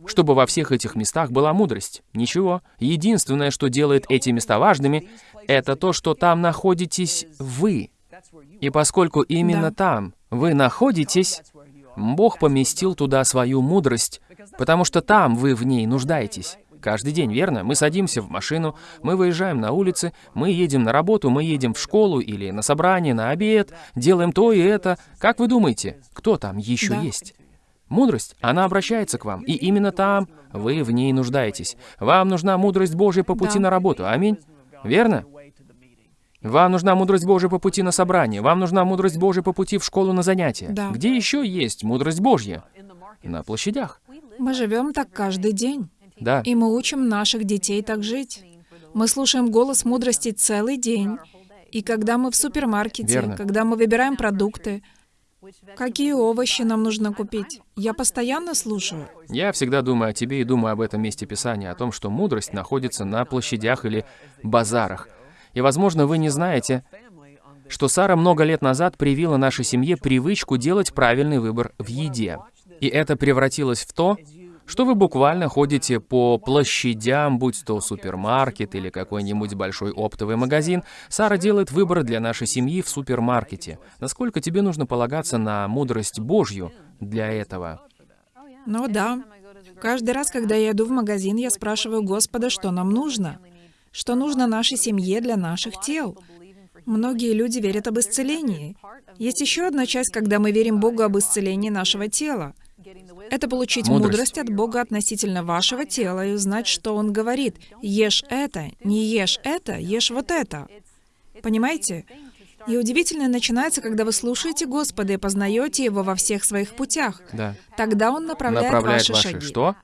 чтобы во всех этих местах была мудрость? Ничего. Единственное, что делает эти места важными, это то, что там находитесь вы. И поскольку именно да. там вы находитесь, Бог поместил туда свою мудрость, потому что там вы в ней нуждаетесь. Каждый день, верно? Мы садимся в машину, мы выезжаем на улицы, мы едем на работу, мы едем в школу или на собрание, на обед, делаем то и это. Как вы думаете, кто там еще да. есть? Мудрость, она обращается к вам, и именно там вы в ней нуждаетесь. Вам нужна мудрость Божья по пути да. на работу. Аминь. Верно? Вам нужна мудрость Божия по пути на собрание. Вам нужна мудрость Божия по пути в школу на занятия. Да. Где еще есть мудрость Божья? На площадях. Мы живем так каждый день. Да. И мы учим наших детей так жить. Мы слушаем голос мудрости целый день. И когда мы в супермаркете, Верно. когда мы выбираем продукты, какие овощи нам нужно купить, я постоянно слушаю. Я всегда думаю о тебе и думаю об этом месте Писания, о том, что мудрость находится на площадях или базарах. И, возможно, вы не знаете, что Сара много лет назад привила нашей семье привычку делать правильный выбор в еде. И это превратилось в то, что вы буквально ходите по площадям, будь то супермаркет или какой-нибудь большой оптовый магазин. Сара делает выбор для нашей семьи в супермаркете. Насколько тебе нужно полагаться на мудрость Божью для этого? Ну да. Каждый раз, когда я иду в магазин, я спрашиваю Господа, что нам нужно что нужно нашей семье для наших тел. Многие люди верят об исцелении. Есть еще одна часть, когда мы верим Богу об исцелении нашего тела. Это получить мудрость. мудрость от Бога относительно вашего тела и узнать, что Он говорит. Ешь это, не ешь это, ешь вот это. Понимаете? И удивительное начинается, когда вы слушаете Господа и познаете Его во всех своих путях. Да. Тогда Он направляет, направляет ваши, ваши шаги. Что?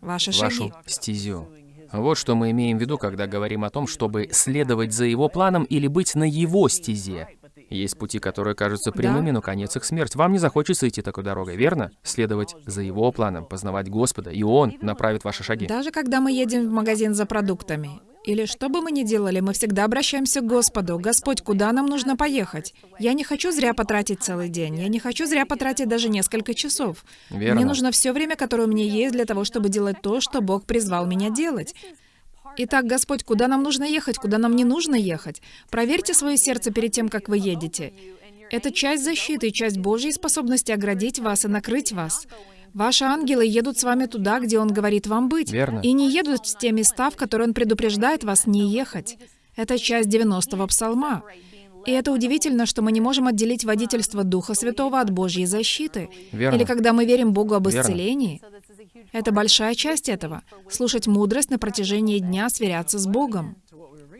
Ваши Вашу шаги. стезю. Вот что мы имеем в виду, когда говорим о том, чтобы следовать за его планом или быть на его стезе. Есть пути, которые кажутся прямыми, но конец их смерть. Вам не захочется идти такой дорогой, верно? Следовать за его планом, познавать Господа, и Он направит ваши шаги. Даже когда мы едем в магазин за продуктами, или что бы мы ни делали, мы всегда обращаемся к Господу. «Господь, куда нам нужно поехать? Я не хочу зря потратить целый день. Я не хочу зря потратить даже несколько часов. Верно. Мне нужно все время, которое у меня есть, для того, чтобы делать то, что Бог призвал меня делать. Итак, Господь, куда нам нужно ехать, куда нам не нужно ехать? Проверьте свое сердце перед тем, как вы едете. Это часть защиты, часть Божьей способности оградить вас и накрыть вас. Ваши ангелы едут с вами туда, где Он говорит вам быть. Верно. И не едут в те места, в которые Он предупреждает вас не ехать. Это часть 90-го псалма. И это удивительно, что мы не можем отделить водительство Духа Святого от Божьей защиты. Верно. Или когда мы верим Богу об Верно. исцелении. Это большая часть этого. Слушать мудрость на протяжении дня, сверяться с Богом.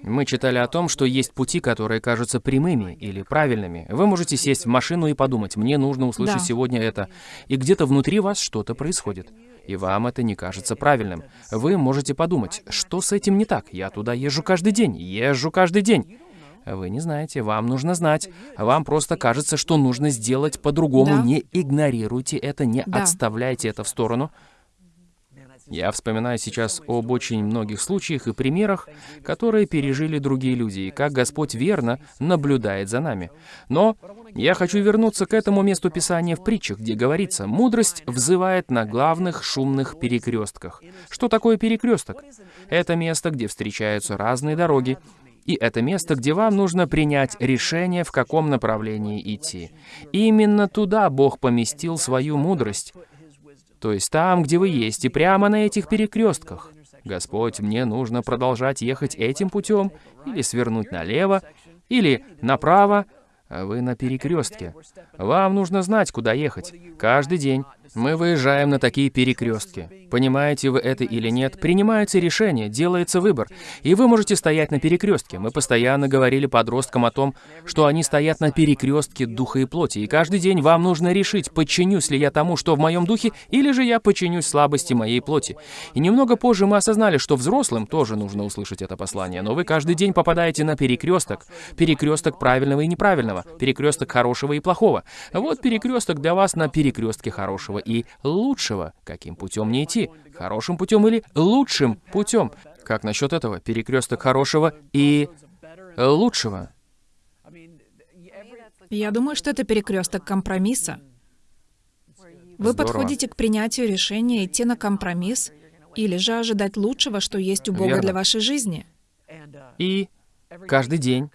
Мы читали о том, что есть пути, которые кажутся прямыми или правильными. Вы можете сесть в машину и подумать, мне нужно услышать да. сегодня это. И где-то внутри вас что-то происходит. И вам это не кажется правильным. Вы можете подумать, что с этим не так? Я туда езжу каждый день, езжу каждый день. Вы не знаете, вам нужно знать. Вам просто кажется, что нужно сделать по-другому. Да. Не игнорируйте это, не Да. отставляйте это в сторону. Я вспоминаю сейчас об очень многих случаях и примерах, которые пережили другие люди, и как Господь верно наблюдает за нами. Но я хочу вернуться к этому месту Писания в притчах, где говорится, «Мудрость взывает на главных шумных перекрестках». Что такое перекресток? Это место, где встречаются разные дороги, и это место, где вам нужно принять решение, в каком направлении идти. Именно туда Бог поместил свою мудрость, то есть там, где вы есть, и прямо на этих перекрестках. Господь, мне нужно продолжать ехать этим путем, или свернуть налево, или направо. а вы на перекрестке. Вам нужно знать, куда ехать. Каждый день мы выезжаем на такие перекрестки. Понимаете вы это или нет, принимается решение, делается выбор. И вы можете стоять на перекрестке. Мы постоянно говорили подросткам о том, что они стоят на перекрестке духа и плоти. И каждый день вам нужно решить, подчинюсь ли я тому, что в моем духе, или же я подчинюсь слабости моей плоти. И немного позже мы осознали, что взрослым тоже нужно услышать это послание. Но вы каждый день попадаете на перекресток. Перекресток правильного и неправильного. Перекресток хорошего и плохого. Вот перекресток для вас на перекрестке хорошего и лучшего. Каким путем мне идти? Хорошим путем или лучшим путем? Как насчет этого? Перекресток хорошего и лучшего. Я думаю, что это перекресток компромисса. Вы Здорово. подходите к принятию решения идти на компромисс или же ожидать лучшего, что есть у Бога Верно. для вашей жизни. И каждый день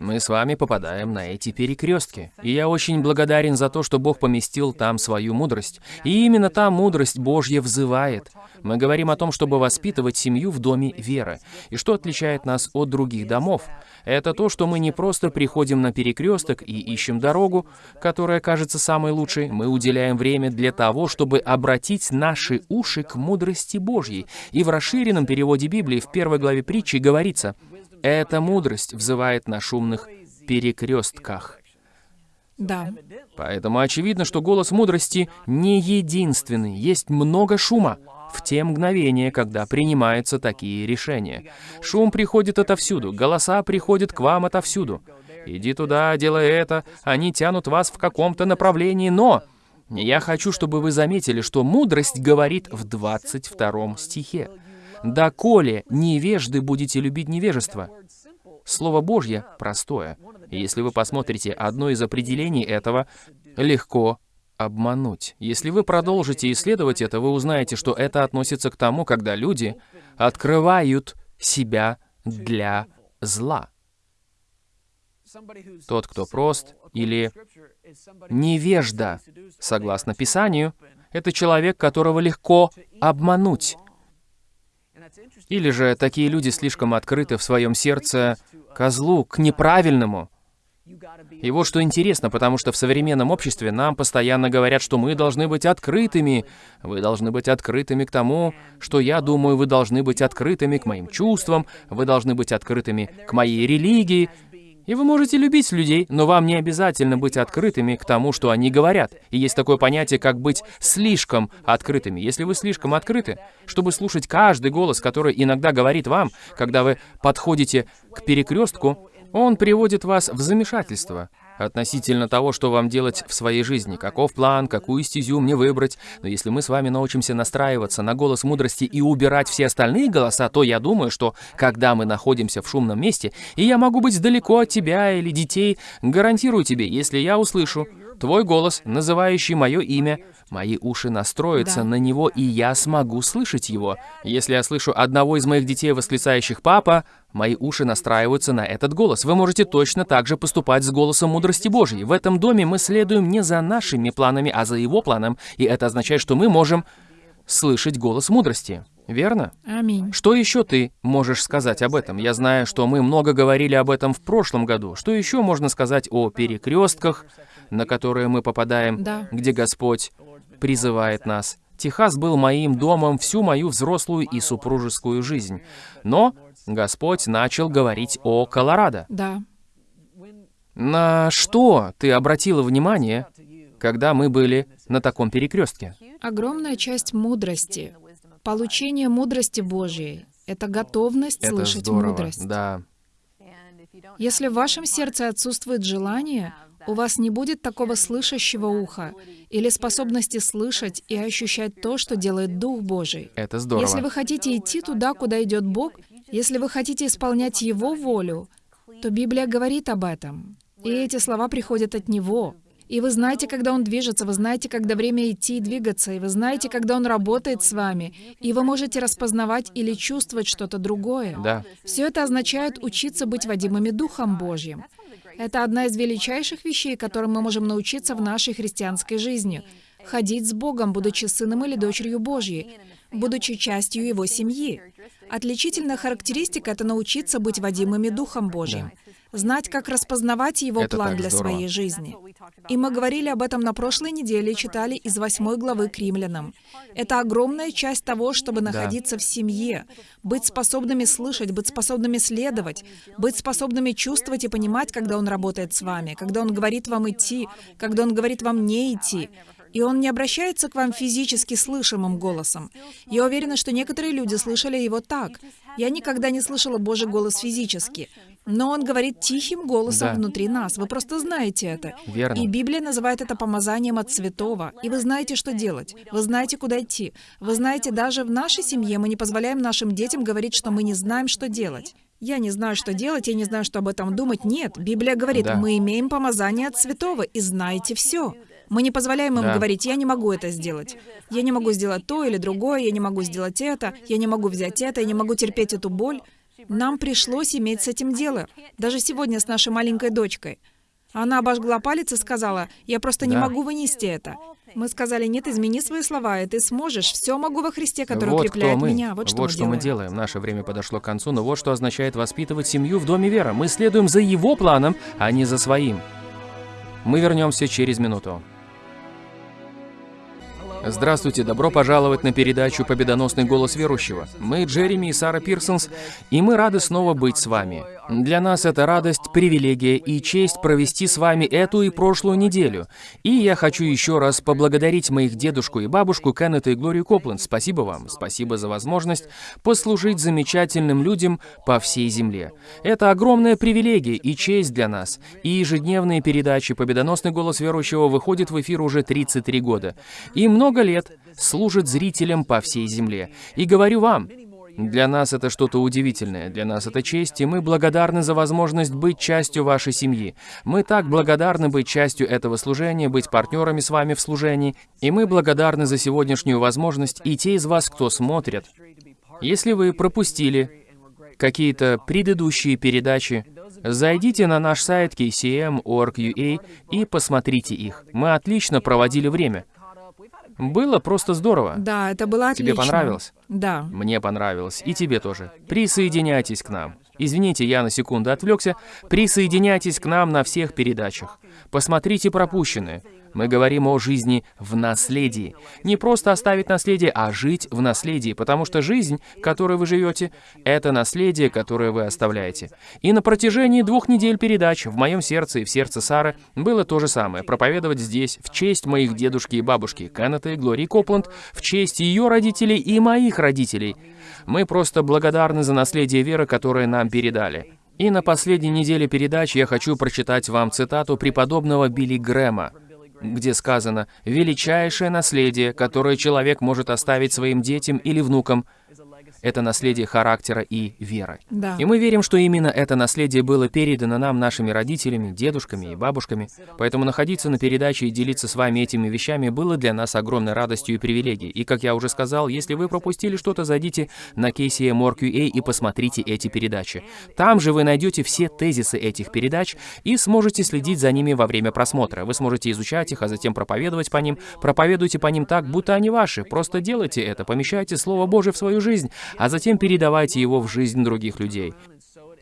мы с вами попадаем на эти перекрестки. И я очень благодарен за то, что Бог поместил там свою мудрость. И именно та мудрость Божья взывает. Мы говорим о том, чтобы воспитывать семью в доме веры. И что отличает нас от других домов? Это то, что мы не просто приходим на перекресток и ищем дорогу, которая кажется самой лучшей. Мы уделяем время для того, чтобы обратить наши уши к мудрости Божьей. И в расширенном переводе Библии в первой главе притчи говорится, «Эта мудрость взывает на шумных перекрестках». Да. Поэтому очевидно, что голос мудрости не единственный. Есть много шума в те мгновения, когда принимаются такие решения. Шум приходит отовсюду, голоса приходят к вам отовсюду. Иди туда, делай это, они тянут вас в каком-то направлении, но... Я хочу, чтобы вы заметили, что мудрость говорит в 22 стихе. «Доколе невежды будете любить невежество». Слово Божье простое. Если вы посмотрите одно из определений этого, легко обмануть. Если вы продолжите исследовать это, вы узнаете, что это относится к тому, когда люди открывают себя для зла. Тот, кто прост или невежда, согласно Писанию, это человек, которого легко обмануть. Или же такие люди слишком открыты в своем сердце к злу, к неправильному. И вот что интересно, потому что в современном обществе нам постоянно говорят, что мы должны быть открытыми. Вы должны быть открытыми к тому, что я думаю, вы должны быть открытыми к моим чувствам, вы должны быть открытыми к моей религии. И вы можете любить людей, но вам не обязательно быть открытыми к тому, что они говорят. И есть такое понятие, как быть слишком открытыми. Если вы слишком открыты, чтобы слушать каждый голос, который иногда говорит вам, когда вы подходите к перекрестку, он приводит вас в замешательство относительно того, что вам делать в своей жизни, каков план, какую стезю мне выбрать. Но если мы с вами научимся настраиваться на голос мудрости и убирать все остальные голоса, то я думаю, что когда мы находимся в шумном месте, и я могу быть далеко от тебя или детей, гарантирую тебе, если я услышу твой голос, называющий мое имя, мои уши настроятся Да. на него, и я смогу слышать его. Если я слышу одного из моих детей, восклицающих «папа», мои уши настраиваются на этот голос. Вы можете точно так же поступать с голосом мудрости Божьей. В этом доме мы следуем не за нашими планами, а за его планом, и это означает, что мы можем слышать голос мудрости. Верно? Аминь. Что еще ты можешь сказать об этом? Я знаю, что мы много говорили об этом в прошлом году. Что еще можно сказать о перекрестках, на которые мы попадаем, Да. где Господь призывает нас? Техас был моим домом всю мою взрослую и супружескую жизнь. Но Господь начал говорить о Колорадо. Да. На что ты обратила внимание, когда мы были на таком перекрестке? Огромная часть мудрости, получение мудрости Божьей — это готовность Это слышать здорово. мудрость. Да. Если в вашем сердце отсутствует желание, у вас не будет такого слышащего уха или способности слышать и ощущать то, что делает Дух Божий. Это здорово. Если вы хотите идти туда, куда идет Бог, если вы хотите исполнять Его волю, то Библия говорит об этом. И эти слова приходят от Него. И вы знаете, когда Он движется, вы знаете, когда время идти и двигаться, и вы знаете, когда Он работает с вами, и вы можете распознавать или чувствовать что-то другое. Да. Все это означает учиться быть водимыми Духом Божьим. Это одна из величайших вещей, которым мы можем научиться в нашей христианской жизни. Ходить с Богом, будучи сыном или дочерью Божьей. Будучи частью его семьи. Отличительная характеристика — это научиться быть водимыми Духом Божьим. Знать, как распознавать Его Это план для здорово. своей жизни. И мы говорили об этом на прошлой неделе и читали из восьмой главы к римлянам. Это огромная часть того, чтобы находиться в семье, быть способными слышать, быть способными следовать, быть способными чувствовать и понимать, когда Он работает с вами, когда Он говорит вам идти, когда Он говорит вам не идти. И он не обращается к вам физически слышимым голосом. Я уверена, что некоторые люди слышали его так. Я никогда не слышала Божий голос физически. Но он говорит тихим голосом Да. внутри нас. Вы просто знаете это. Верно. И Библия называет это помазанием от святого. И вы знаете, что делать. Вы знаете, куда идти. Вы знаете, даже в нашей семье мы не позволяем нашим детям говорить, что мы не знаем, что делать. Я не знаю, что делать, я не знаю, что об этом думать. Нет, Библия говорит, Да. мы имеем помазание от святого и знаете все. Мы не позволяем им Да. говорить, я не могу это сделать. Я не могу сделать то или другое, я не могу сделать это, я не могу взять это, я не могу терпеть эту боль. Нам пришлось иметь с этим дело. Даже сегодня с нашей маленькой дочкой. Она обожгла палец и сказала, я просто не Да. могу вынести это. Мы сказали, нет, измени свои слова, и ты сможешь. Все могу во Христе, который вот укрепляет мы. меня. Вот что, мы, мы делаем. делаем. Наше время подошло к концу, но вот что означает воспитывать семью в Доме Вера. Мы следуем за его планом, а не за своим. Мы вернемся через минуту. Здравствуйте, добро пожаловать на передачу «Победоносный голос верующего». Мы Джереми и Сара Пирсонс, и мы рады снова быть с вами. Для нас это радость, привилегия и честь провести с вами эту и прошлую неделю. И я хочу еще раз поблагодарить моих дедушку и бабушку Кеннета и Глорию Копленд. Спасибо вам, спасибо за возможность послужить замечательным людям по всей земле. Это огромная привилегия и честь для нас. И ежедневные передачи «Победоносный голос верующего» выходят в эфир уже 33 года. И много лет служит зрителям по всей земле. И говорю вам, для нас это что-то удивительное, для нас это честь, и мы благодарны за возможность быть частью вашей семьи. Мы так благодарны быть частью этого служения, быть партнерами с вами в служении, и мы благодарны за сегодняшнюю возможность и те из вас, кто смотрит. Если вы пропустили какие-то предыдущие передачи, зайдите на наш сайт kcm.org.ua и посмотрите их. Мы отлично проводили время. Было просто здорово. Да, это было отлично. Тебе понравилось? Да. Мне понравилось. И тебе тоже. Присоединяйтесь к нам. Извините, я на секунду отвлекся. Присоединяйтесь к нам на всех передачах. Посмотрите пропущенные. Мы говорим о жизни в наследии. Не просто оставить наследие, а жить в наследии, потому что жизнь, которой вы живете, это наследие, которое вы оставляете. И на протяжении двух недель передач в моем сердце и в сердце Сары было то же самое. Проповедовать здесь в честь моих дедушки и бабушки, Кеннета и Глории Копланд, в честь ее родителей и моих родителей. Мы просто благодарны за наследие веры, которое нам передали. И на последней неделе передач я хочу прочитать вам цитату преподобного Билли Грэма, где сказано «Величайшее наследие, которое человек может оставить своим детям или внукам, это наследие характера и веры». Да. И мы верим, что именно это наследие было передано нам нашими родителями, дедушками и бабушками. Поэтому находиться на передаче и делиться с вами этими вещами было для нас огромной радостью и привилегией. И, как я уже сказал, если вы пропустили что-то, зайдите на KCM.org.ua и посмотрите эти передачи. Там же вы найдете все тезисы этих передач и сможете следить за ними во время просмотра. Вы сможете изучать их, а затем проповедовать по ним. Проповедуйте по ним так, будто они ваши. Просто делайте это, помещайте Слово Божие в свою жизнь, а затем передавайте его в жизнь других людей.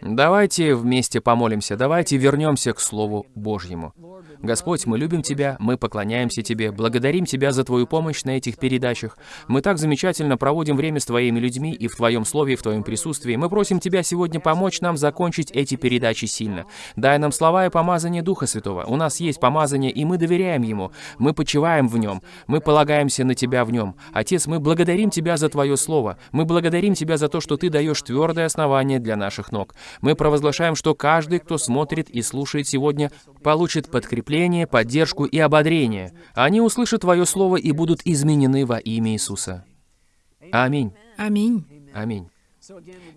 Давайте вместе помолимся, давайте вернемся к Слову Божьему. Господь, мы любим Тебя, мы поклоняемся Тебе, благодарим Тебя за Твою помощь на этих передачах. Мы так замечательно проводим время с Твоими людьми и в Твоем Слове, и в Твоем присутствии. Мы просим Тебя сегодня помочь нам закончить эти передачи сильно. Дай нам слова и помазание Духа Святого. У нас есть помазание, и мы доверяем Ему. Мы почиваем в Нем. Мы полагаемся на Тебя в Нем. Отец, мы благодарим Тебя за Твое Слово. Мы благодарим Тебя за то, что Ты даешь твердое основание для наших ног. Мы провозглашаем, что каждый, кто смотрит и слушает сегодня, получит подкрепление, поддержку и ободрение. Они услышат Твое Слово и будут изменены во имя Иисуса. Аминь. Аминь. Аминь.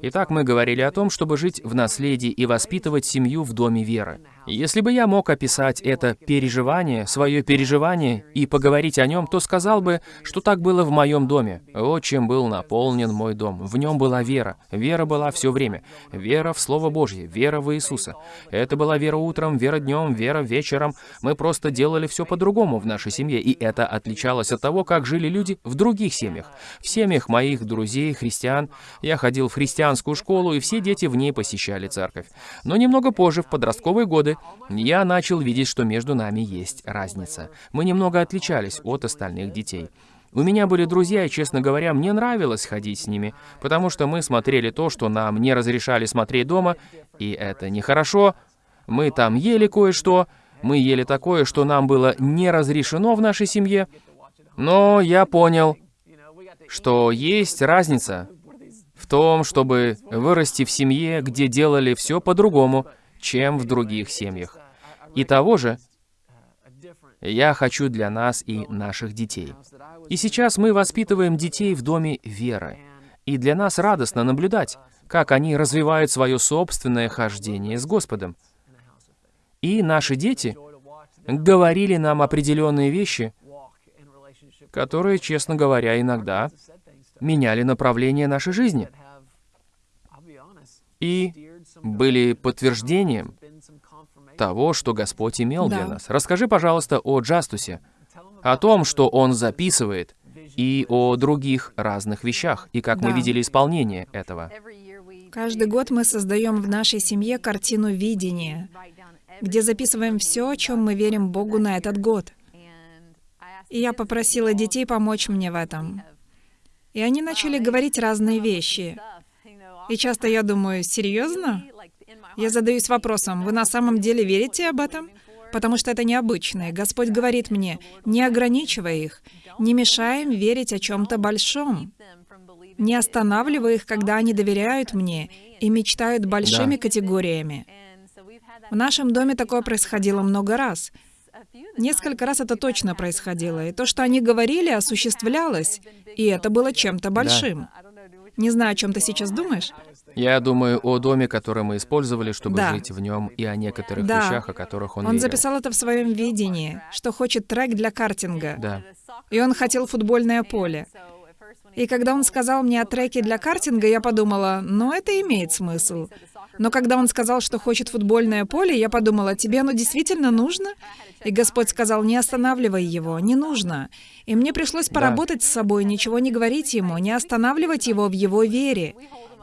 Итак, мы говорили о том, чтобы жить в наследии и воспитывать семью в доме веры. Если бы я мог описать это переживание, свое переживание и поговорить о нем, то сказал бы, что так было в моем доме. Вот чем был наполнен мой дом. В нем была вера. Вера была все время. Вера в Слово Божье, вера в Иисуса. Это была вера утром, вера днем, вера вечером. Мы просто делали все по-другому в нашей семье, и это отличалось от того, как жили люди в других семьях. В семьях моих друзей, христиан. Я ходил в христианскую школу, и все дети в ней посещали церковь. Но немного позже, в подростковые годы, годы, я начал видеть, что между нами есть разница. Мы немного отличались от остальных детей. У меня были друзья, и, честно говоря, мне нравилось ходить с ними, потому что мы смотрели то, что нам не разрешали смотреть дома, и это нехорошо. Мы там ели кое-что, мы ели такое, что нам было не разрешено в нашей семье. Но я понял, что есть разница в том, чтобы вырасти в семье, где делали все по-другому, чем в других семьях. И того же я хочу для нас и наших детей. И сейчас мы воспитываем детей в доме веры. И для нас радостно наблюдать, как они развивают свое собственное хождение с Господом. И наши дети говорили нам определенные вещи, которые, честно говоря, иногда меняли направление нашей жизни. И были подтверждением того, что Господь имел да. для нас. Расскажи, пожалуйста, о Джастусе, о том, что он записывает, и о других разных вещах, и как да. мы видели исполнение этого. Каждый год мы создаем в нашей семье картину видения, где записываем все, о чем мы верим Богу на этот год. И я попросила детей помочь мне в этом. И они начали говорить разные вещи. И часто я думаю, серьезно? Я задаюсь вопросом, вы на самом деле верите об этом? Потому что это необычное. Господь говорит мне, не ограничивай их, не мешай им верить о чем-то большом. Не останавливай их, когда они доверяют мне и мечтают большими да. категориями. В нашем доме такое происходило много раз. Несколько раз это точно происходило, и то, что они говорили, осуществлялось, и это было чем-то большим. Да. Не знаю, о чем ты сейчас думаешь. Я думаю о доме, который мы использовали, чтобы да. жить в нем, и о некоторых да. вещах, о которых он Он верил. записал это в своем видении, что хочет трек для картинга. Да. И он хотел футбольное поле. И когда он сказал мне о треке для картинга, я подумала, ну это имеет смысл. Но когда он сказал, что хочет футбольное поле, я подумала, тебе оно действительно нужно? И Господь сказал, не останавливай его, не нужно. И мне пришлось поработать да. с собой, ничего не говорить ему, не останавливать его в его вере.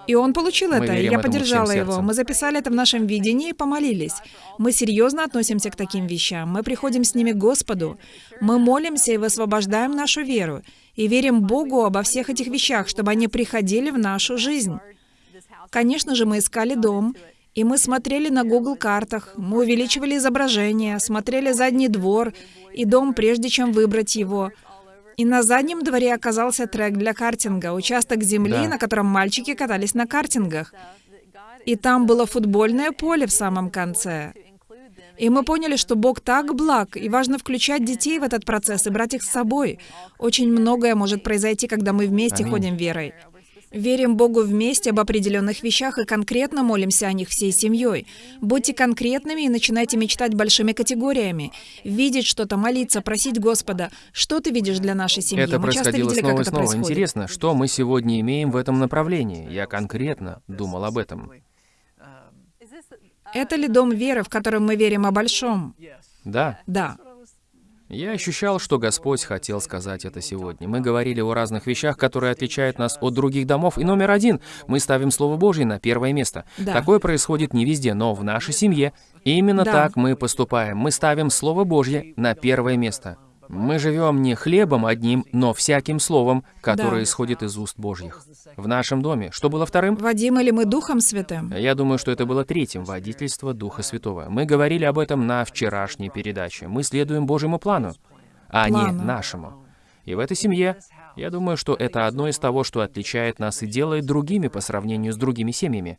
И он получил это, и я поддержала его. Мы записали это в нашем видении и помолились. Мы серьезно относимся к таким вещам. Мы приходим с ними к Господу. Мы молимся и высвобождаем нашу веру. И верим Богу обо всех этих вещах, чтобы они приходили в нашу жизнь. Конечно же, мы искали дом, и мы смотрели на Google картах, мы увеличивали изображение, смотрели задний двор и дом, прежде чем выбрать его. И на заднем дворе оказался трек для картинга, участок земли, да. на котором мальчики катались на картингах. И там было футбольное поле в самом конце. И мы поняли, что Бог так благ, и важно включать детей в этот процесс и брать их с собой. Очень многое может произойти, когда мы вместе Аминь. ходим верой. Верим Богу вместе об определенных вещах и конкретно молимся о них всей семьей. Будьте конкретными и начинайте мечтать большими категориями. Видеть что-то, молиться, просить Господа. Что ты видишь для нашей семьи? Это мы происходило видели, снова и снова. Происходит. Интересно, что мы сегодня имеем в этом направлении? Я конкретно думал об этом. Это ли дом веры, в котором мы верим о большом? Да. Да. Я ощущал, что Господь хотел сказать это сегодня. Мы говорили о разных вещах, которые отличают нас от других домов. И номер один, мы ставим Слово Божье на первое место. Да. Такое происходит не везде, но в нашей семье именно да. так мы поступаем. Мы ставим Слово Божье на первое место. Мы живем не хлебом одним, но всяким словом, которое да. исходит из уст Божьих. В нашем доме. Что было вторым? Водим ли мы Духом Святым? Я думаю, что это было третьим, водительство Духа Святого. Мы говорили об этом на вчерашней передаче. Мы следуем Божьему плану, а плану. не нашему. И в этой семье, я думаю, что это одно из того, что отличает нас и делает другими по сравнению с другими семьями.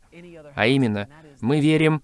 А именно, мы верим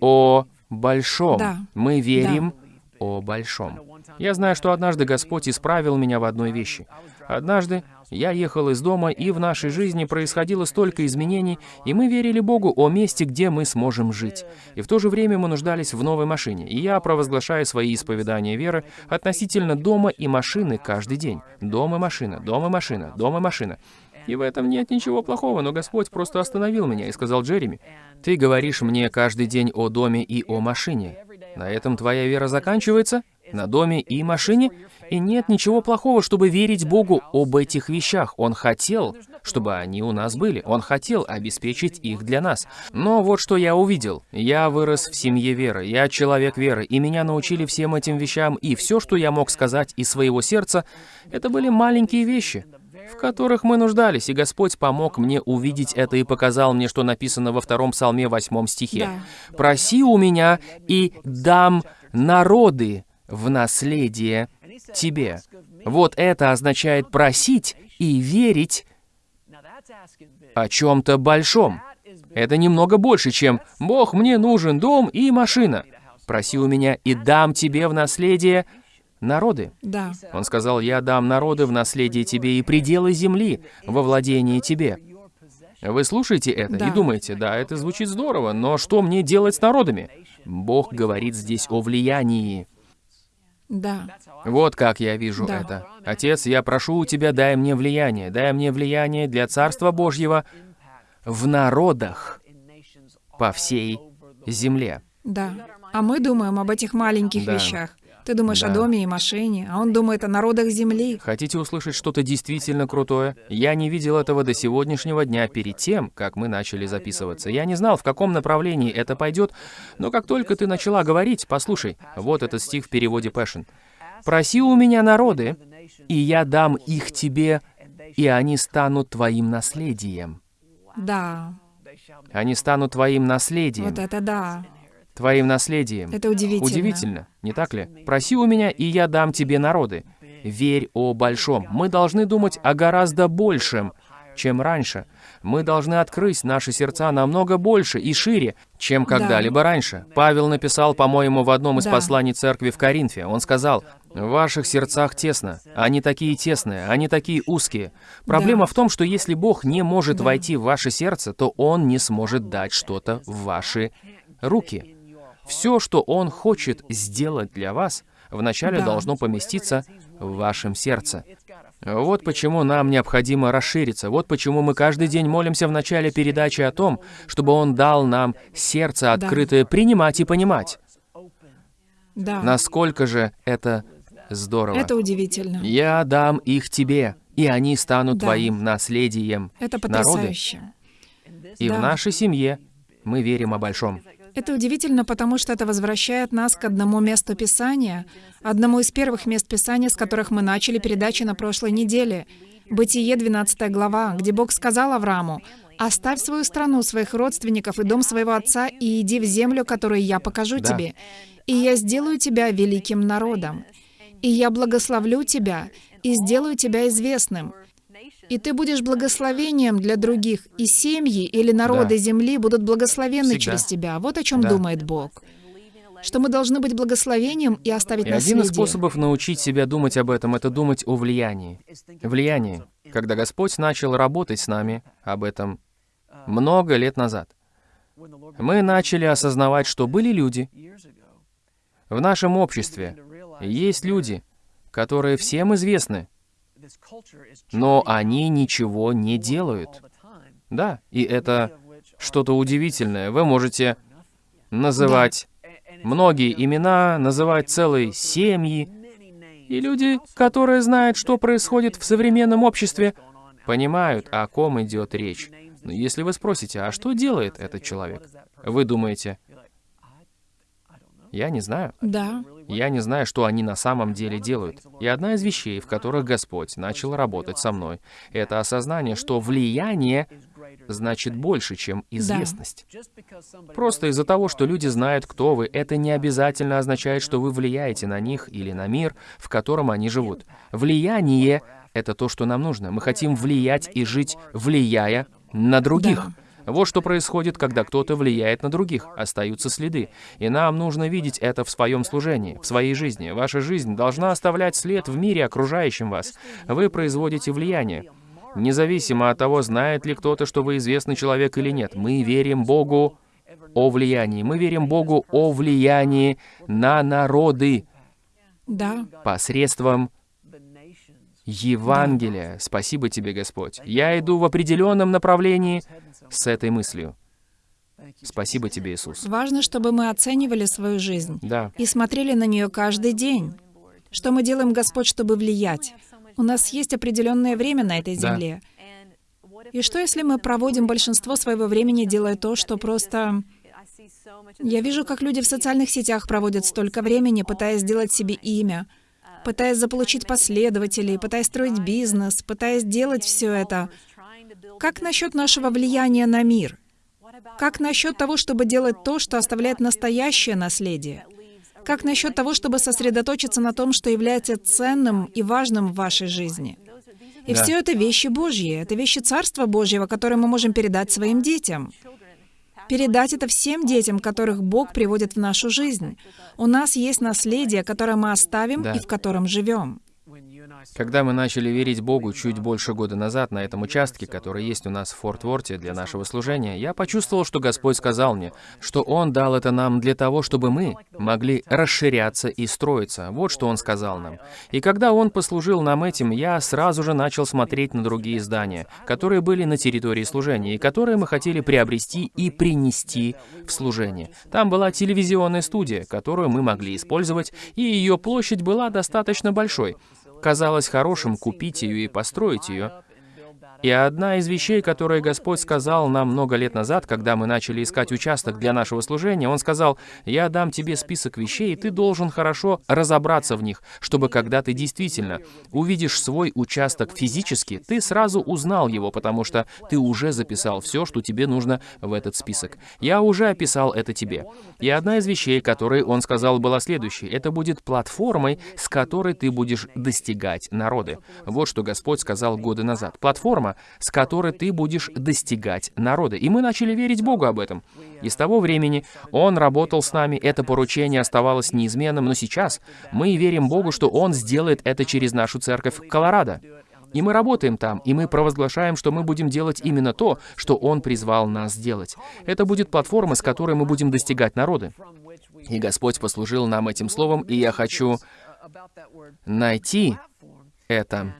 о большом. Да. Мы верим да о большом. Я знаю, что однажды Господь исправил меня в одной вещи. Однажды Я ехал из дома, и в нашей жизни происходило столько изменений, и мы верили Богу о месте, где мы сможем жить. И в то же время мы нуждались в новой машине, и я провозглашаю свои исповедания веры относительно дома и машины каждый день. Дом и машина, дом и машина, дом и машина. И в этом нет ничего плохого, но Господь просто остановил меня и сказал Джереми, «Ты говоришь мне каждый день о доме и о машине. На этом твоя вера заканчивается? На доме и машине? И нет ничего плохого, чтобы верить Богу об этих вещах. Он хотел, чтобы они у нас были. Он хотел обеспечить их для нас. Но вот что я увидел. Я вырос в семье веры. Я человек веры. И меня научили всем этим вещам. И все, что я мог сказать из своего сердца, это были маленькие вещи в которых мы нуждались, и Господь помог мне увидеть это и показал мне, что написано во втором псалме, восьмом стихе. Да. «Проси у меня, и дам народы в наследие тебе». Вот это означает просить и верить о чем-то большом. Это немного больше, чем «Бог, мне нужен дом и машина». «Проси у меня, и дам тебе в наследие народы». Да. Он сказал, «Я дам народы в наследие тебе и пределы земли во владение тебе». Вы слушаете это Да. и думаете, да, это звучит здорово, но что мне делать с народами? Бог говорит здесь о влиянии. Да. Вот как я вижу Да. это. Отец, я прошу у Тебя, дай мне влияние, дай мне влияние для Царства Божьего в народах по всей земле. Да. А мы думаем об этих маленьких Да. вещах. Ты думаешь Да. о доме и машине, а он думает о народах земли. Хотите услышать что-то действительно крутое? Я не видел этого до сегодняшнего дня перед тем, как мы начали записываться. Я не знал, в каком направлении это пойдет, но как только ты начала говорить, послушай, вот этот стих в переводе Passion. «Проси у меня народы, и я дам их тебе, и они станут твоим наследием». Да. Они станут твоим наследием. Вот это да. Твоим наследием. Это удивительно. Удивительно, не так ли? Проси у меня, и я дам тебе народы. Верь о большом. Мы должны думать о гораздо большем, чем раньше. Мы должны открыть наши сердца намного больше и шире, чем когда-либо раньше. Павел написал, по-моему, в одном из Да. посланий церкви в Коринфе. Он сказал, «В ваших сердцах тесно. Они такие тесные, они такие узкие. Проблема Да. в том, что если Бог не может Да. войти в ваше сердце, то Он не сможет дать что-то в ваши руки. Все, что Он хочет сделать для вас, вначале должно поместиться в вашем сердце. Вот почему нам необходимо расшириться. Вот почему мы каждый день молимся в начале передачи о том, чтобы Он дал нам сердце Да. открытое принимать и понимать. Да. Насколько же это здорово. Это удивительно. «Я дам их тебе, и они станут Да. твоим наследием». Это Народы. потрясающе. И Да. в нашей семье мы верим о большом. Это удивительно, потому что это возвращает нас к одному месту Писания, одному из первых мест Писания, с которых мы начали передачи на прошлой неделе. Бытие, 12 глава, где Бог сказал Аврааму, «Оставь свою страну, своих родственников и дом своего отца, и иди в землю, которую я покажу Да. тебе, и я сделаю тебя великим народом, и я благословлю тебя, и сделаю тебя известным, и ты будешь благословением для других, и семьи или народы Да. земли будут благословенны Всегда. через тебя. Вот о чем Да. думает Бог. Что мы должны быть благословением и оставить И наследие. один из способов научить себя думать об этом — это думать о влиянии. Влиянии. Когда Господь начал работать с нами об этом много лет назад, мы начали осознавать, что были люди в нашем обществе, есть люди, которые всем известны, но они ничего не делают. Да, и это что-то удивительное. Вы можете называть многие имена, называть целые семьи. И люди, которые знают, что происходит в современном обществе, понимают, о ком идет речь. Но если вы спросите, а что делает этот человек? Вы думаете, я не знаю. Да, Я не знаю, что они на самом деле делают. И одна из вещей, в которых Господь начал работать со мной, это осознание, что влияние значит больше, чем известность. Просто из-за того, что люди знают, кто вы, это не обязательно означает, что вы влияете на них или на мир, в котором они живут. Влияние — это то, что нам нужно. Мы хотим влиять и жить, влияя на других. Да. Вот что происходит, когда кто-то влияет на других. Остаются следы. И нам нужно видеть это в своем служении, в своей жизни. Ваша жизнь должна оставлять след в мире, окружающем вас. Вы производите влияние. Независимо от того, знает ли кто-то, что вы известный человек или нет, мы верим Богу о влиянии. Мы верим Богу о влиянии на народы Да. посредством Евангелия. Спасибо тебе, Господь. Я иду в определенном направлении с этой мыслью. Спасибо тебе, Иисус. Важно, чтобы мы оценивали свою жизнь Да. и смотрели на нее каждый день. Что мы делаем, Господь, чтобы влиять? У нас есть определенное время на этой Да. земле. И что, если мы проводим большинство своего времени, делая то, что просто... Я вижу, как люди в социальных сетях проводят столько времени, пытаясь сделать себе имя, пытаясь заполучить последователей, пытаясь строить бизнес, пытаясь делать все это. Как насчет нашего влияния на мир? Как насчет того, чтобы делать то, что оставляет настоящее наследие? Как насчет того, чтобы сосредоточиться на том, что является ценным и важным в вашей жизни? И Да. все это вещи Божьи, это вещи Царства Божьего, которые мы можем передать своим детям. Передать это всем детям, которых Бог приводит в нашу жизнь. У нас есть наследие, которое мы оставим Да. и в котором живем. Когда мы начали верить Богу чуть больше года назад на этом участке, который есть у нас в Форт Ворте для нашего служения, я почувствовал, что Господь сказал мне, что Он дал это нам для того, чтобы мы могли расширяться и строиться. Вот что Он сказал нам. И когда Он послужил нам этим, я сразу же начал смотреть на другие здания, которые были на территории служения, и которые мы хотели приобрести и принести в служение. Там была телевизионная студия, которую мы могли использовать, и ее площадь была достаточно большой. Казалось хорошим купить ее и построить ее. И одна из вещей, которые Господь сказал нам много лет назад, когда мы начали искать участок для нашего служения, Он сказал, «Я дам тебе список вещей, и ты должен хорошо разобраться в них, чтобы когда ты действительно увидишь свой участок физически, ты сразу узнал его, потому что ты уже записал все, что тебе нужно в этот список. Я уже описал это тебе. И одна из вещей, которые Он сказал, была следующей. Это будет платформой, с которой ты будешь достигать народы. Вот что Господь сказал годы назад. Платформа, с которой ты будешь достигать народы. И мы начали верить Богу об этом. И с того времени Он работал с нами, это поручение оставалось неизменным, но сейчас мы верим Богу, что Он сделает это через нашу церковь в Колорадо. И мы работаем там, и мы провозглашаем, что мы будем делать именно то, что Он призвал нас делать. Это будет платформа, с которой мы будем достигать народы. И Господь послужил нам этим словом, и я хочу найти это.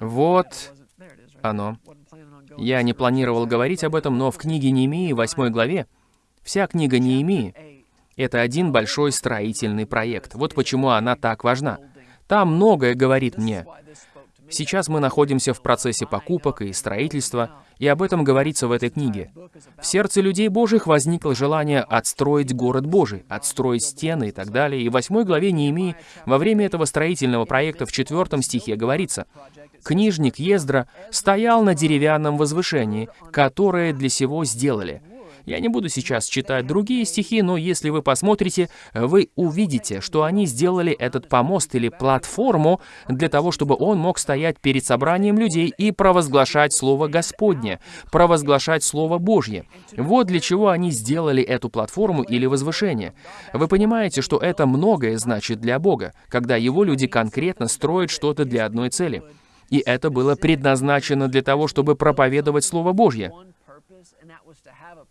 Вот оно. Я не планировал говорить об этом, но в книге Неемии, 8 главе, вся книга Неемии — это один большой строительный проект. Вот почему она так важна. Там многое говорит мне. Сейчас мы находимся в процессе покупок и строительства, и об этом говорится в этой книге. В сердце людей Божьих возникло желание отстроить город Божий, отстроить стены и так далее. И в восьмой главе Неемии во время этого строительного проекта в четвертом стихе говорится, «Книжник Ездра стоял на деревянном возвышении, которое для сего сделали». Я не буду сейчас читать другие стихи, но если вы посмотрите, вы увидите, что они сделали этот помост или платформу для того, чтобы он мог стоять перед собранием людей и провозглашать Слово Господне, провозглашать Слово Божье. Вот для чего они сделали эту платформу или возвышение. Вы понимаете, что это многое значит для Бога, когда Его люди конкретно строят что-то для одной цели. И это было предназначено для того, чтобы проповедовать Слово Божье.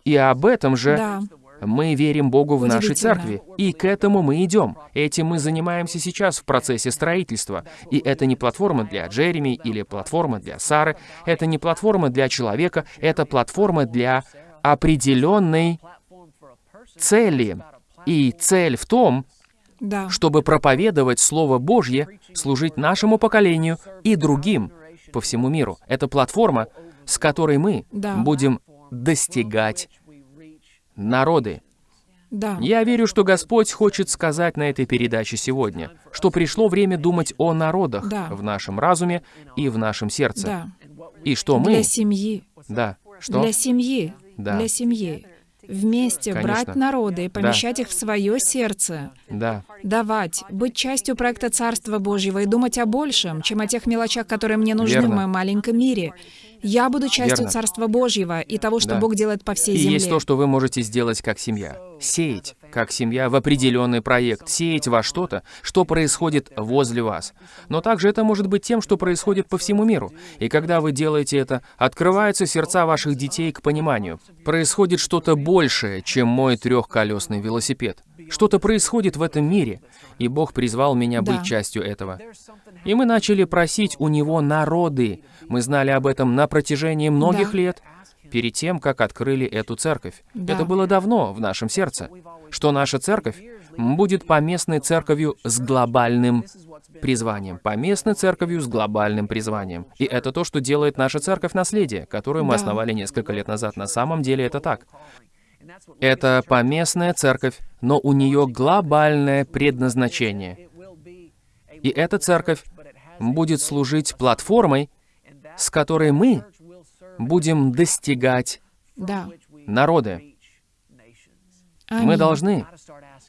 И об этом же Да. мы верим Богу в нашей церкви, и к этому мы идем. Этим мы занимаемся сейчас в процессе строительства. И это не платформа для Джереми или платформа для Сары, это не платформа для человека, это платформа для определенной цели. И цель в том, Да. чтобы проповедовать Слово Божье, служить нашему поколению и другим по всему миру. Это платформа, с которой мы Да. будем достигать народы. Да. Я верю, что Господь хочет сказать на этой передаче сегодня, что пришло время думать о народах Да. в нашем разуме и в нашем сердце. Да. И что мы... Для семьи. Да. Что? Для семьи. Да. Для семьи. Вместе Конечно. брать народы и помещать их в свое сердце. Да. Давать, быть частью проекта Царства Божьего и думать о большем, чем о тех мелочах, которые мне нужны Верно. в моем маленьком мире. Я буду частью Верно. Царства Божьего и того, что Да. Бог делает по всей И земле. есть то, что вы можете сделать как семья. сеять, как семья, в определенный проект, сеять во что-то, что происходит возле вас. Но также это может быть тем, что происходит по всему миру. И когда вы делаете это, открываются сердца ваших детей к пониманию. Происходит что-то большее, чем мой трехколесный велосипед. Что-то происходит в этом мире, и Бог призвал меня быть Да. частью этого. И мы начали просить у Него народы. Мы знали об этом на протяжении многих Да. лет, перед тем, как открыли эту церковь. Да. Это было давно в нашем сердце, что наша церковь будет поместной церковью с глобальным призванием. Поместной церковью с глобальным призванием. И это то, что делает наша церковь наследие, которую мы Да. основали несколько лет назад. На самом деле это так. Это поместная церковь, но у нее глобальное предназначение. И эта церковь будет служить платформой, с которой мы будем достигать Да. народы. Мы Аминь. должны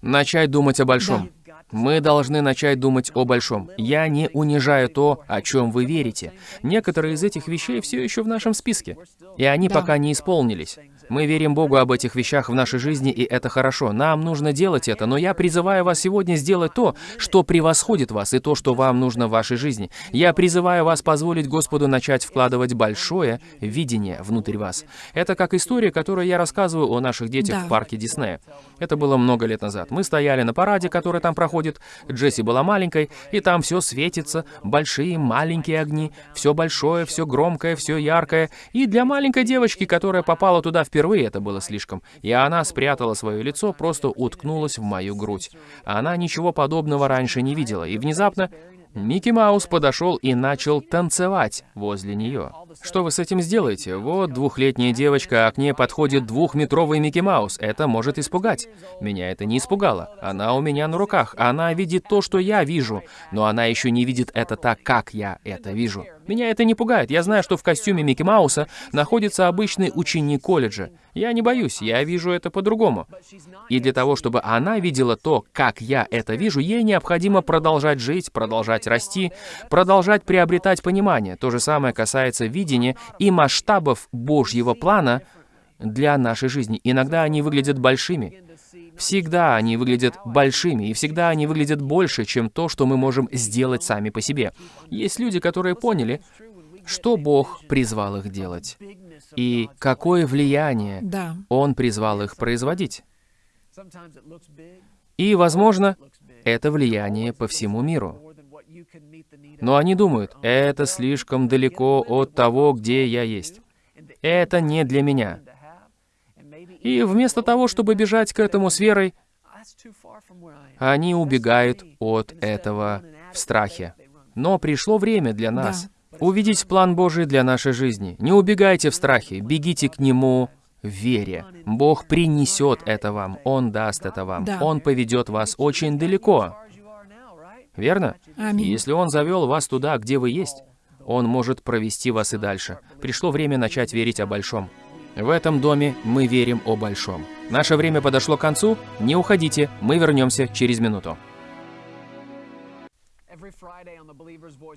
начать думать о большом. Мы должны начать думать о большом. Я не унижаю то, о чем вы верите. Некоторые из этих вещей все еще в нашем списке, и они Да. пока не исполнились. Мы верим Богу об этих вещах в нашей жизни, и это хорошо. Нам нужно делать это, но я призываю вас сегодня сделать то, что превосходит вас, и то, что вам нужно в вашей жизни. Я призываю вас позволить Господу начать вкладывать большое видение внутрь вас. Это как история, которую я рассказываю о наших детях Да. в парке Диснея. Это было много лет назад. Мы стояли на параде, который там проходит. Джесси была маленькой, и там все светится, большие, маленькие огни, все большое, все громкое, все яркое. И для маленькой девочки, которая попала туда впервые, это было слишком. И она спрятала свое лицо, просто уткнулась в мою грудь. Она ничего подобного раньше не видела, и внезапно Микки Маус подошел и начал танцевать возле нее. Что вы с этим сделаете? Вот двухлетняя девочка, а к ней подходит двухметровый Микки Маус. Это может испугать. Меня это не испугало. Она у меня на руках. Она видит то, что я вижу, но она еще не видит это так, как я это вижу. Меня это не пугает. Я знаю, что в костюме Микки Мауса находится обычный ученик колледжа. Я не боюсь, я вижу это по-другому. И для того, чтобы она видела то, как я это вижу, ей необходимо продолжать жить, продолжать расти, продолжать приобретать понимание. То же самое касается видения и масштабов Божьего плана для нашей жизни. Иногда они выглядят большими. Всегда они выглядят большими, и всегда они выглядят больше, чем то, что мы можем сделать сами по себе. Есть люди, которые поняли, что Бог призвал их делать, и какое влияние Да. Он призвал их производить. И, возможно, это влияние по всему миру. Но они думают, это слишком далеко от того, где я есть. Это не для меня. И вместо того, чтобы бежать к этому с верой, они убегают от этого в страхе. Но пришло время для нас увидеть план Божий для нашей жизни. Не убегайте в страхе, бегите к Нему в вере. Бог принесет это вам, Он даст это вам, Да. Он поведет вас очень далеко. Верно? Аминь. Если Он завел вас туда, где вы есть, Он может провести вас и дальше. Пришло время начать верить о большом. В этом доме мы верим о большом. Наше время подошло к концу. Не уходите, мы вернемся через минуту.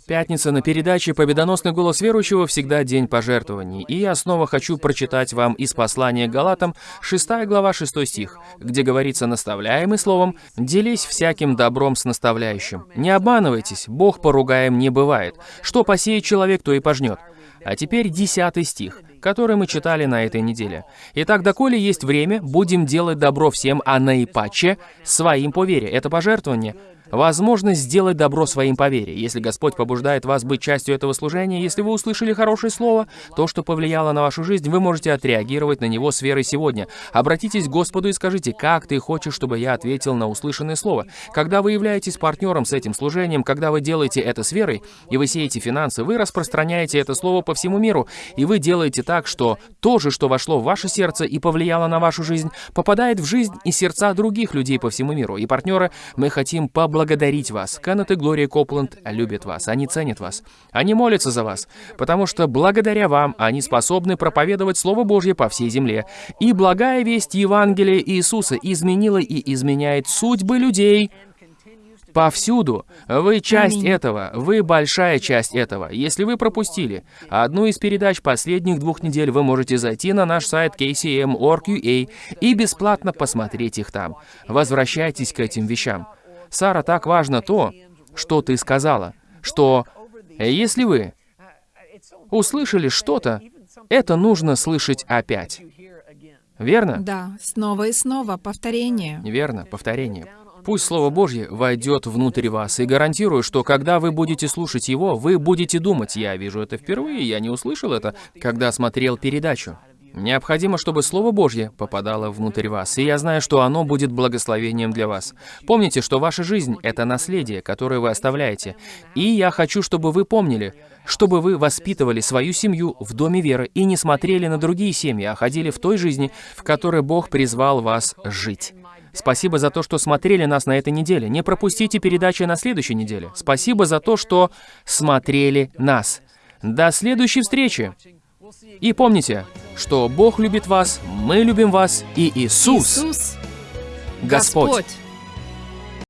Пятница на передаче «Победоносный голос верующего» всегда день пожертвований. И я снова хочу прочитать вам из послания Галатам, 6 глава, 6 стих, где говорится наставляемый словом «Делись всяким добром с наставляющим». Не обманывайтесь, Бог поругаем не бывает. Что посеет человек, то и пожнет. А теперь десятый стих, который мы читали на этой неделе. «Итак, доколе есть время, будем делать добро всем, а наипаче своим по вере». Это пожертвование. Возможность сделать добро своим по вере. Если Господь побуждает вас быть частью этого служения, если вы услышали хорошее слово, то, что повлияло на вашу жизнь, вы можете отреагировать на него с верой сегодня. Обратитесь к Господу и скажите, как ты хочешь, чтобы я ответил на услышанное слово. Когда вы являетесь партнером с этим служением, когда вы делаете это с верой, и вы сеете финансы, вы распространяете это слово по всему миру, и вы делаете так, что то же, что вошло в ваше сердце и повлияло на вашу жизнь, попадает в жизнь и сердца других людей по всему миру. И, партнеры, мы хотим поблагодарить вас. Кеннет и Глория Копланд любят вас, они ценят вас. Они молятся за вас, потому что благодаря вам они способны проповедовать Слово Божье по всей земле. И благая весть Евангелия Иисуса изменила и изменяет судьбы людей Повсюду. Вы часть этого. Вы большая часть этого. Если вы пропустили одну из передач последних двух недель, вы можете зайти на наш сайт kcm.org.ua и бесплатно посмотреть их там. Возвращайтесь к этим вещам. Сара, так важно то, что ты сказала, что если вы услышали что-то, это нужно слышать опять. Верно? Да, снова и снова повторение. Верно, повторение. Пусть Слово Божье войдет внутрь вас, и гарантирую, что когда вы будете слушать его, вы будете думать, я вижу это впервые, я не услышал это, когда смотрел передачу. Необходимо, чтобы Слово Божье попадало внутрь вас, и я знаю, что оно будет благословением для вас. Помните, что ваша жизнь — это наследие, которое вы оставляете. И я хочу, чтобы вы помнили, чтобы вы воспитывали свою семью в Доме веры и не смотрели на другие семьи, а ходили в той жизни, в которой Бог призвал вас жить. Спасибо за то, что смотрели нас на этой неделе. Не пропустите передачи на следующей неделе. Спасибо за то, что смотрели нас. До следующей встречи. И помните, что Бог любит вас, мы любим вас, и Иисус, Иисус, Господь. Господь.